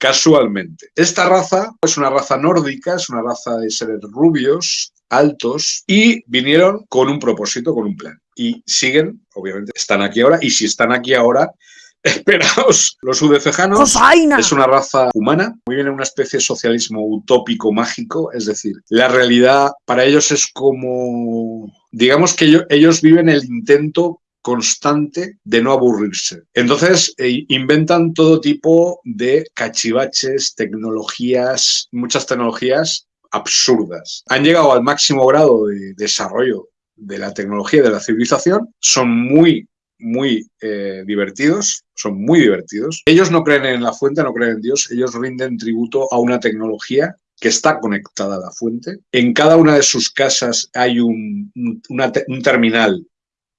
casualmente. Esta raza es una raza nórdica, es una raza de seres rubios, altos, y vinieron con un propósito, con un plan. Y siguen, obviamente, están aquí ahora, y si están aquí ahora, esperaos. Los udefejanos es una raza humana, viven en una especie de socialismo utópico mágico, es decir, la realidad para ellos es como, digamos que ellos, ellos viven el intento constante de no aburrirse. Entonces eh, inventan todo tipo de cachivaches, tecnologías, muchas tecnologías absurdas. Han llegado al máximo grado de desarrollo de la tecnología de la civilización, son muy muy eh, divertidos, son muy divertidos. Ellos no creen en la fuente, no creen en Dios, ellos rinden tributo a una tecnología que está conectada a la fuente. En cada una de sus casas hay un terminal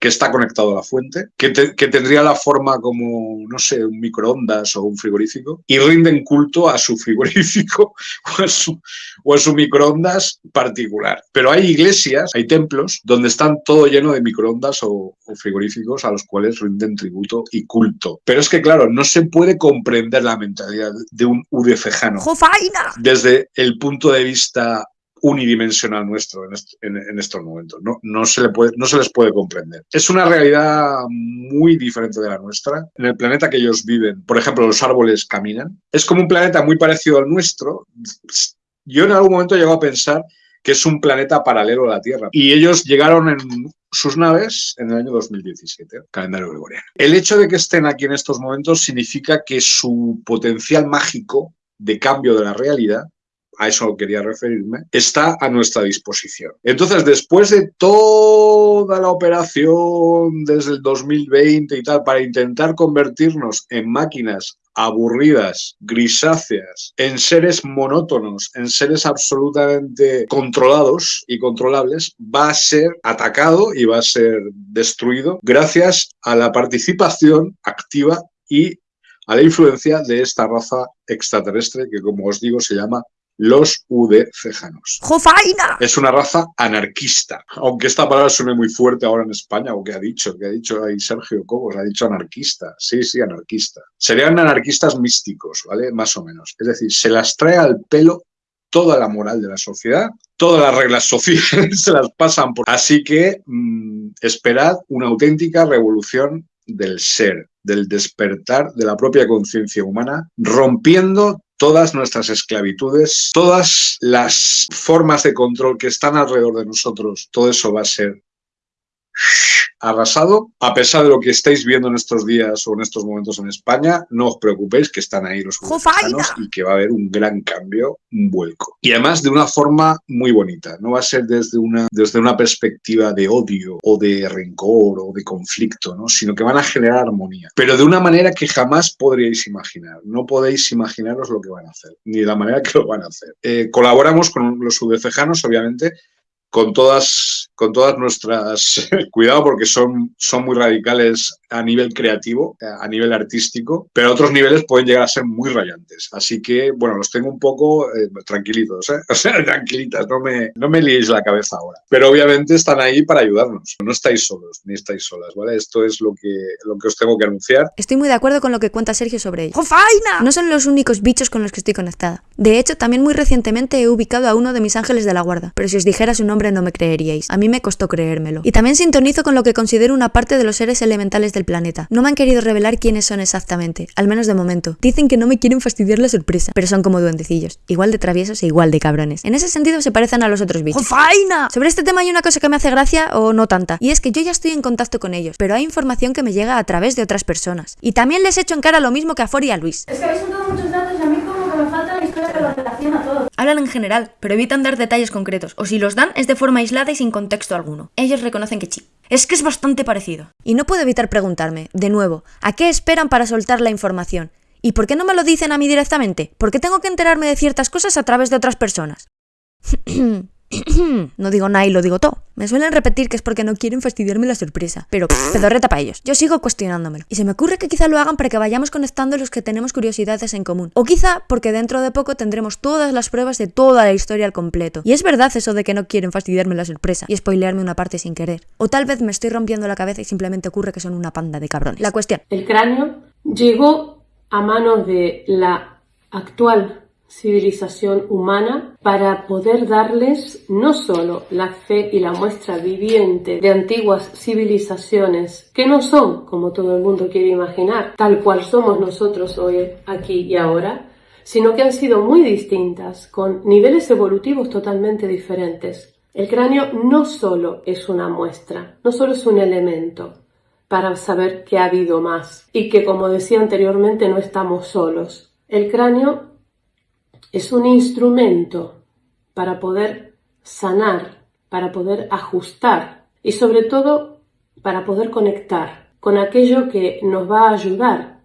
que está conectado a la fuente, que, tendría la forma como, no sé, un microondas o un frigorífico, y rinden culto a su frigorífico o a su, o a su microondas particular. Pero hay iglesias, hay templos, donde están todo lleno de microondas o, frigoríficos a los cuales rinden tributo y culto. Pero es que, claro, no se puede comprender la mentalidad de un udefejano. Desde el punto de vista unidimensional nuestro en, estos momentos. No, no, se les puede comprender. Es una realidad muy diferente de la nuestra. En el planeta que ellos viven, por ejemplo, los árboles caminan. Es como un planeta muy parecido al nuestro. Yo en algún momento he llegado a pensar que es un planeta paralelo a la Tierra. Y ellos llegaron en sus naves en el año 2017, calendario gregoriano. El hecho de que estén aquí en estos momentos significa que su potencial mágico de cambio de la realidad a eso quería referirme, está a nuestra disposición. Entonces, después de toda la operación desde el 2020 y tal, para intentar convertirnos en máquinas aburridas, grisáceas, en seres monótonos, en seres absolutamente controlados y controlables, va a ser atacado y va a ser destruido gracias a la participación activa y a la influencia de esta raza extraterrestre que, como os digo, se llama los udcejanos. ¡Jofaina! Es una raza anarquista, aunque esta palabra suene muy fuerte ahora en España, o que ha dicho, que ha dicho ahí Sergio Cobos, ha dicho anarquista, sí, sí, anarquista. Serían anarquistas místicos, ¿vale? Más o menos. Es decir, se las trae al pelo toda la moral de la sociedad, todas las reglas sociales se las pasan por... Así que mm, esperad una auténtica revolución del ser, del despertar de la propia conciencia humana, rompiendo todas nuestras esclavitudes, todas las formas de control que están alrededor de nosotros, todo eso va a ser arrasado. A pesar de lo que estáis viendo en estos días o en estos momentos en España, no os preocupéis que están ahí los mexicanos y que va a haber un gran cambio, un vuelco. Y además de una forma muy bonita. No va a ser desde una, desde una perspectiva de odio o de rencor o de conflicto, ¿no? sino que van a generar armonía. Pero de una manera que jamás podríais imaginar. No podéis imaginaros lo que van a hacer, ni la manera que lo van a hacer. Eh, colaboramos con los sudecejanos, obviamente, con todas, con todas nuestras, cuidado porque son, son muy radicales a nivel creativo, a nivel artístico, pero a otros niveles pueden llegar a ser muy rayantes. Así que, bueno, los tengo un poco eh, tranquilitos, ¿eh? o sea, tranquilitas, no me, no me liéis la cabeza ahora. Pero obviamente están ahí para ayudarnos, no estáis solos, ni estáis solas, ¿vale? Esto es lo que, lo que os tengo que anunciar. Estoy muy de acuerdo con lo que cuenta Sergio sobre ello. ¡Jofaina! No son los únicos bichos con los que estoy conectada. De hecho, también muy recientemente he ubicado a uno de mis ángeles de la guarda, pero si os dijera su nombre no me creeríais. A mí me costó creérmelo. Y también sintonizo con lo que considero una parte de los seres elementales del planeta. No me han querido revelar quiénes son exactamente, al menos de momento. Dicen que no me quieren fastidiar la sorpresa, pero son como duendecillos, igual de traviesos e igual de cabrones. En ese sentido se parecen a los otros bichos. ¡Jofaina! Sobre este tema hay una cosa que me hace gracia o no tanta, y es que yo ya estoy en contacto con ellos, pero hay información que me llega a través de otras personas. Y también les echo en cara lo mismo que a For y a Luis. Es que habéis muchos datos y a mí como que me falta Hablan en general, pero evitan dar detalles concretos, o si los dan es de forma aislada y sin contexto alguno. Ellos reconocen que sí. Es que es bastante parecido. Y no puedo evitar preguntarme, de nuevo, ¿a qué esperan para soltar la información? ¿Y por qué no me lo dicen a mí directamente? ¿Por qué tengo que enterarme de ciertas cosas a través de otras personas? no digo nada y lo digo todo. Me suelen repetir que es porque no quieren fastidiarme la sorpresa. Pero pedorreta para ellos. Yo sigo cuestionándomelo. Y se me ocurre que quizá lo hagan para que vayamos conectando los que tenemos curiosidades en común. O quizá porque dentro de poco tendremos todas las pruebas de toda la historia al completo. Y es verdad eso de que no quieren fastidiarme la sorpresa y spoilearme una parte sin querer. O tal vez me estoy rompiendo la cabeza y simplemente ocurre que son una panda de cabrones. La cuestión. El cráneo llegó a manos de la actual civilización humana para poder darles no solo la fe y la muestra viviente de antiguas civilizaciones que no son como todo el mundo quiere imaginar, tal cual somos nosotros hoy, aquí y ahora, sino que han sido muy distintas, con niveles evolutivos totalmente diferentes. El cráneo no solo es una muestra, no solo es un elemento para saber que ha habido más y que, como decía anteriormente, no estamos solos. El cráneo es un instrumento para poder sanar, para poder ajustar y sobre todo para poder conectar con aquello que nos va a ayudar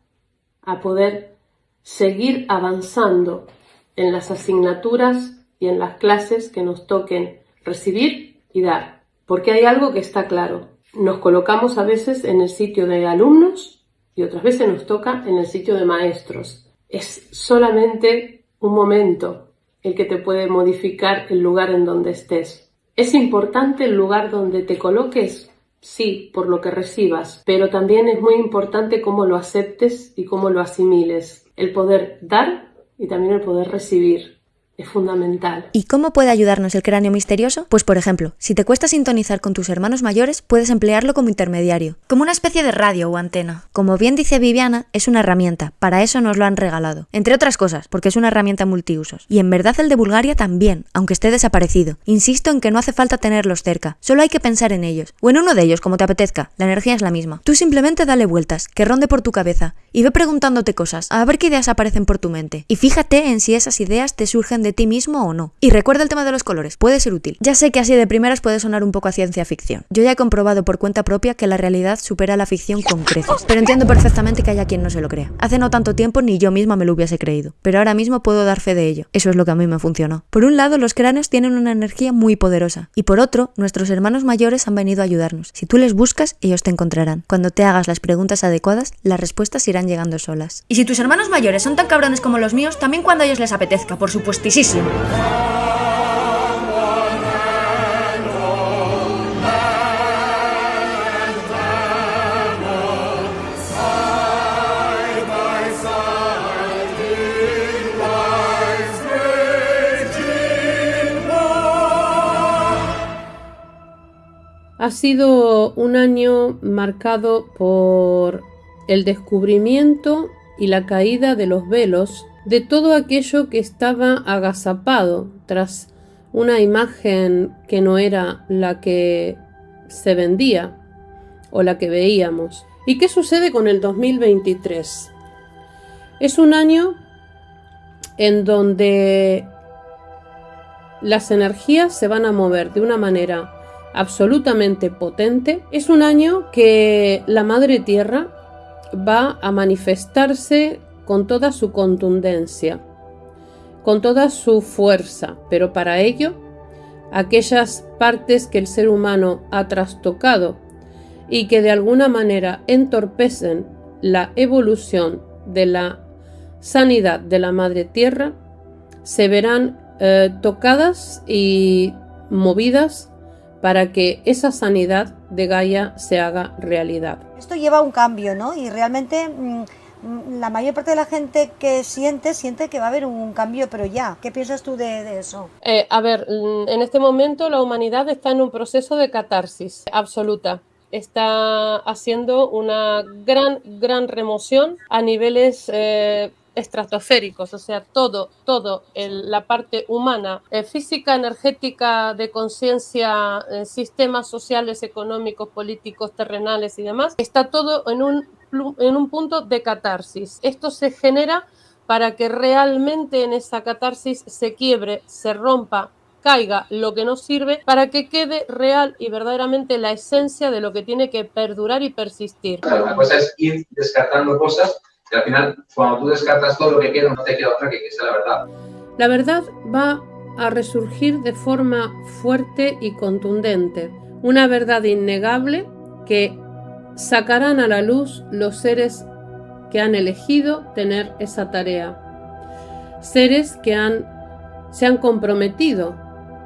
a poder seguir avanzando en las asignaturas y en las clases que nos toquen recibir y dar. Porque hay algo que está claro. Nos colocamos a veces en el sitio de alumnos y otras veces nos toca en el sitio de maestros. Es solamente un momento el que te puede modificar el lugar en donde estés. ¿Es importante el lugar donde te coloques? Sí, por lo que recibas, pero también es muy importante cómo lo aceptes y cómo lo asimiles. El poder dar y también el poder recibir. Es fundamental. ¿Y cómo puede ayudarnos el cráneo misterioso? Pues por ejemplo, si te cuesta sintonizar con tus hermanos mayores, puedes emplearlo como intermediario, como una especie de radio o antena. Como bien dice Viviana, es una herramienta, para eso nos lo han regalado. Entre otras cosas, porque es una herramienta multiusos. Y en verdad el de Bulgaria también, aunque esté desaparecido. Insisto en que no hace falta tenerlos cerca, solo hay que pensar en ellos, o en uno de ellos, como te apetezca, la energía es la misma. Tú simplemente dale vueltas, que ronde por tu cabeza, y ve preguntándote cosas, a ver qué ideas aparecen por tu mente. Y fíjate en si esas ideas te surgen de ti mismo o no. Y recuerda el tema de los colores, puede ser útil. Ya sé que así de primeras puede sonar un poco a ciencia ficción. Yo ya he comprobado por cuenta propia que la realidad supera la ficción con creces, pero entiendo perfectamente que haya quien no se lo crea. Hace no tanto tiempo ni yo misma me lo hubiese creído, pero ahora mismo puedo dar fe de ello. Eso es lo que a mí me funcionó. Por un lado, los cráneos tienen una energía muy poderosa, y por otro, nuestros hermanos mayores han venido a ayudarnos. Si tú les buscas, ellos te encontrarán. Cuando te hagas las preguntas adecuadas, las respuestas irán llegando solas. Y si tus hermanos mayores son tan cabrones como los míos, también cuando a ellos les apetezca, por supuestísimo. Ha sido un año marcado por el descubrimiento y la caída de los velos de todo aquello que estaba agazapado tras una imagen que no era la que se vendía o la que veíamos. ¿Y qué sucede con el 2023? Es un año en donde las energías se van a mover de una manera absolutamente potente. Es un año que la Madre Tierra va a manifestarse con toda su contundencia, con toda su fuerza, pero para ello, aquellas partes que el ser humano ha trastocado y que de alguna manera entorpecen la evolución de la sanidad de la Madre Tierra, se verán eh, tocadas y movidas para que esa sanidad de Gaia se haga realidad. Esto lleva un cambio, ¿no? Y realmente mm, la mayor parte de la gente que siente, siente que va a haber un cambio, pero ya. ¿Qué piensas tú de, de eso? Eh, a ver, mm, en este momento la humanidad está en un proceso de catarsis absoluta está haciendo una gran, gran remoción a niveles eh, estratosféricos, o sea, todo, todo, el, la parte humana, eh, física, energética, de conciencia, eh, sistemas sociales, económicos, políticos, terrenales y demás, está todo en un, en un punto de catarsis. Esto se genera para que realmente en esa catarsis se quiebre, se rompa, caiga lo que no sirve para que quede real y verdaderamente la esencia de lo que tiene que perdurar y persistir. Claro, una cosa es ir descartando cosas y al final, cuando tú descartas todo lo que queda, no te queda otra que que sea la verdad. La verdad va a resurgir de forma fuerte y contundente. Una verdad innegable que sacarán a la luz los seres que han elegido tener esa tarea. Seres que han, se han comprometido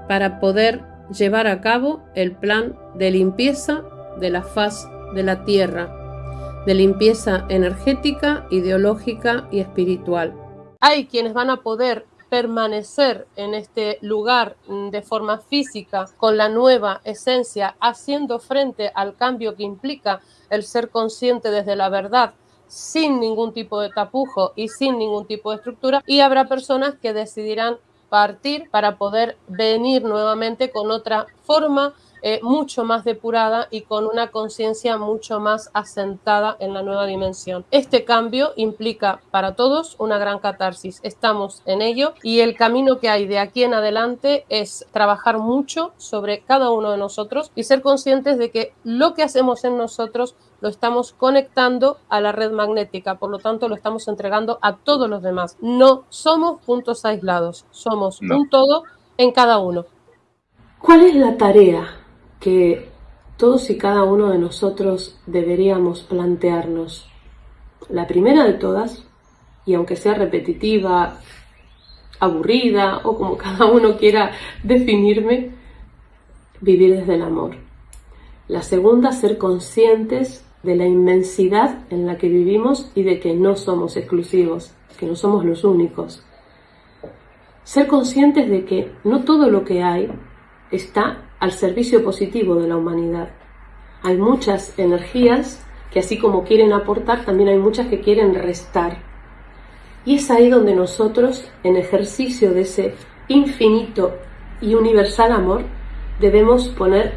para poder llevar a cabo el plan de limpieza de la faz de la tierra de limpieza energética, ideológica y espiritual. Hay quienes van a poder permanecer en este lugar mm, de forma física con la nueva esencia, haciendo frente al cambio que implica el ser consciente desde la verdad sin ningún tipo de tapujo y sin ningún tipo de estructura. Y habrá personas que decidirán partir para poder venir nuevamente con otra forma eh, mucho más depurada y con una conciencia mucho más asentada en la nueva dimensión. Este cambio implica para todos una gran catarsis. Estamos en ello y el camino que hay de aquí en adelante es trabajar mucho sobre cada uno de nosotros y ser conscientes de que lo que hacemos en nosotros lo estamos conectando a la red magnética, por lo tanto lo estamos entregando a todos los demás. No somos puntos aislados, somos un todo en cada uno. ¿Cuál es la tarea que todos y cada uno de nosotros deberíamos plantearnos. La primera de todas, y aunque sea repetitiva, aburrida o como cada uno quiera definirme, vivir desde el amor. La segunda, ser conscientes de la inmensidad en la que vivimos y de que no somos exclusivos, que no somos los únicos. ser conscientes de que no todo lo que hay está al servicio positivo de la humanidad. Hay muchas energías que así como quieren aportar, también hay muchas que quieren restar. Y es ahí donde nosotros, en ejercicio de ese infinito y universal amor, debemos poner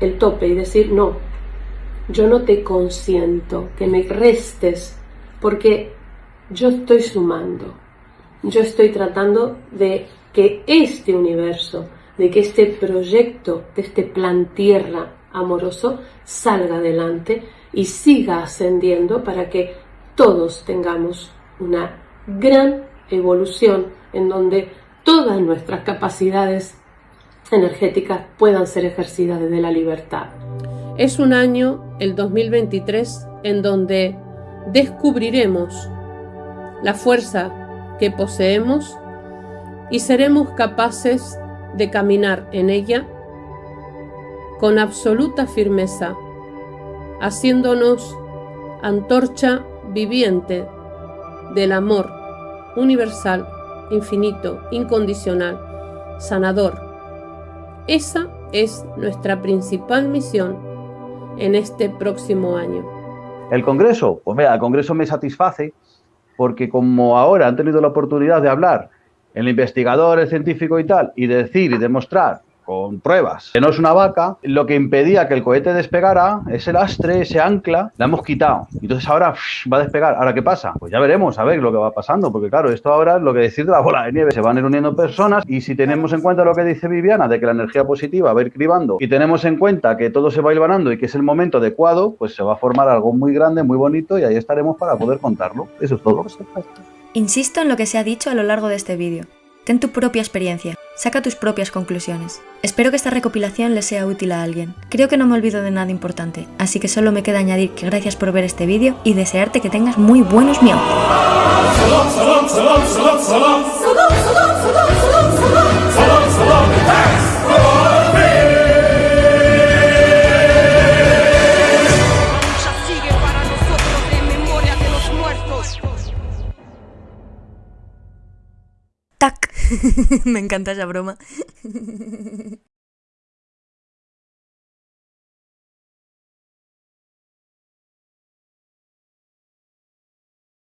el tope y decir, no, yo no te consiento que me restes, porque yo estoy sumando, yo estoy tratando de que este universo, de que este proyecto, de este plan tierra amoroso salga adelante y siga ascendiendo para que todos tengamos una gran evolución en donde todas nuestras capacidades energéticas puedan ser ejercidas desde la libertad. Es un año, el 2023, en donde descubriremos la fuerza que poseemos y seremos capaces de caminar en ella con absoluta firmeza, haciéndonos antorcha viviente del amor universal, infinito, incondicional, sanador. Esa es nuestra principal misión en este próximo año. El Congreso, pues mira, el Congreso me satisface porque como ahora han tenido la oportunidad de hablar el investigador, el científico y tal, y decir y demostrar con pruebas que no es una vaca, lo que impedía que el cohete despegara, ese lastre, ese ancla, la hemos quitado. Entonces ahora va a despegar. ¿Ahora qué pasa? Pues ya veremos a ver lo que va pasando, porque claro, esto ahora es lo que decir de la bola de nieve. Se van a ir uniendo personas y si tenemos en cuenta lo que dice Viviana, de que la energía positiva va a ir cribando y tenemos en cuenta que todo se va hilvanando y que es el momento adecuado, pues se va a formar algo muy grande, muy bonito y ahí estaremos para poder contarlo. Eso es todo. Insisto en lo que se ha dicho a lo largo de este vídeo. Ten tu propia experiencia, saca tus propias conclusiones. Espero que esta recopilación le sea útil a alguien. Creo que no me olvido de nada importante, así que solo me queda añadir que gracias por ver este vídeo y desearte que tengas muy buenos miau. me encanta esa broma.